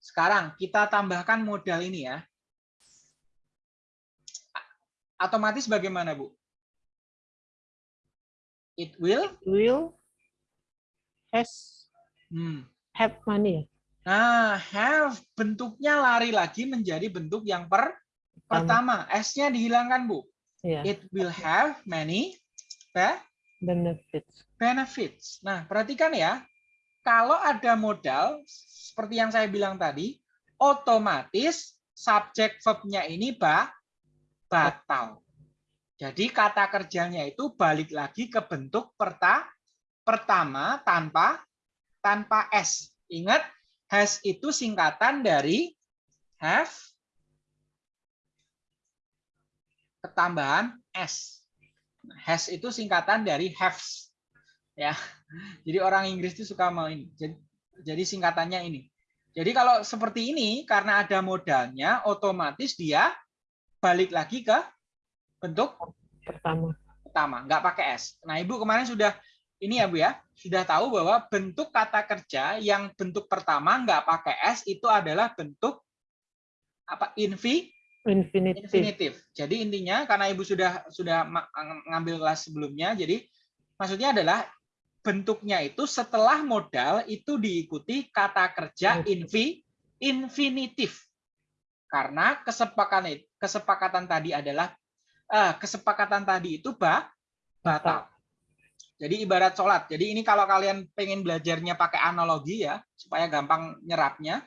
sekarang kita tambahkan modal ini ya otomatis bagaimana bu It will. will has Hmm. Have money. Nah, have bentuknya lari lagi menjadi bentuk yang per pertama. S-nya dihilangkan, Bu. Ya, It will have many be- benefits. benefits. Nah, perhatikan ya. Kalau ada modal, seperti yang saya bilang tadi, otomatis subjek verb-nya ini ba, batal. Jadi kata kerjanya itu balik lagi ke bentuk perta, pertama tanpa tanpa s. Ingat, has itu singkatan dari have ketambahan s. Has itu singkatan dari haves. Ya. Jadi orang Inggris itu suka mau ini. Jadi, jadi singkatannya ini. Jadi kalau seperti ini karena ada modalnya otomatis dia balik lagi ke bentuk Pertama. pertama, nggak pakai S. Nah, Ibu kemarin sudah ini ya Bu ya, sudah tahu bahwa bentuk kata kerja yang bentuk pertama nggak pakai S itu adalah bentuk apa infi Infinitive. infinitif. Jadi intinya karena Ibu sudah sudah ngambil kelas sebelumnya, jadi maksudnya adalah bentuknya itu setelah modal itu diikuti kata kerja infi infinitif. Karena kesepakatan kesepakatan tadi adalah eh, kesepakatan tadi itu ba, batal. Jadi ibarat sholat. Jadi ini kalau kalian pengen belajarnya pakai analogi ya, supaya gampang nyerapnya.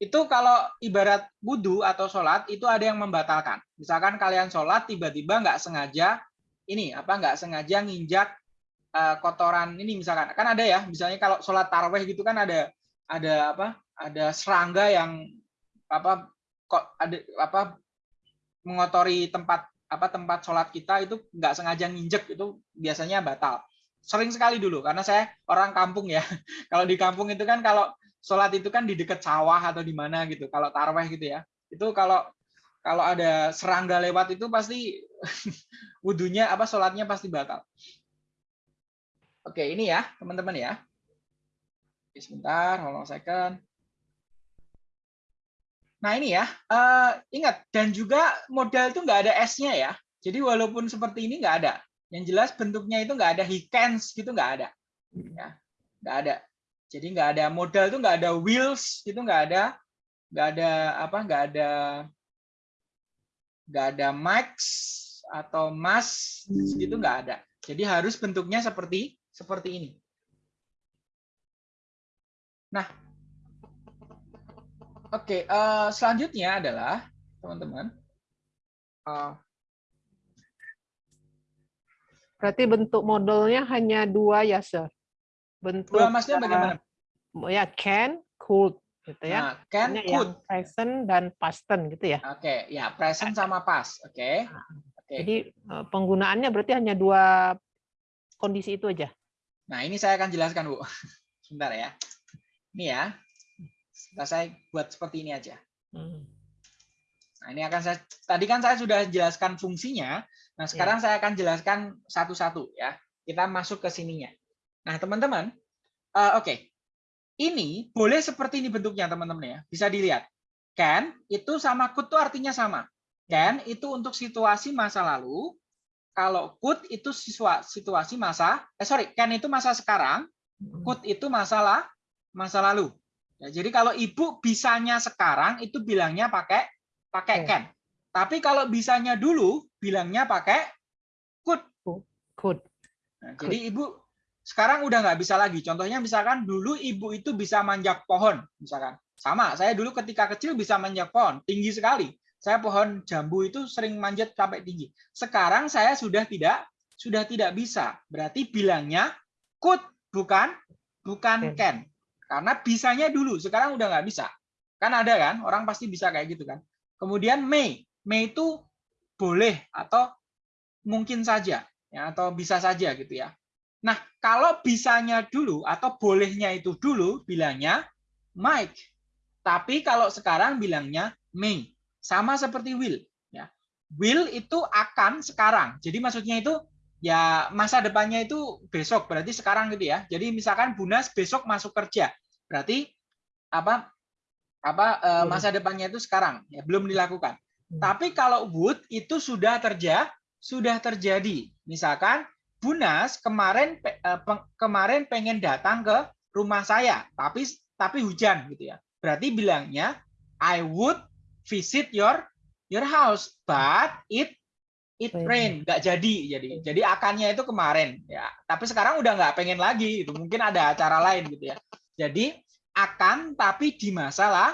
Itu kalau ibarat wudhu atau sholat itu ada yang membatalkan. Misalkan kalian sholat tiba-tiba nggak sengaja ini apa nggak sengaja nginjak eh, kotoran ini misalkan kan ada ya misalnya kalau sholat taraweh gitu kan ada ada apa ada serangga yang apa kok ada apa mengotori tempat apa tempat sholat kita itu nggak sengaja nginjek itu biasanya batal sering sekali dulu karena saya orang kampung ya. Kalau di kampung itu kan kalau sholat itu kan di dekat sawah atau di mana gitu kalau taraweh gitu ya. Itu kalau kalau ada serangga lewat itu pasti wudhunya apa sholatnya pasti batal. Oke ini ya teman-teman ya. Sebentar hold second. Nah ini ya, eh, ingat dan juga modal itu nggak ada s-nya ya. Jadi walaupun seperti ini nggak ada. Yang jelas bentuknya itu nggak ada he cans gitu nggak ada, ya nggak ada. Jadi nggak ada modal itu nggak ada wheels gitu nggak ada, nggak ada apa nggak ada nggak ada max atau mas gitu nggak ada. Jadi harus bentuknya seperti seperti ini. Nah, Oke, eh, selanjutnya adalah teman-teman. eh, Berarti bentuk modelnya hanya dua ya, Sir? Bentuk dua maksudnya eh, bagaimana? ya can, could gitu ya. Nah, can, Ini could. yang present dan past tense gitu ya. Oke, ya present sama past. Oke. Oke. Jadi eh, penggunaannya berarti hanya dua kondisi itu aja. Nah, ini saya akan jelaskan, Bu. Sebentar ya. Ini ya. Sebentar saya buat seperti ini aja. Hmm. Nah, ini akan saya tadi kan saya sudah jelaskan fungsinya. Nah, sekarang saya akan jelaskan satu-satu ya. Kita masuk ke sininya. Nah, teman-teman, eh, oke. Ini boleh seperti ini bentuknya, teman-teman ya. Bisa dilihat. Can itu sama could itu artinya sama. Can itu untuk situasi masa lalu. Kalau could itu siswa situasi masa eh sorry, can itu masa sekarang, could itu masalah masa lalu. Ya, jadi kalau ibu bisanya sekarang itu bilangnya pakai pakai can. Tapi kalau bisanya dulu bilangnya pakai could. Could. Nah, jadi ibu sekarang udah nggak bisa lagi. Contohnya misalkan dulu ibu itu bisa manjak pohon, misalkan. Sama, saya dulu ketika kecil bisa manjak pohon, tinggi sekali. Saya pohon jambu itu sering manjat sampai tinggi. Sekarang saya sudah tidak sudah tidak bisa. Berarti bilangnya could bukan bukan Can. can. Karena bisanya dulu, sekarang udah nggak bisa. Kan ada kan, orang pasti bisa kayak gitu kan. Kemudian may. May itu boleh atau mungkin saja ya atau bisa saja gitu ya. Nah, kalau bisanya dulu atau bolehnya itu dulu bilangnya might. Tapi kalau sekarang bilangnya may. Sama seperti will ya. Will itu akan sekarang. Jadi maksudnya itu ya masa depannya itu besok, berarti sekarang gitu ya. Jadi misalkan Bunas besok masuk kerja. Berarti apa apa eh, masa depannya itu sekarang ya belum dilakukan. Hmm. Tapi kalau would itu sudah terjadi, sudah terjadi. Misalkan Bunas kemarin eh, kemarin pengen datang ke rumah saya, tapi tapi hujan gitu ya. Berarti bilangnya I would visit your your house, but it it Rain. nggak jadi jadi. Jadi akannya itu kemarin ya. Tapi sekarang udah nggak pengen lagi gitu. Mungkin ada acara lain gitu ya. Jadi akan tapi di masa lah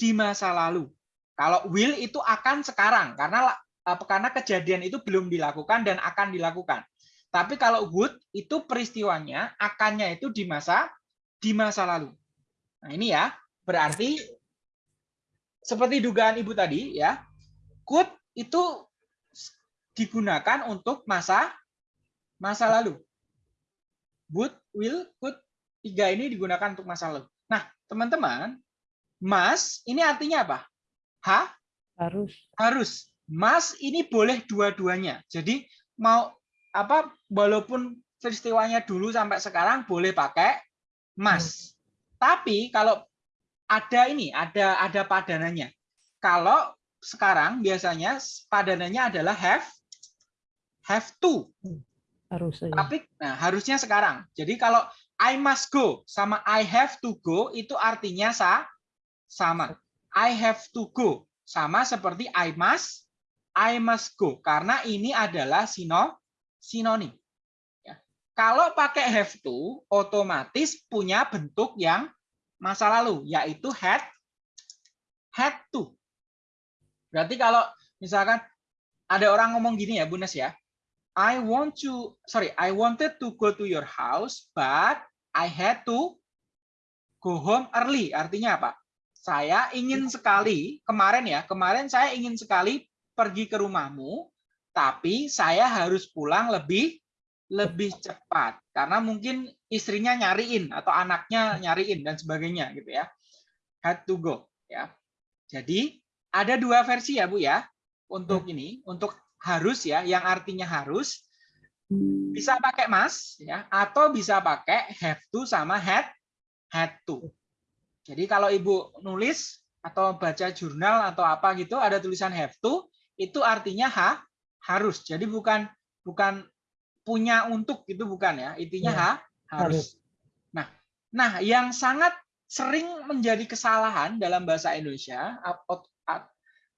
di masa lalu. Kalau will itu akan sekarang karena apa karena kejadian itu belum dilakukan dan akan dilakukan. Tapi kalau would itu peristiwanya akannya itu di masa di masa lalu. Nah, ini ya, berarti seperti dugaan Ibu tadi ya, could itu digunakan untuk masa masa lalu. Would, will, could tiga ini digunakan untuk masa lalu. Nah, teman-teman, must ini artinya apa? Ha, Harus. harus. Mas ini boleh dua-duanya. Jadi mau apa walaupun peristiwanya dulu sampai sekarang boleh pakai mas. Tapi kalau ada ini, ada ada padanannya. Kalau sekarang biasanya padanannya adalah have have to. Harus saja. Tapi nah, harusnya sekarang. Jadi kalau I must go sama I have to go itu artinya sa sama. I have to go sama seperti I must I must go karena ini adalah sino sinonim. Ya. Kalau pakai have to otomatis punya bentuk yang masa lalu yaitu had had to. Berarti kalau misalkan ada orang ngomong gini ya, Bunes ya. I want to sorry, I wanted to go to your house but I had to go home early. Artinya apa? Saya ingin sekali kemarin ya, kemarin saya ingin sekali pergi ke rumahmu, tapi saya harus pulang lebih lebih cepat karena mungkin istrinya nyariin atau anaknya nyariin dan sebagainya gitu ya. Had to go ya. Jadi ada dua versi ya Bu ya untuk ini, untuk harus ya, yang artinya harus bisa pakai mas ya atau bisa pakai have to sama had had to. Jadi kalau Ibu nulis atau baca jurnal atau apa gitu ada tulisan have to itu artinya ha harus. Jadi bukan bukan punya untuk gitu bukan ya. Intinya Ya, ha harus. Nah, nah yang sangat sering menjadi kesalahan dalam bahasa Indonesia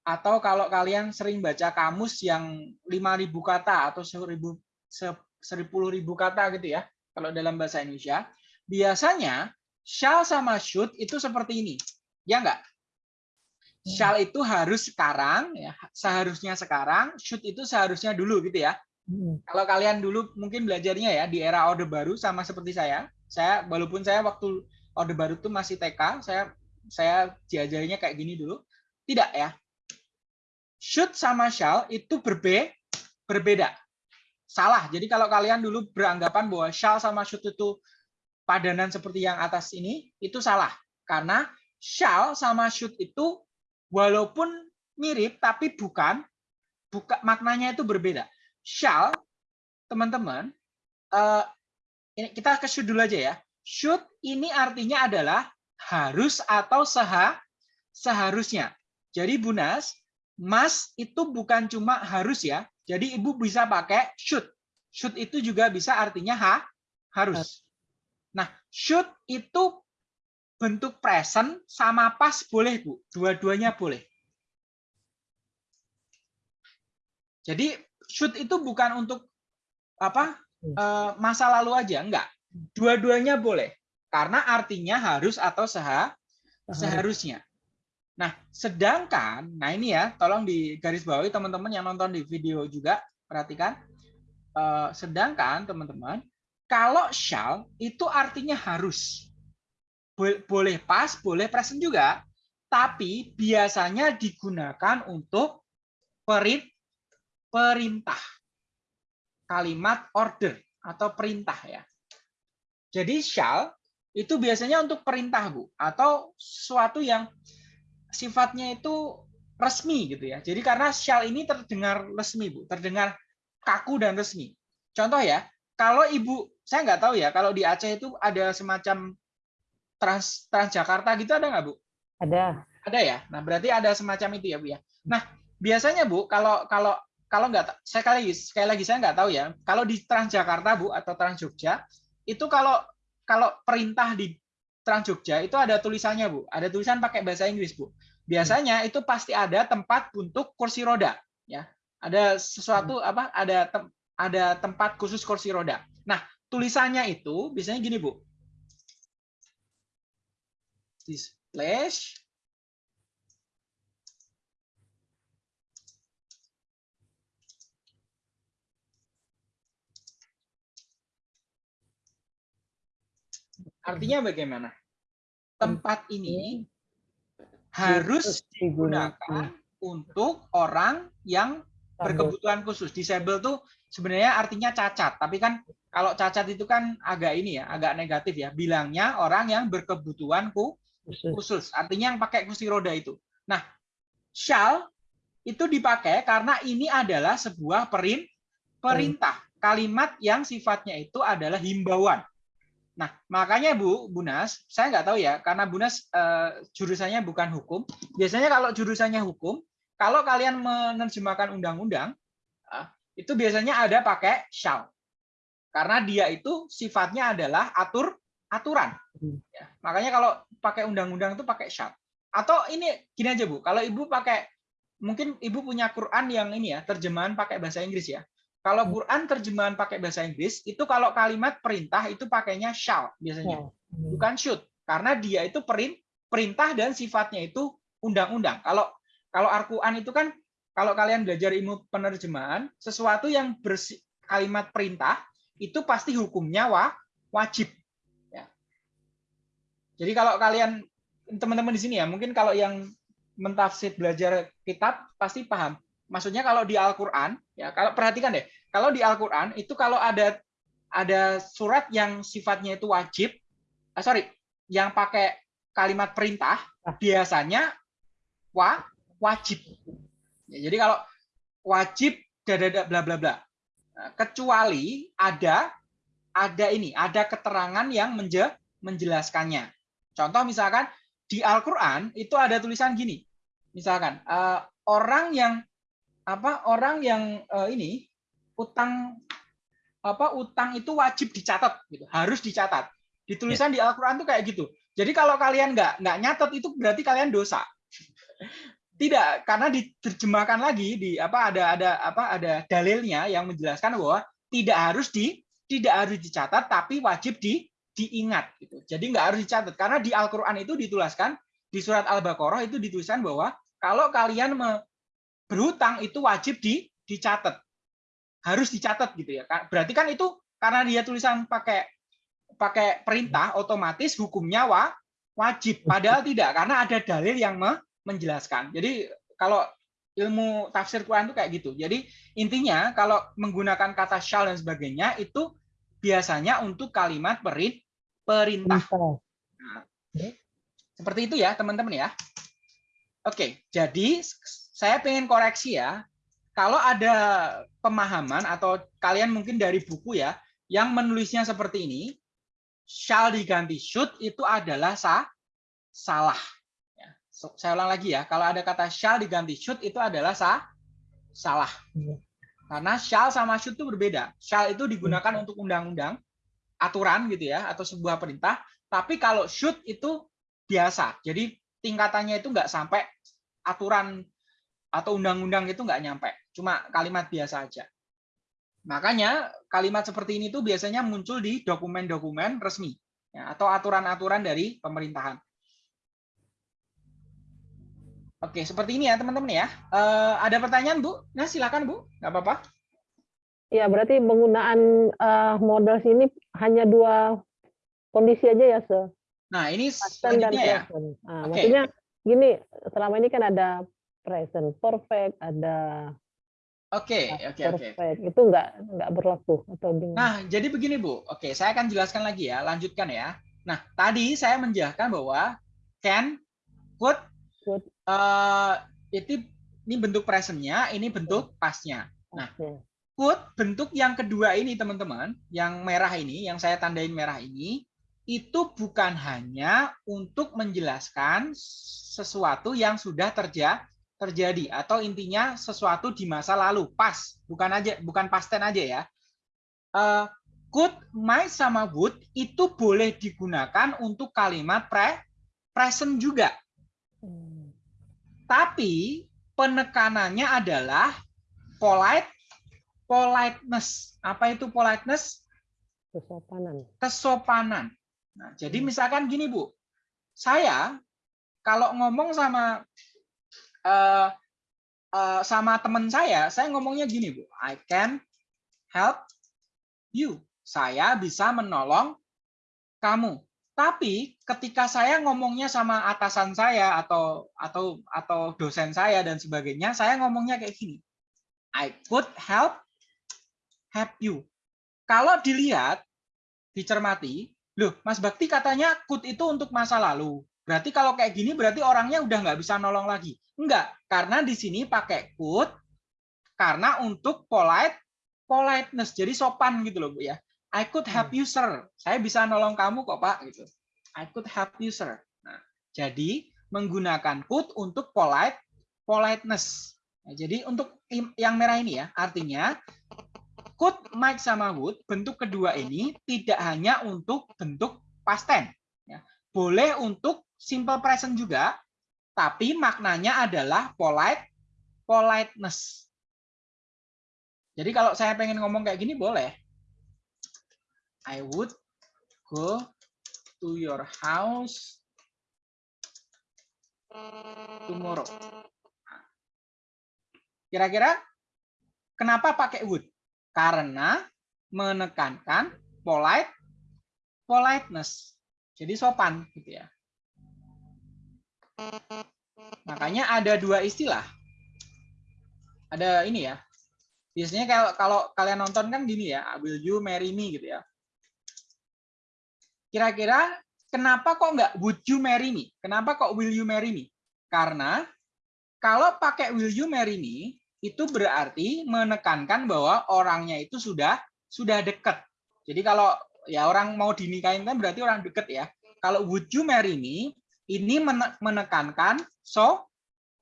atau kalau kalian sering baca kamus yang 5000 kata atau 1000 se- 10.000 kata gitu ya kalau dalam bahasa Indonesia biasanya shall sama should itu seperti ini. Ya enggak shall itu harus sekarang ya seharusnya sekarang should itu seharusnya dulu gitu ya. Hmm. kalau kalian dulu mungkin belajarnya ya di era Orde Baru sama seperti saya. Saya walaupun saya waktu Orde Baru itu masih TK saya saya diajarinya kayak gini dulu. Tidak ya. Should sama shall itu berbe berbeda. Salah. Jadi kalau kalian dulu beranggapan bahwa shall sama should itu padanan seperti yang atas ini itu salah. Karena shall sama should itu walaupun mirip tapi bukan buka maknanya itu berbeda. Shall teman-teman eh, ini kita ke should dulu aja ya. Should ini artinya adalah harus atau seha seharusnya. Jadi bunas must itu bukan cuma harus ya. Jadi ibu bisa pakai should. Should itu juga bisa artinya ha harus nah should itu bentuk present sama pas boleh bu. Dua-duanya boleh. Jadi should itu bukan untuk apa eh, masa lalu aja. Enggak. Dua-duanya boleh. Karena artinya harus atau seha seharusnya. Nah sedangkan nah ini ya tolong di garis bawahi teman-teman yang nonton di video juga perhatikan. Eh, sedangkan teman-teman kalau shall itu artinya harus Bo- boleh pas boleh present juga tapi biasanya digunakan untuk perit perintah kalimat order atau perintah ya. Jadi shall itu biasanya untuk perintah Bu atau sesuatu yang sifatnya itu resmi gitu ya. Jadi karena shall ini terdengar resmi Bu, terdengar kaku dan resmi. Contoh ya, kalau Ibu saya nggak tahu ya kalau di Aceh itu ada semacam Trans Transjakarta gitu ada nggak Bu? Ada. Ada ya. Nah, berarti ada semacam itu ya, Bu ya. Nah, biasanya Bu, kalau kalau kalau nggak saya kali sekali lagi saya nggak tahu ya. Kalau di Transjakarta Bu atau Trans Jogja itu kalau kalau perintah di Trans Jogja itu ada tulisannya Bu, ada tulisan pakai bahasa Inggris Bu. Biasanya itu pasti ada tempat untuk kursi roda ya. Ada sesuatu apa? Ada tem, ada tempat khusus kursi roda. Nah, tulisannya itu biasanya gini Bu. Display Artinya bagaimana? Tempat ini harus digunakan untuk orang yang berkebutuhan khusus. Disable tuh sebenarnya artinya cacat, tapi kan kalau cacat itu kan agak ini ya, agak negatif ya. Bilangnya orang yang berkebutuhan khusus. Artinya yang pakai kursi roda itu. Nah, shall itu dipakai karena ini adalah sebuah perin perintah. Kalimat yang sifatnya itu adalah himbauan. Nah, makanya Bu, Bunas, saya nggak tahu ya, karena Bunas uh, jurusannya bukan hukum. Biasanya kalau jurusannya hukum, kalau kalian menerjemahkan undang-undang, uh, itu biasanya ada pakai shall. Karena dia itu sifatnya adalah atur aturan. Ya, makanya kalau pakai undang-undang itu pakai shall. Atau ini gini aja Bu, kalau Ibu pakai mungkin Ibu punya Quran yang ini ya, terjemahan pakai bahasa Inggris ya. Kalau hmm. Quran terjemahan pakai bahasa Inggris, itu kalau kalimat perintah itu pakainya shall biasanya, hmm. bukan should, karena dia itu perintah dan sifatnya itu undang-undang. Kalau kalau Al-Quran itu kan kalau kalian belajar ilmu penerjemahan, sesuatu yang bersih, kalimat perintah itu pasti hukumnya wa, wajib. Ya. Jadi kalau kalian teman-teman di sini ya, mungkin kalau yang mentafsir belajar kitab pasti paham maksudnya kalau di Al-Qur'an ya kalau perhatikan deh, kalau di Al-Qur'an itu kalau ada ada surat yang sifatnya itu wajib, ah, sorry, yang pakai kalimat perintah ah. biasanya wa wajib. Ya, jadi kalau wajib dada bla bla bla. Nah, kecuali ada ada ini, ada keterangan yang menje, menjelaskannya. Contoh misalkan di Al-Qur'an itu ada tulisan gini. Misalkan uh, orang yang apa orang yang uh, ini utang apa utang itu wajib dicatat gitu harus dicatat di tulisan ya. di Al-Qur'an tuh kayak gitu jadi kalau kalian nggak nggak nyatet itu berarti kalian dosa tidak karena diterjemahkan lagi di apa ada ada apa ada dalilnya yang menjelaskan bahwa tidak harus di tidak harus dicatat tapi wajib di diingat gitu jadi nggak harus dicatat karena di Al-Qur'an itu dituliskan di surat Al-Baqarah itu dituliskan bahwa kalau kalian berhutang itu wajib di, dicatat. Harus dicatat gitu ya. Berarti kan itu karena dia tulisan pakai pakai perintah otomatis hukumnya wa, wajib. Padahal tidak karena ada dalil yang me, menjelaskan. Jadi kalau ilmu tafsir Quran itu kayak gitu. Jadi intinya kalau menggunakan kata shall dan sebagainya itu biasanya untuk kalimat perit perintah. Nah, seperti itu ya teman-teman ya. Oke, jadi saya pengen koreksi ya. Kalau ada pemahaman atau kalian mungkin dari buku ya, yang menulisnya seperti ini, shall diganti should itu adalah sah, salah. Ya, saya ulang lagi ya, kalau ada kata shall diganti should itu adalah sah, salah. Karena shall sama should itu berbeda. Shall itu digunakan untuk undang-undang, aturan gitu ya, atau sebuah perintah. Tapi kalau should itu biasa. Jadi tingkatannya itu nggak sampai aturan atau undang-undang itu nggak nyampe, cuma kalimat biasa aja. Makanya kalimat seperti ini tuh biasanya muncul di dokumen-dokumen resmi ya, atau aturan-aturan dari pemerintahan. Oke, seperti ini ya teman-teman ya. Uh, ada pertanyaan Bu? Nah silakan Bu, nggak apa-apa. Ya berarti penggunaan uh, modal sini hanya dua kondisi aja ya, Se. Nah ini selanjutnya ya. Nah, okay. Maksudnya gini, selama ini kan ada present perfect, ada Oke, oke, oke. Itu enggak enggak berlaku atau dengan... Nah, jadi begini Bu. Oke, saya akan jelaskan lagi ya, lanjutkan ya. Nah, tadi saya menjelaskan bahwa can, could, could. Uh, itu ini bentuk presentnya, ini bentuk pasnya. Nah, could bentuk yang kedua ini teman-teman, yang merah ini, yang saya tandain merah ini, itu bukan hanya untuk menjelaskan sesuatu yang sudah terjadi terjadi atau intinya sesuatu di masa lalu pas bukan aja bukan past tense aja ya uh, could might sama would itu boleh digunakan untuk kalimat pre present juga. Tapi penekanannya adalah polite politeness apa itu politeness Kesopanan. kesopanan nah jadi misalkan gini bu saya kalau ngomong sama uh, uh, sama teman saya, saya ngomongnya gini bu, I can help you. Saya bisa menolong kamu. Tapi ketika saya ngomongnya sama atasan saya atau atau atau dosen saya dan sebagainya, saya ngomongnya kayak gini. I could help help you. Kalau dilihat, dicermati, loh Mas Bakti katanya could itu untuk masa lalu. Berarti kalau kayak gini berarti orangnya udah nggak bisa nolong lagi. Enggak, karena di sini pakai could karena untuk polite politeness. Jadi sopan gitu loh, Bu ya. I could help you, sir. Saya bisa nolong kamu kok, Pak gitu. I could help you, sir. Nah, jadi menggunakan could untuk polite politeness. Nah, jadi untuk yang merah ini ya, artinya could, might sama would bentuk kedua ini tidak hanya untuk bentuk past tense ya. Boleh untuk simple present juga, tapi maknanya adalah polite politeness. Jadi kalau saya pengen ngomong kayak gini boleh. I would go to your house tomorrow. Kira-kira kenapa pakai would? Karena menekankan polite politeness. Jadi sopan gitu ya. Makanya ada dua istilah. Ada ini ya. Biasanya kalau kalau kalian nonton kan gini ya, will you marry me gitu ya. Kira-kira kenapa kok nggak would you marry me? Kenapa kok will you marry me? Karena kalau pakai will you marry me itu berarti menekankan bahwa orangnya itu sudah sudah dekat. Jadi kalau ya orang mau dinikahin kan berarti orang deket ya. Kalau would you marry me ini menekankan so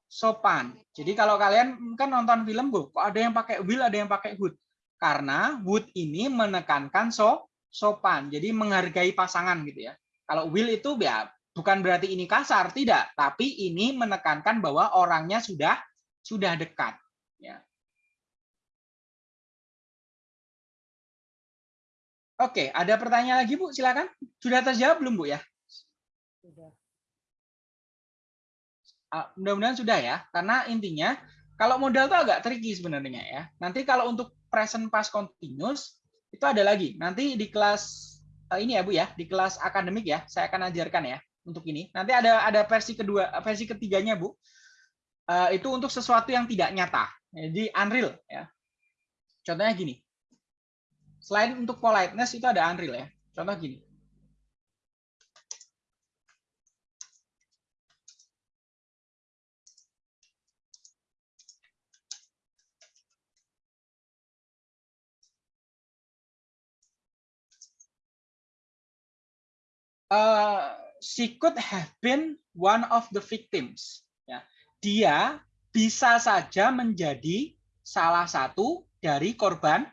sopan. Jadi kalau kalian kan nonton film, Bu, kok ada yang pakai will, ada yang pakai would. Karena would ini menekankan so sopan. Jadi menghargai pasangan gitu ya. Kalau will itu ya bukan berarti ini kasar, tidak, tapi ini menekankan bahwa orangnya sudah sudah dekat ya. Oke, ada pertanyaan lagi Bu, silakan. Sudah terjawab belum Bu ya? Sudah. Mudah-mudahan sudah ya, karena intinya kalau modal itu agak tricky sebenarnya ya. Nanti kalau untuk present past continuous itu ada lagi. Nanti di kelas ini ya Bu ya, di kelas akademik ya, saya akan ajarkan ya untuk ini. Nanti ada ada versi kedua, versi ketiganya Bu. itu untuk sesuatu yang tidak nyata. Jadi unreal ya. Contohnya gini. Selain untuk politeness itu ada unreal ya. Contoh gini. Uh, she could have been one of the victims. Ya, dia bisa saja menjadi salah satu dari korban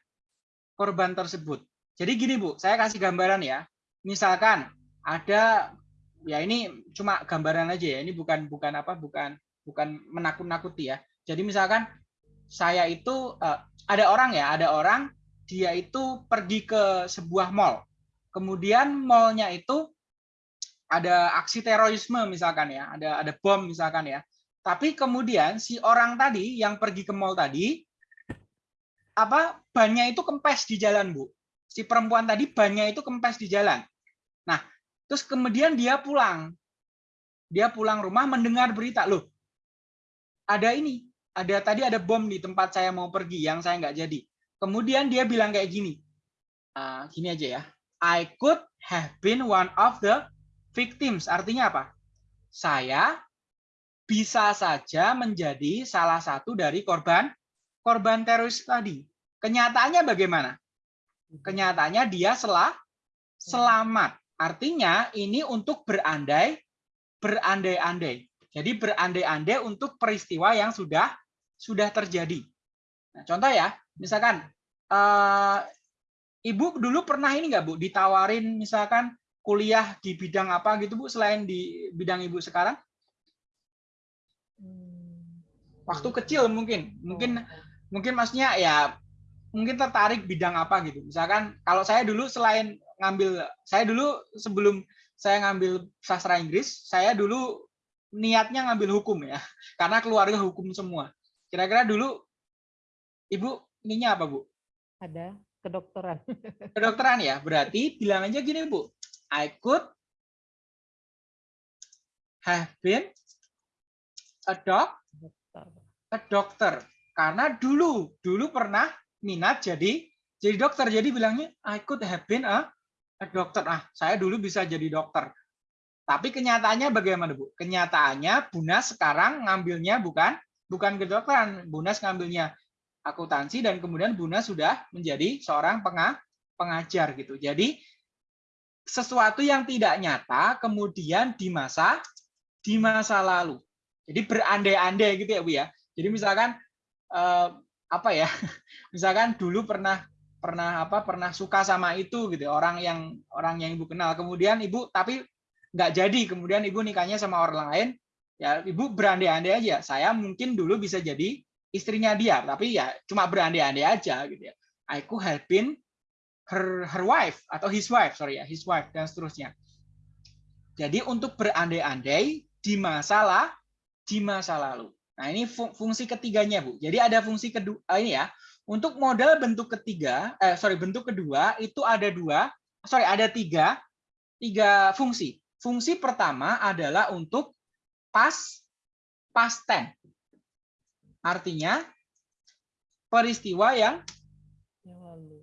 korban tersebut. Jadi gini Bu, saya kasih gambaran ya. Misalkan ada ya ini cuma gambaran aja ya. Ini bukan bukan apa bukan bukan menakut-nakuti ya. Jadi misalkan saya itu uh, ada orang ya, ada orang dia itu pergi ke sebuah mall. Kemudian mallnya itu ada aksi terorisme misalkan ya, ada ada bom misalkan ya. Tapi kemudian si orang tadi yang pergi ke mall tadi apa bannya itu kempes di jalan, Bu. Si perempuan tadi bannya itu kempes di jalan. Nah, terus kemudian dia pulang. Dia pulang rumah mendengar berita, loh. Ada ini, ada tadi ada bom di tempat saya mau pergi yang saya nggak jadi. Kemudian dia bilang kayak gini. Uh, gini aja ya. I could have been one of the victims. Artinya apa? Saya bisa saja menjadi salah satu dari korban korban teroris tadi. Kenyataannya bagaimana? Kenyataannya dia selah selamat. Artinya ini untuk berandai berandai-andai. Jadi berandai-andai untuk peristiwa yang sudah sudah terjadi. Nah, contoh ya, misalkan eh, ibu dulu pernah ini nggak bu ditawarin misalkan kuliah di bidang apa gitu bu selain di bidang ibu sekarang? Hmm. Waktu kecil mungkin, mungkin mungkin maksudnya ya mungkin tertarik bidang apa gitu. Misalkan kalau saya dulu selain ngambil saya dulu sebelum saya ngambil sastra Inggris, saya dulu niatnya ngambil hukum ya. Karena keluarga hukum semua. Kira-kira dulu Ibu ininya apa, Bu? Ada kedokteran. Kedokteran ya. Berarti bilang aja gini, Bu. I could have been a doc, a doctor. Karena dulu, dulu pernah minat jadi jadi dokter. Jadi bilangnya I could have been a, a doctor. Ah, saya dulu bisa jadi dokter. Tapi kenyataannya bagaimana, Bu? Kenyataannya Bunas sekarang ngambilnya bukan bukan kedokteran. Bunas ngambilnya akuntansi dan kemudian Bunas sudah menjadi seorang pengajar gitu. Jadi sesuatu yang tidak nyata kemudian di masa di masa lalu. Jadi berandai-andai gitu ya Bu ya. Jadi misalkan eh, apa ya? Misalkan dulu pernah pernah apa pernah suka sama itu gitu orang yang orang yang ibu kenal kemudian ibu tapi nggak jadi kemudian ibu nikahnya sama orang lain ya ibu berandai-andai aja saya mungkin dulu bisa jadi istrinya dia, tapi ya cuma berandai-andai aja gitu ya. Have been her her wife atau his wife, sorry ya, his wife dan seterusnya. Jadi untuk berandai-andai di masalah di masa lalu. Nah, ini fungsi ketiganya, Bu. Jadi ada fungsi kedua ah, ini ya. Untuk modal bentuk ketiga, eh sorry, bentuk kedua itu ada dua, sorry, ada tiga tiga fungsi. Fungsi pertama adalah untuk past past tense Artinya peristiwa yang yang lalu.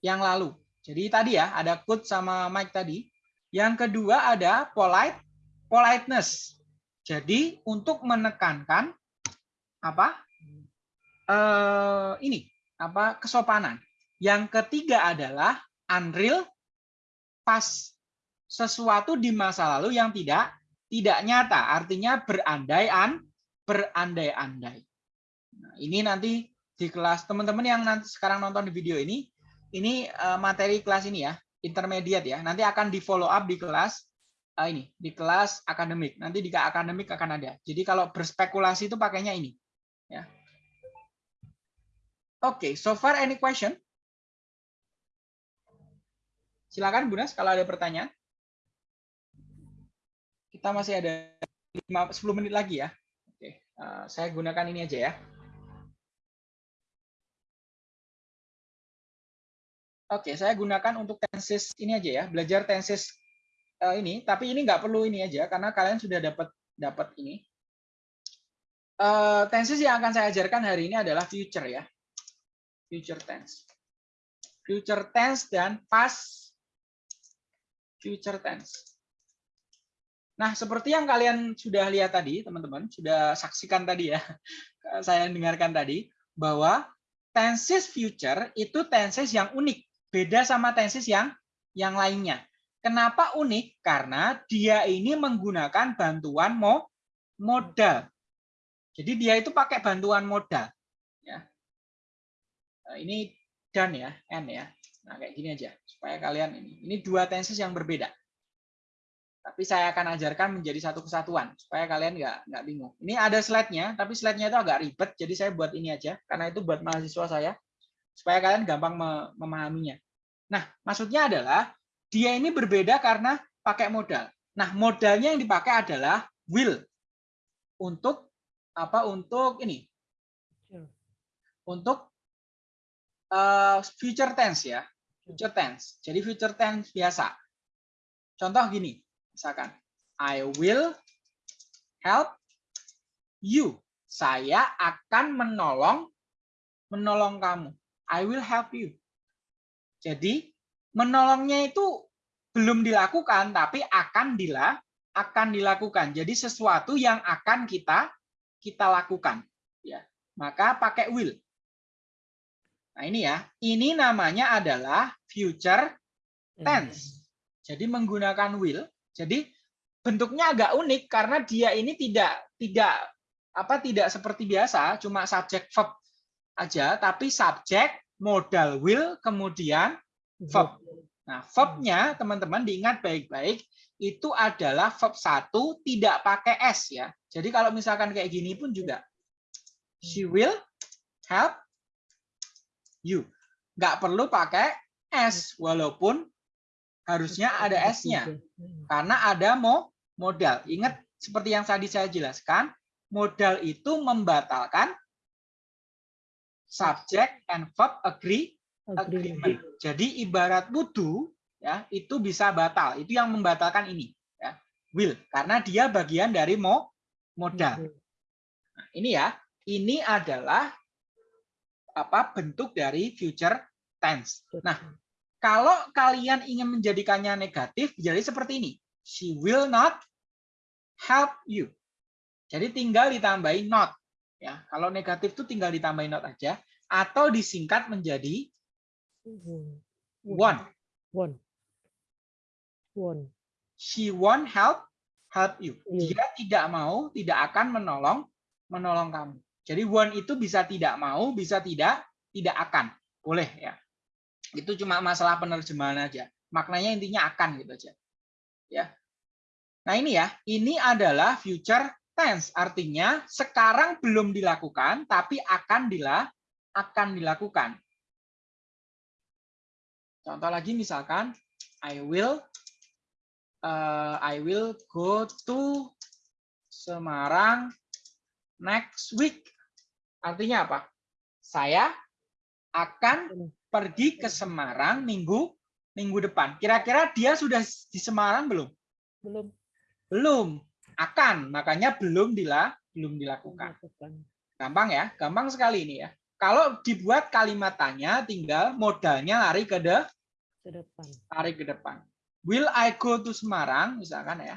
Yang lalu. Jadi tadi ya ada could sama Mike tadi. Yang kedua ada polite, politeness. Jadi untuk menekankan apa? Eh, ini apa kesopanan. Yang ketiga adalah unreal pas sesuatu di masa lalu yang tidak tidak nyata, artinya berandai-an berandai-andai. Nah, ini nanti di kelas teman-teman yang nanti sekarang nonton di video ini, ini uh, materi kelas ini ya, intermediate ya. Nanti akan di follow up di kelas uh, ini, di kelas akademik. Nanti di akademik akan ada. Jadi kalau berspekulasi itu pakainya ini. Ya. Oke, okay, so far any question? Silakan Bu Nas kalau ada pertanyaan. Kita masih ada 5, 10 menit lagi ya. Oke, uh, saya gunakan ini aja ya. Oke, saya gunakan untuk tenses ini aja ya, belajar tenses uh, ini. Tapi ini nggak perlu ini aja karena kalian sudah dapat dapat ini. Uh, tenses yang akan saya ajarkan hari ini adalah future ya, future tense, future tense dan past future tense. Nah, seperti yang kalian sudah lihat tadi, teman-teman, sudah saksikan tadi ya, saya dengarkan tadi, bahwa tenses future itu tenses yang unik beda sama tenses yang yang lainnya. Kenapa unik? Karena dia ini menggunakan bantuan mo, modal. Jadi dia itu pakai bantuan modal. Ya. Nah, ini dan ya, n ya. Nah kayak gini aja supaya kalian ini. Ini dua tenses yang berbeda. Tapi saya akan ajarkan menjadi satu kesatuan supaya kalian nggak nggak bingung. Ini ada slide-nya, tapi slide-nya itu agak ribet, jadi saya buat ini aja karena itu buat mahasiswa saya supaya kalian gampang memahaminya. Nah, maksudnya adalah dia ini berbeda karena pakai modal. Nah, modalnya yang dipakai adalah will untuk apa? Untuk ini, untuk uh, future tense ya, future tense. Jadi future tense biasa. Contoh gini, misalkan, I will help you. Saya akan menolong menolong kamu. I will help you. Jadi menolongnya itu belum dilakukan tapi akan dila akan dilakukan. Jadi sesuatu yang akan kita kita lakukan ya. Maka pakai will. Nah, ini ya. Ini namanya adalah future tense. Jadi menggunakan will. Jadi bentuknya agak unik karena dia ini tidak tidak apa tidak seperti biasa cuma subjek verb aja tapi subjek modal will kemudian verb. Nah, verbnya teman-teman diingat baik-baik itu adalah verb satu tidak pakai s ya. Jadi kalau misalkan kayak gini pun juga she will help you. Nggak perlu pakai s walaupun harusnya ada s-nya karena ada mo modal. Ingat seperti yang tadi saya jelaskan, modal itu membatalkan subject and verb agree agreement. Jadi ibarat wudhu ya itu bisa batal. Itu yang membatalkan ini ya. Will karena dia bagian dari mo modal. Nah, ini ya, ini adalah apa bentuk dari future tense. Nah, kalau kalian ingin menjadikannya negatif jadi seperti ini. She will not help you. Jadi tinggal ditambahin not ya. Kalau negatif itu tinggal ditambahin not aja atau disingkat menjadi won't. Won't. Won't. She won't help help you. Iya. Dia tidak mau, tidak akan menolong menolong kamu. Jadi won't itu bisa tidak mau, bisa tidak tidak akan. Boleh ya. Itu cuma masalah penerjemahan aja. Maknanya intinya akan gitu aja. Ya. Nah, ini ya, ini adalah future tense. Artinya sekarang belum dilakukan tapi akan dila akan dilakukan. Contoh lagi misalkan I will uh, I will go to Semarang next week. Artinya apa? Saya akan pergi ke Semarang minggu minggu depan. Kira-kira dia sudah di Semarang belum? Belum Belum. Akan, makanya belum dila belum dilakukan. Gampang ya, gampang sekali ini ya. Kalau dibuat kalimat tanya, tinggal modalnya lari ke de, ke depan. lari ke depan. Will I go to Semarang, misalkan ya.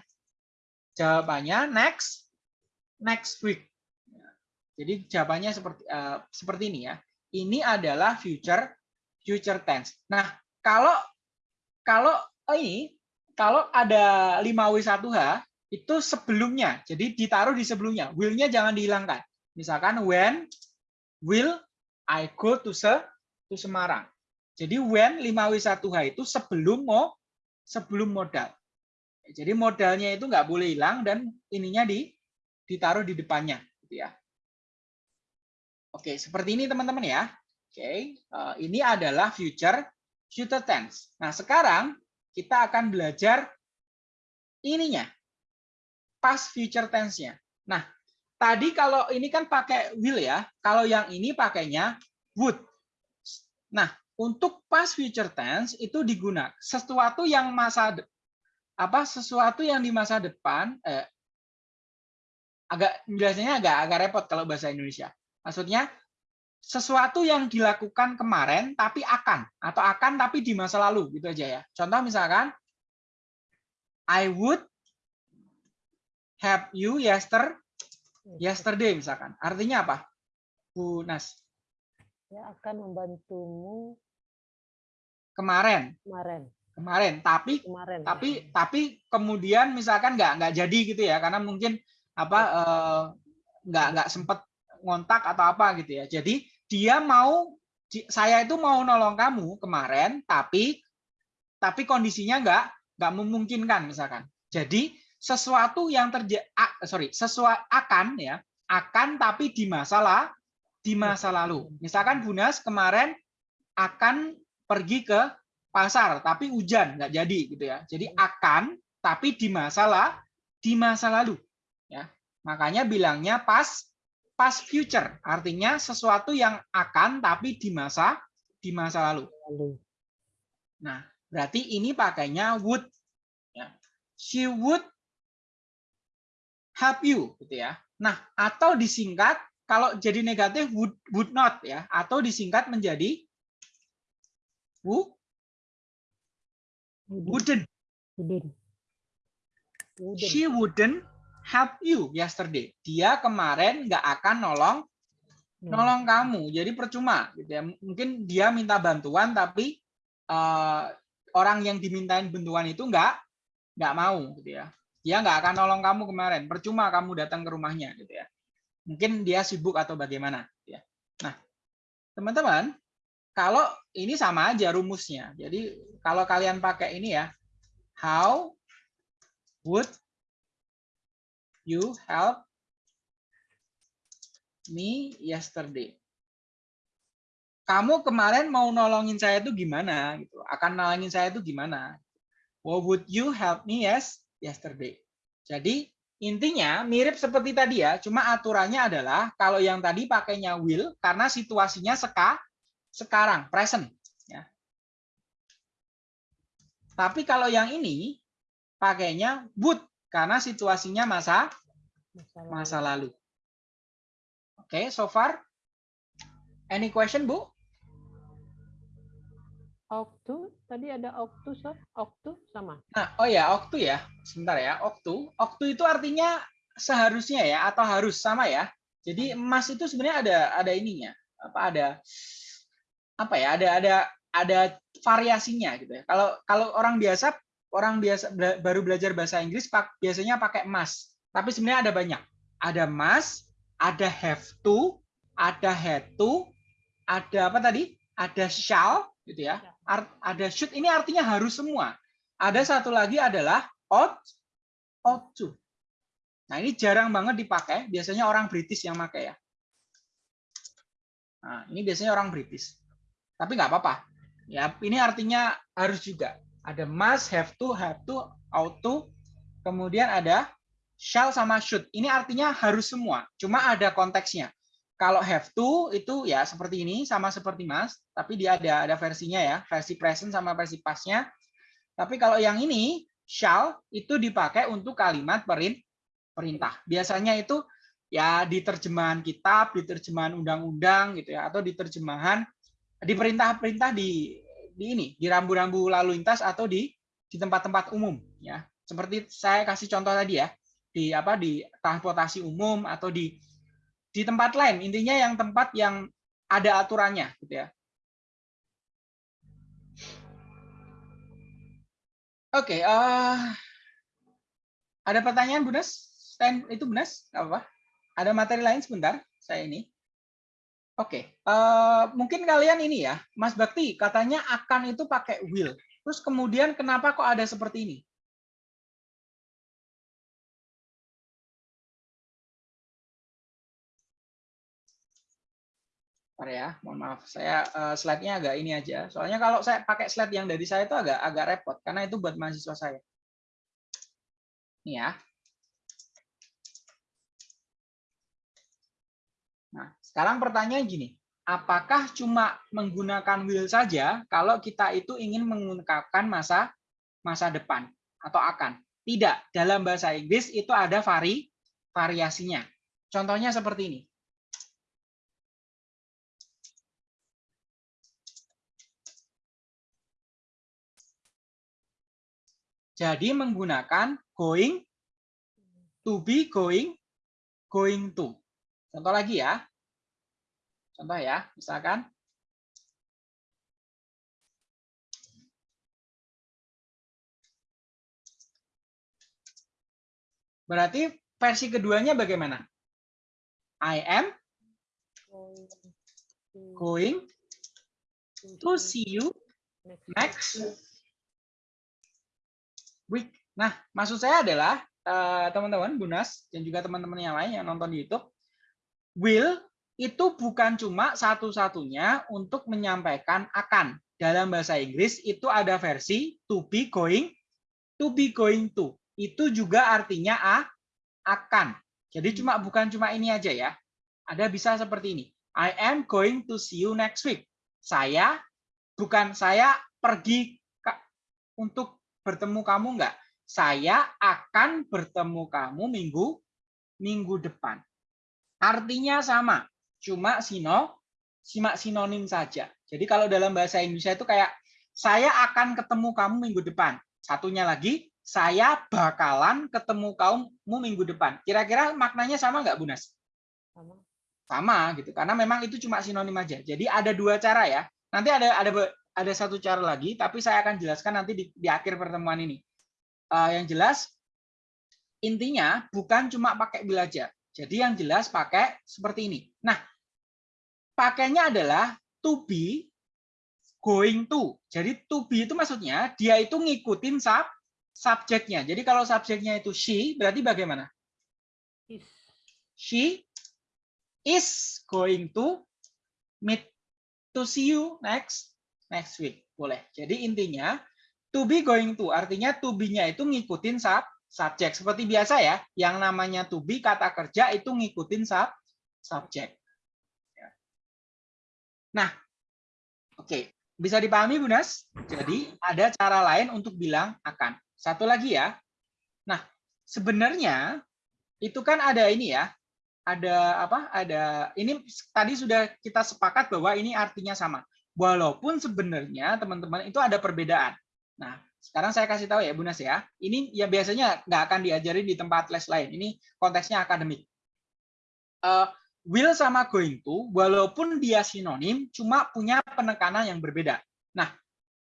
Jawabannya next, next week. Jadi jawabannya seperti eh, seperti ini ya. Ini adalah future future tense. Nah, kalau kalau oh ini kalau ada 5W1H itu sebelumnya. Jadi ditaruh di sebelumnya. Will-nya jangan dihilangkan. Misalkan when will I go to se to Semarang. Jadi when 5W1H itu sebelum mau sebelum modal. Jadi modalnya itu nggak boleh hilang dan ininya di ditaruh di depannya gitu ya. Oke, seperti ini teman-teman ya. Oke, eh, ini adalah future future tense. Nah, sekarang kita akan belajar ininya. Past future tense-nya. Nah, tadi kalau ini kan pakai will ya. Kalau yang ini pakainya would. Nah, untuk past future tense itu digunakan sesuatu yang masa apa sesuatu yang di masa depan eh, agak biasanya agak agak repot kalau bahasa Indonesia. Maksudnya sesuatu yang dilakukan kemarin tapi akan atau akan tapi di masa lalu gitu aja ya. Contoh misalkan I would have you yester yesterday misalkan. Artinya apa? Bu Nas, Ya akan membantumu kemarin, kemarin. kemarin tapi Kemarin. ya. tapi tapi kemudian misalkan nggak nggak jadi gitu ya karena mungkin apa eh, nggak nggak sempet ngontak atau apa gitu ya jadi dia mau saya itu mau nolong kamu kemarin tapi tapi kondisinya nggak nggak memungkinkan misalkan jadi sesuatu yang terjadi sorry sesuatu akan ya akan tapi di masalah di masa lalu. Misalkan Bunas kemarin akan pergi ke pasar tapi hujan nggak jadi gitu ya. Jadi akan tapi di masalah di masa lalu ya. Makanya bilangnya pas pas future artinya sesuatu yang akan tapi di masa di masa lalu. Lalu. nah berarti ini pakainya would ya. She would help you gitu ya nah atau disingkat kalau jadi negatif would would not ya atau disingkat menjadi who Wouldn't. wouldn't Wouldn't. She wouldn't help you yesterday. Dia kemarin nggak akan nolong Hmm. nolong kamu. Jadi percuma gitu ya. Mungkin dia minta bantuan tapi eh, orang yang dimintain bantuan itu nggak nggak mau gitu ya. Dia nggak akan nolong kamu kemarin. Percuma kamu datang ke rumahnya gitu ya. Mungkin dia sibuk atau bagaimana gitu ya. Nah, teman-teman, kalau ini sama aja rumusnya. Jadi kalau kalian pakai ini ya, how would you help me yesterday? Kamu kemarin mau nolongin saya itu gimana gitu. Akan nolongin saya itu gimana? What would you help me yes yesterday? Jadi intinya mirip seperti tadi ya, cuma aturannya adalah kalau yang tadi pakainya will karena situasinya seka sekarang, present ya. Tapi kalau yang ini pakainya would karena situasinya masa masa lalu. Oke, okay, so far any question, Bu? Oktu, tadi ada oktu, so? oktu sama. Nah, oh ya, oktu ya. Sebentar ya, oktu. Oktu itu artinya seharusnya ya atau harus sama ya. Jadi emas itu sebenarnya ada ada ininya. Apa ada apa ya? Ada ada ada variasinya gitu ya. Kalau kalau orang biasa orang biasa baru belajar bahasa Inggris biasanya pakai emas. Tapi sebenarnya ada banyak. Ada emas, ada have to, ada had to, ada apa tadi? Ada shall gitu ya ada should ini artinya harus semua. Ada satu lagi adalah ought, ought to. Nah ini jarang banget dipakai, biasanya orang British yang pakai ya. Nah, ini biasanya orang British. Tapi nggak apa-apa. Ya, ini artinya harus juga. Ada must, have to, have to, ought to. Kemudian ada shall sama should. Ini artinya harus semua. Cuma ada konteksnya. Kalau have to itu ya seperti ini sama seperti Mas, tapi dia ada ada versinya ya, versi present sama versi pastnya. Tapi kalau yang ini shall itu dipakai untuk kalimat perintah. Biasanya itu ya di terjemahan kitab, di terjemahan undang-undang gitu ya, atau di terjemahan di perintah-perintah di di ini, di rambu-rambu lalu lintas atau di di tempat-tempat umum ya. Seperti saya kasih contoh tadi ya, di apa di transportasi umum atau di di tempat lain. Intinya yang tempat yang ada aturannya, gitu ya. Oke, okay, uh, eh, ada pertanyaan Bu Nes? Itu Bu Nes? apa? Ada materi lain sebentar, saya ini. Oke, okay, uh, eh, mungkin kalian ini ya, Mas Bakti katanya akan itu pakai will. Terus kemudian kenapa kok ada seperti ini? Bentar ya, mohon maaf. Saya uh, slide-nya agak ini aja. Soalnya kalau saya pakai slide yang dari saya itu agak agak repot karena itu buat mahasiswa saya. Ini ya. Nah, sekarang pertanyaan gini, apakah cuma menggunakan will saja kalau kita itu ingin mengungkapkan masa masa depan atau akan? Tidak, dalam bahasa Inggris itu ada vari variasinya. Contohnya seperti ini. Jadi menggunakan going, to be going, going to. Contoh lagi ya. Contoh ya, misalkan. Berarti versi keduanya bagaimana? I am going to see you next week. Nah, maksud saya adalah eh, teman-teman uh, Bunas dan juga teman-teman yang lain yang nonton di YouTube, will itu bukan cuma satu-satunya untuk menyampaikan akan. Dalam bahasa Inggris itu ada versi to be going, to be going to. Itu juga artinya a, akan. Jadi cuma bukan cuma ini aja ya. Ada bisa seperti ini. I am going to see you next week. Saya bukan saya pergi untuk bertemu kamu enggak? Saya akan bertemu kamu minggu minggu depan. Artinya sama, cuma sino simak sinonim saja. Jadi kalau dalam bahasa Indonesia itu kayak saya akan ketemu kamu minggu depan. Satunya lagi, saya bakalan ketemu kamu minggu depan. Kira-kira maknanya sama nggak, Bunas? Sama. Sama gitu. Karena memang itu cuma sinonim aja. Jadi ada dua cara ya. Nanti ada ada ada satu cara lagi, tapi saya akan jelaskan nanti di, di akhir pertemuan ini. Uh, yang jelas, intinya bukan cuma pakai aja. Jadi yang jelas pakai seperti ini. Nah, pakainya adalah to be going to. Jadi to be itu maksudnya dia itu ngikutin sub subjeknya. Jadi kalau subjeknya itu she, berarti bagaimana? Is. She is going to meet to see you next next week. Boleh. Jadi intinya to be going to artinya to be-nya itu ngikutin sub subjek seperti biasa ya. Yang namanya to be kata kerja itu ngikutin sub subjek. Ya. Nah, oke, okay. bisa dipahami Bu Nas? Jadi ada cara lain untuk bilang akan. Satu lagi ya. Nah, sebenarnya itu kan ada ini ya. Ada apa? Ada ini tadi sudah kita sepakat bahwa ini artinya sama. Walaupun sebenarnya teman-teman itu ada perbedaan. Nah, sekarang saya kasih tahu ya Bu Nas ya. Ini ya biasanya nggak akan diajarin di tempat les lain. Ini konteksnya akademik. Uh, will sama going to, walaupun dia sinonim, cuma punya penekanan yang berbeda. Nah,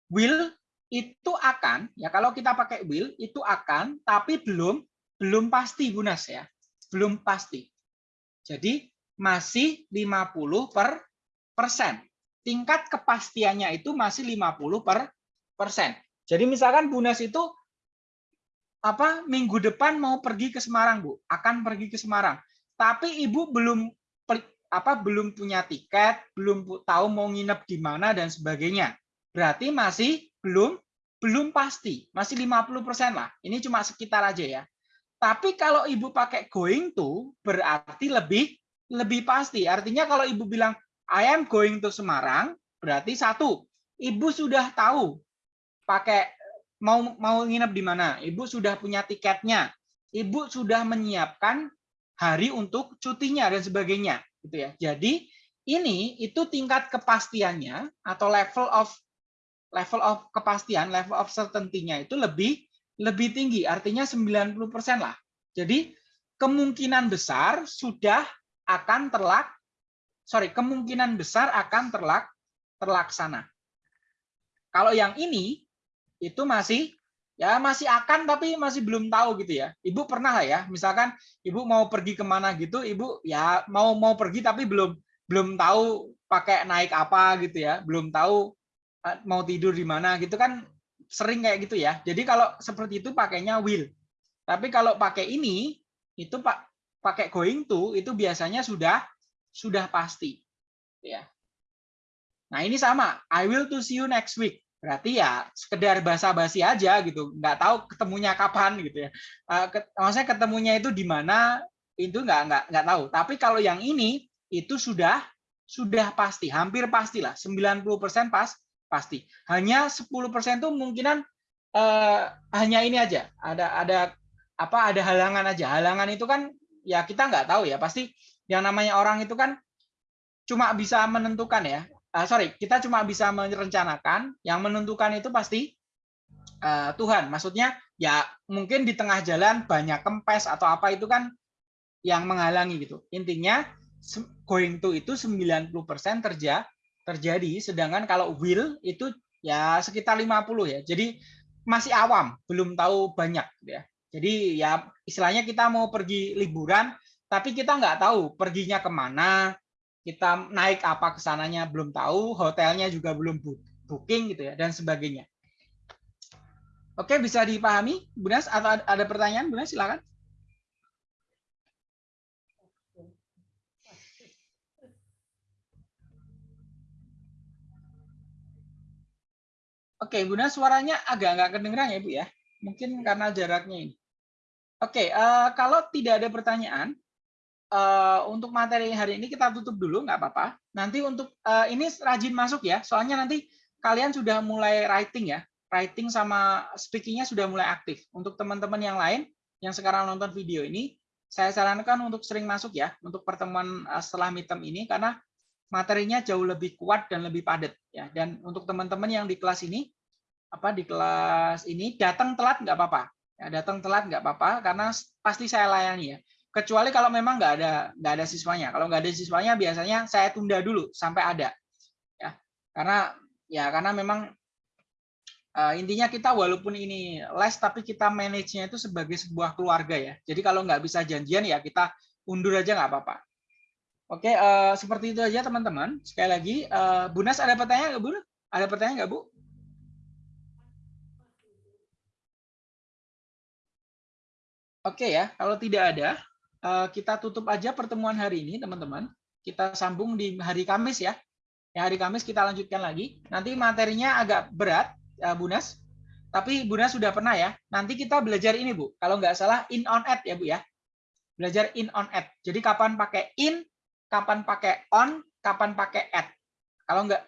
will itu akan, ya kalau kita pakai will, itu akan, tapi belum belum pasti Bu Nas ya. Belum pasti. Jadi masih 50 per persen tingkat kepastiannya itu masih 50 per persen. Jadi misalkan Bunas itu apa minggu depan mau pergi ke Semarang, Bu, akan pergi ke Semarang. Tapi Ibu belum apa belum punya tiket, belum tahu mau nginep di mana dan sebagainya. Berarti masih belum belum pasti, masih 50% lah. Ini cuma sekitar aja ya. Tapi kalau Ibu pakai going to berarti lebih lebih pasti. Artinya kalau Ibu bilang I am going to Semarang, berarti satu, ibu sudah tahu pakai mau mau nginep di mana, ibu sudah punya tiketnya, ibu sudah menyiapkan hari untuk cutinya dan sebagainya, gitu ya. Jadi ini itu tingkat kepastiannya atau level of level of kepastian, level of certainty-nya itu lebih lebih tinggi, artinya 90% lah. Jadi kemungkinan besar sudah akan terlak sorry, kemungkinan besar akan terlak, terlaksana. Kalau yang ini itu masih ya masih akan tapi masih belum tahu gitu ya. Ibu pernah lah ya, misalkan ibu mau pergi ke mana gitu, ibu ya mau mau pergi tapi belum belum tahu pakai naik apa gitu ya, belum tahu eh, mau tidur di mana gitu kan sering kayak gitu ya. Jadi kalau seperti itu pakainya will. Tapi kalau pakai ini itu pak pakai going to itu biasanya sudah sudah pasti. Ya. Nah ini sama, I will to see you next week. Berarti ya sekedar basa-basi aja gitu, nggak tahu ketemunya kapan gitu ya. Uh, maksudnya ketemunya itu di mana itu nggak nggak nggak tahu. Tapi kalau yang ini itu sudah sudah pasti, hampir pastilah, 90% pas pasti. Hanya 10% itu mungkinan uh, hanya ini aja, ada ada apa ada halangan aja. Halangan itu kan ya kita nggak tahu ya, pasti yang namanya orang itu kan cuma bisa menentukan ya. Uh, sorry, kita cuma bisa merencanakan. Yang menentukan itu pasti uh, Tuhan. Maksudnya ya mungkin di tengah jalan banyak kempes atau apa itu kan yang menghalangi gitu. Intinya going to itu 90% terja terjadi sedangkan kalau will itu ya sekitar 50 ya. Jadi masih awam, belum tahu banyak ya. Jadi ya istilahnya kita mau pergi liburan tapi kita nggak tahu perginya ke mana, kita naik apa ke sananya belum tahu, hotelnya juga belum booking gitu ya, dan sebagainya. Oke, bisa dipahami, Bu Nas? Atau ada pertanyaan, Bu Nas? Silakan. Oke, Bu Nas, suaranya agak nggak kedengeran ya, Bu ya. Mungkin karena jaraknya ini. Oke, uh, kalau tidak ada pertanyaan, uh, untuk materi hari ini kita tutup dulu, nggak apa-apa. Nanti untuk uh, ini rajin masuk ya, soalnya nanti kalian sudah mulai writing ya, writing sama speakingnya sudah mulai aktif. Untuk teman-teman yang lain yang sekarang nonton video ini, saya sarankan untuk sering masuk ya, untuk pertemuan uh, setelah midterm ini, karena materinya jauh lebih kuat dan lebih padat ya. Dan untuk teman-teman yang di kelas ini, apa di kelas ini datang telat nggak apa-apa, ya, datang telat nggak apa-apa, karena pasti saya layani ya kecuali kalau memang nggak ada nggak ada siswanya kalau nggak ada siswanya biasanya saya tunda dulu sampai ada ya karena ya karena memang Eh, intinya kita walaupun ini les tapi kita manage-nya itu sebagai sebuah keluarga ya. Jadi kalau nggak bisa janjian ya kita undur aja nggak apa-apa. Oke, eh, seperti itu aja teman-teman. Sekali lagi, eh, Bu Nas ada pertanyaan nggak Bu? Ada pertanyaan nggak Bu? Oke ya, kalau tidak ada, eh, kita tutup aja pertemuan hari ini teman-teman. Kita sambung di hari Kamis ya. Ya, hari Kamis kita lanjutkan lagi. Nanti materinya agak berat, ya, Bu Nas. Tapi Bu Nas sudah pernah ya. Nanti kita belajar ini Bu. Kalau nggak salah in on at ya Bu ya. Belajar in on at. Jadi kapan pakai in, kapan pakai on, kapan pakai at. Kalau nggak,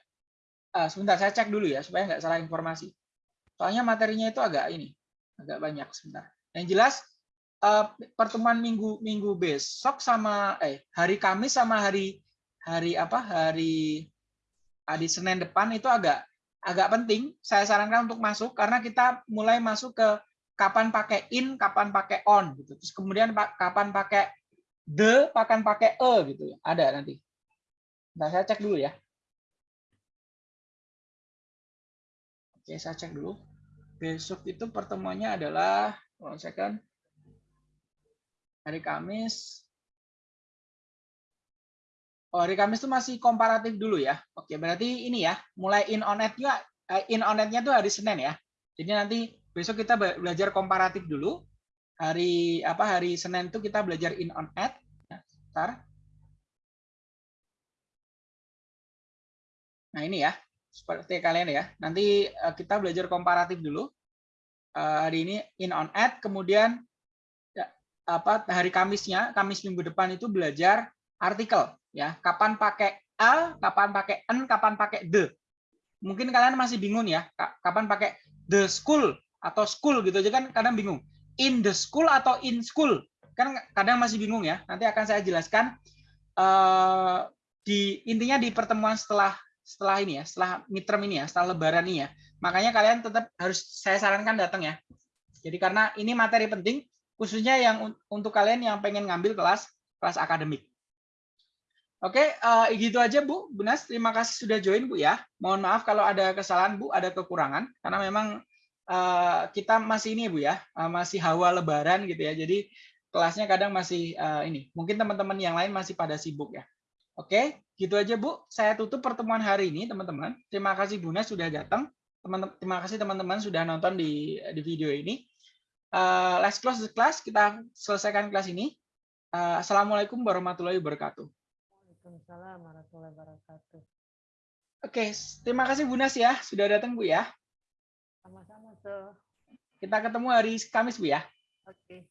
eh, sebentar saya cek dulu ya supaya nggak salah informasi. Soalnya materinya itu agak ini, agak banyak sebentar. Yang jelas eh, pertemuan minggu minggu besok sama eh hari Kamis sama hari hari apa hari hari Senin depan itu agak agak penting. Saya sarankan untuk masuk karena kita mulai masuk ke kapan pakai in, kapan pakai on gitu. Terus kemudian pa- kapan pakai the, kapan pakai e gitu ya. Ada nanti. Nah, saya cek dulu ya. Oke, saya cek dulu. Besok itu pertemuannya adalah one second. Hari Kamis. Oh, hari Kamis itu masih komparatif dulu ya. Oke, berarti ini ya, mulai in on net-nya eh, in on net-nya tuh hari Senin ya. Jadi nanti besok kita be- belajar komparatif dulu. Hari apa hari Senin itu kita belajar in on net. Ya, Bentar. Nah, ini ya. Seperti kalian ya. Nanti eh, kita belajar komparatif dulu. Eh, hari ini in on ad, kemudian apa hari Kamisnya, Kamis minggu depan itu belajar artikel ya. Kapan pakai a, kapan pakai n, kapan pakai the. Mungkin kalian masih bingung ya, ka- kapan pakai the school atau school gitu aja kan kadang bingung. In the school atau in school kan kadang masih bingung ya. Nanti akan saya jelaskan eh, di intinya di pertemuan setelah setelah ini ya, setelah midterm ini ya, setelah lebaran ini ya. Makanya kalian tetap harus saya sarankan datang ya. Jadi karena ini materi penting khususnya yang un- untuk kalian yang pengen ngambil kelas kelas akademik. Oke, eh, gitu aja Bu. Bu Nas, terima kasih sudah join Bu ya. Mohon maaf kalau ada kesalahan Bu, ada kekurangan karena memang eh, kita masih ini Bu ya, eh, masih hawa lebaran gitu ya. Jadi kelasnya kadang masih eh, ini. Mungkin teman-teman yang lain masih pada sibuk ya. Oke, gitu aja Bu. Saya tutup pertemuan hari ini, teman-teman. Terima kasih Bu Nas sudah datang. Teman terima kasih teman-teman sudah nonton di di video ini. Eh, let's close the class. Kita selesaikan kelas ini. Eh, Assalamualaikum warahmatullahi wabarakatuh. Waalaikumsalam warahmatullahi wabarakatuh. Oke, terima kasih Bu Nas ya sudah datang Bu ya. Sama-sama. Kita ketemu hari Kamis Bu ya. Oke.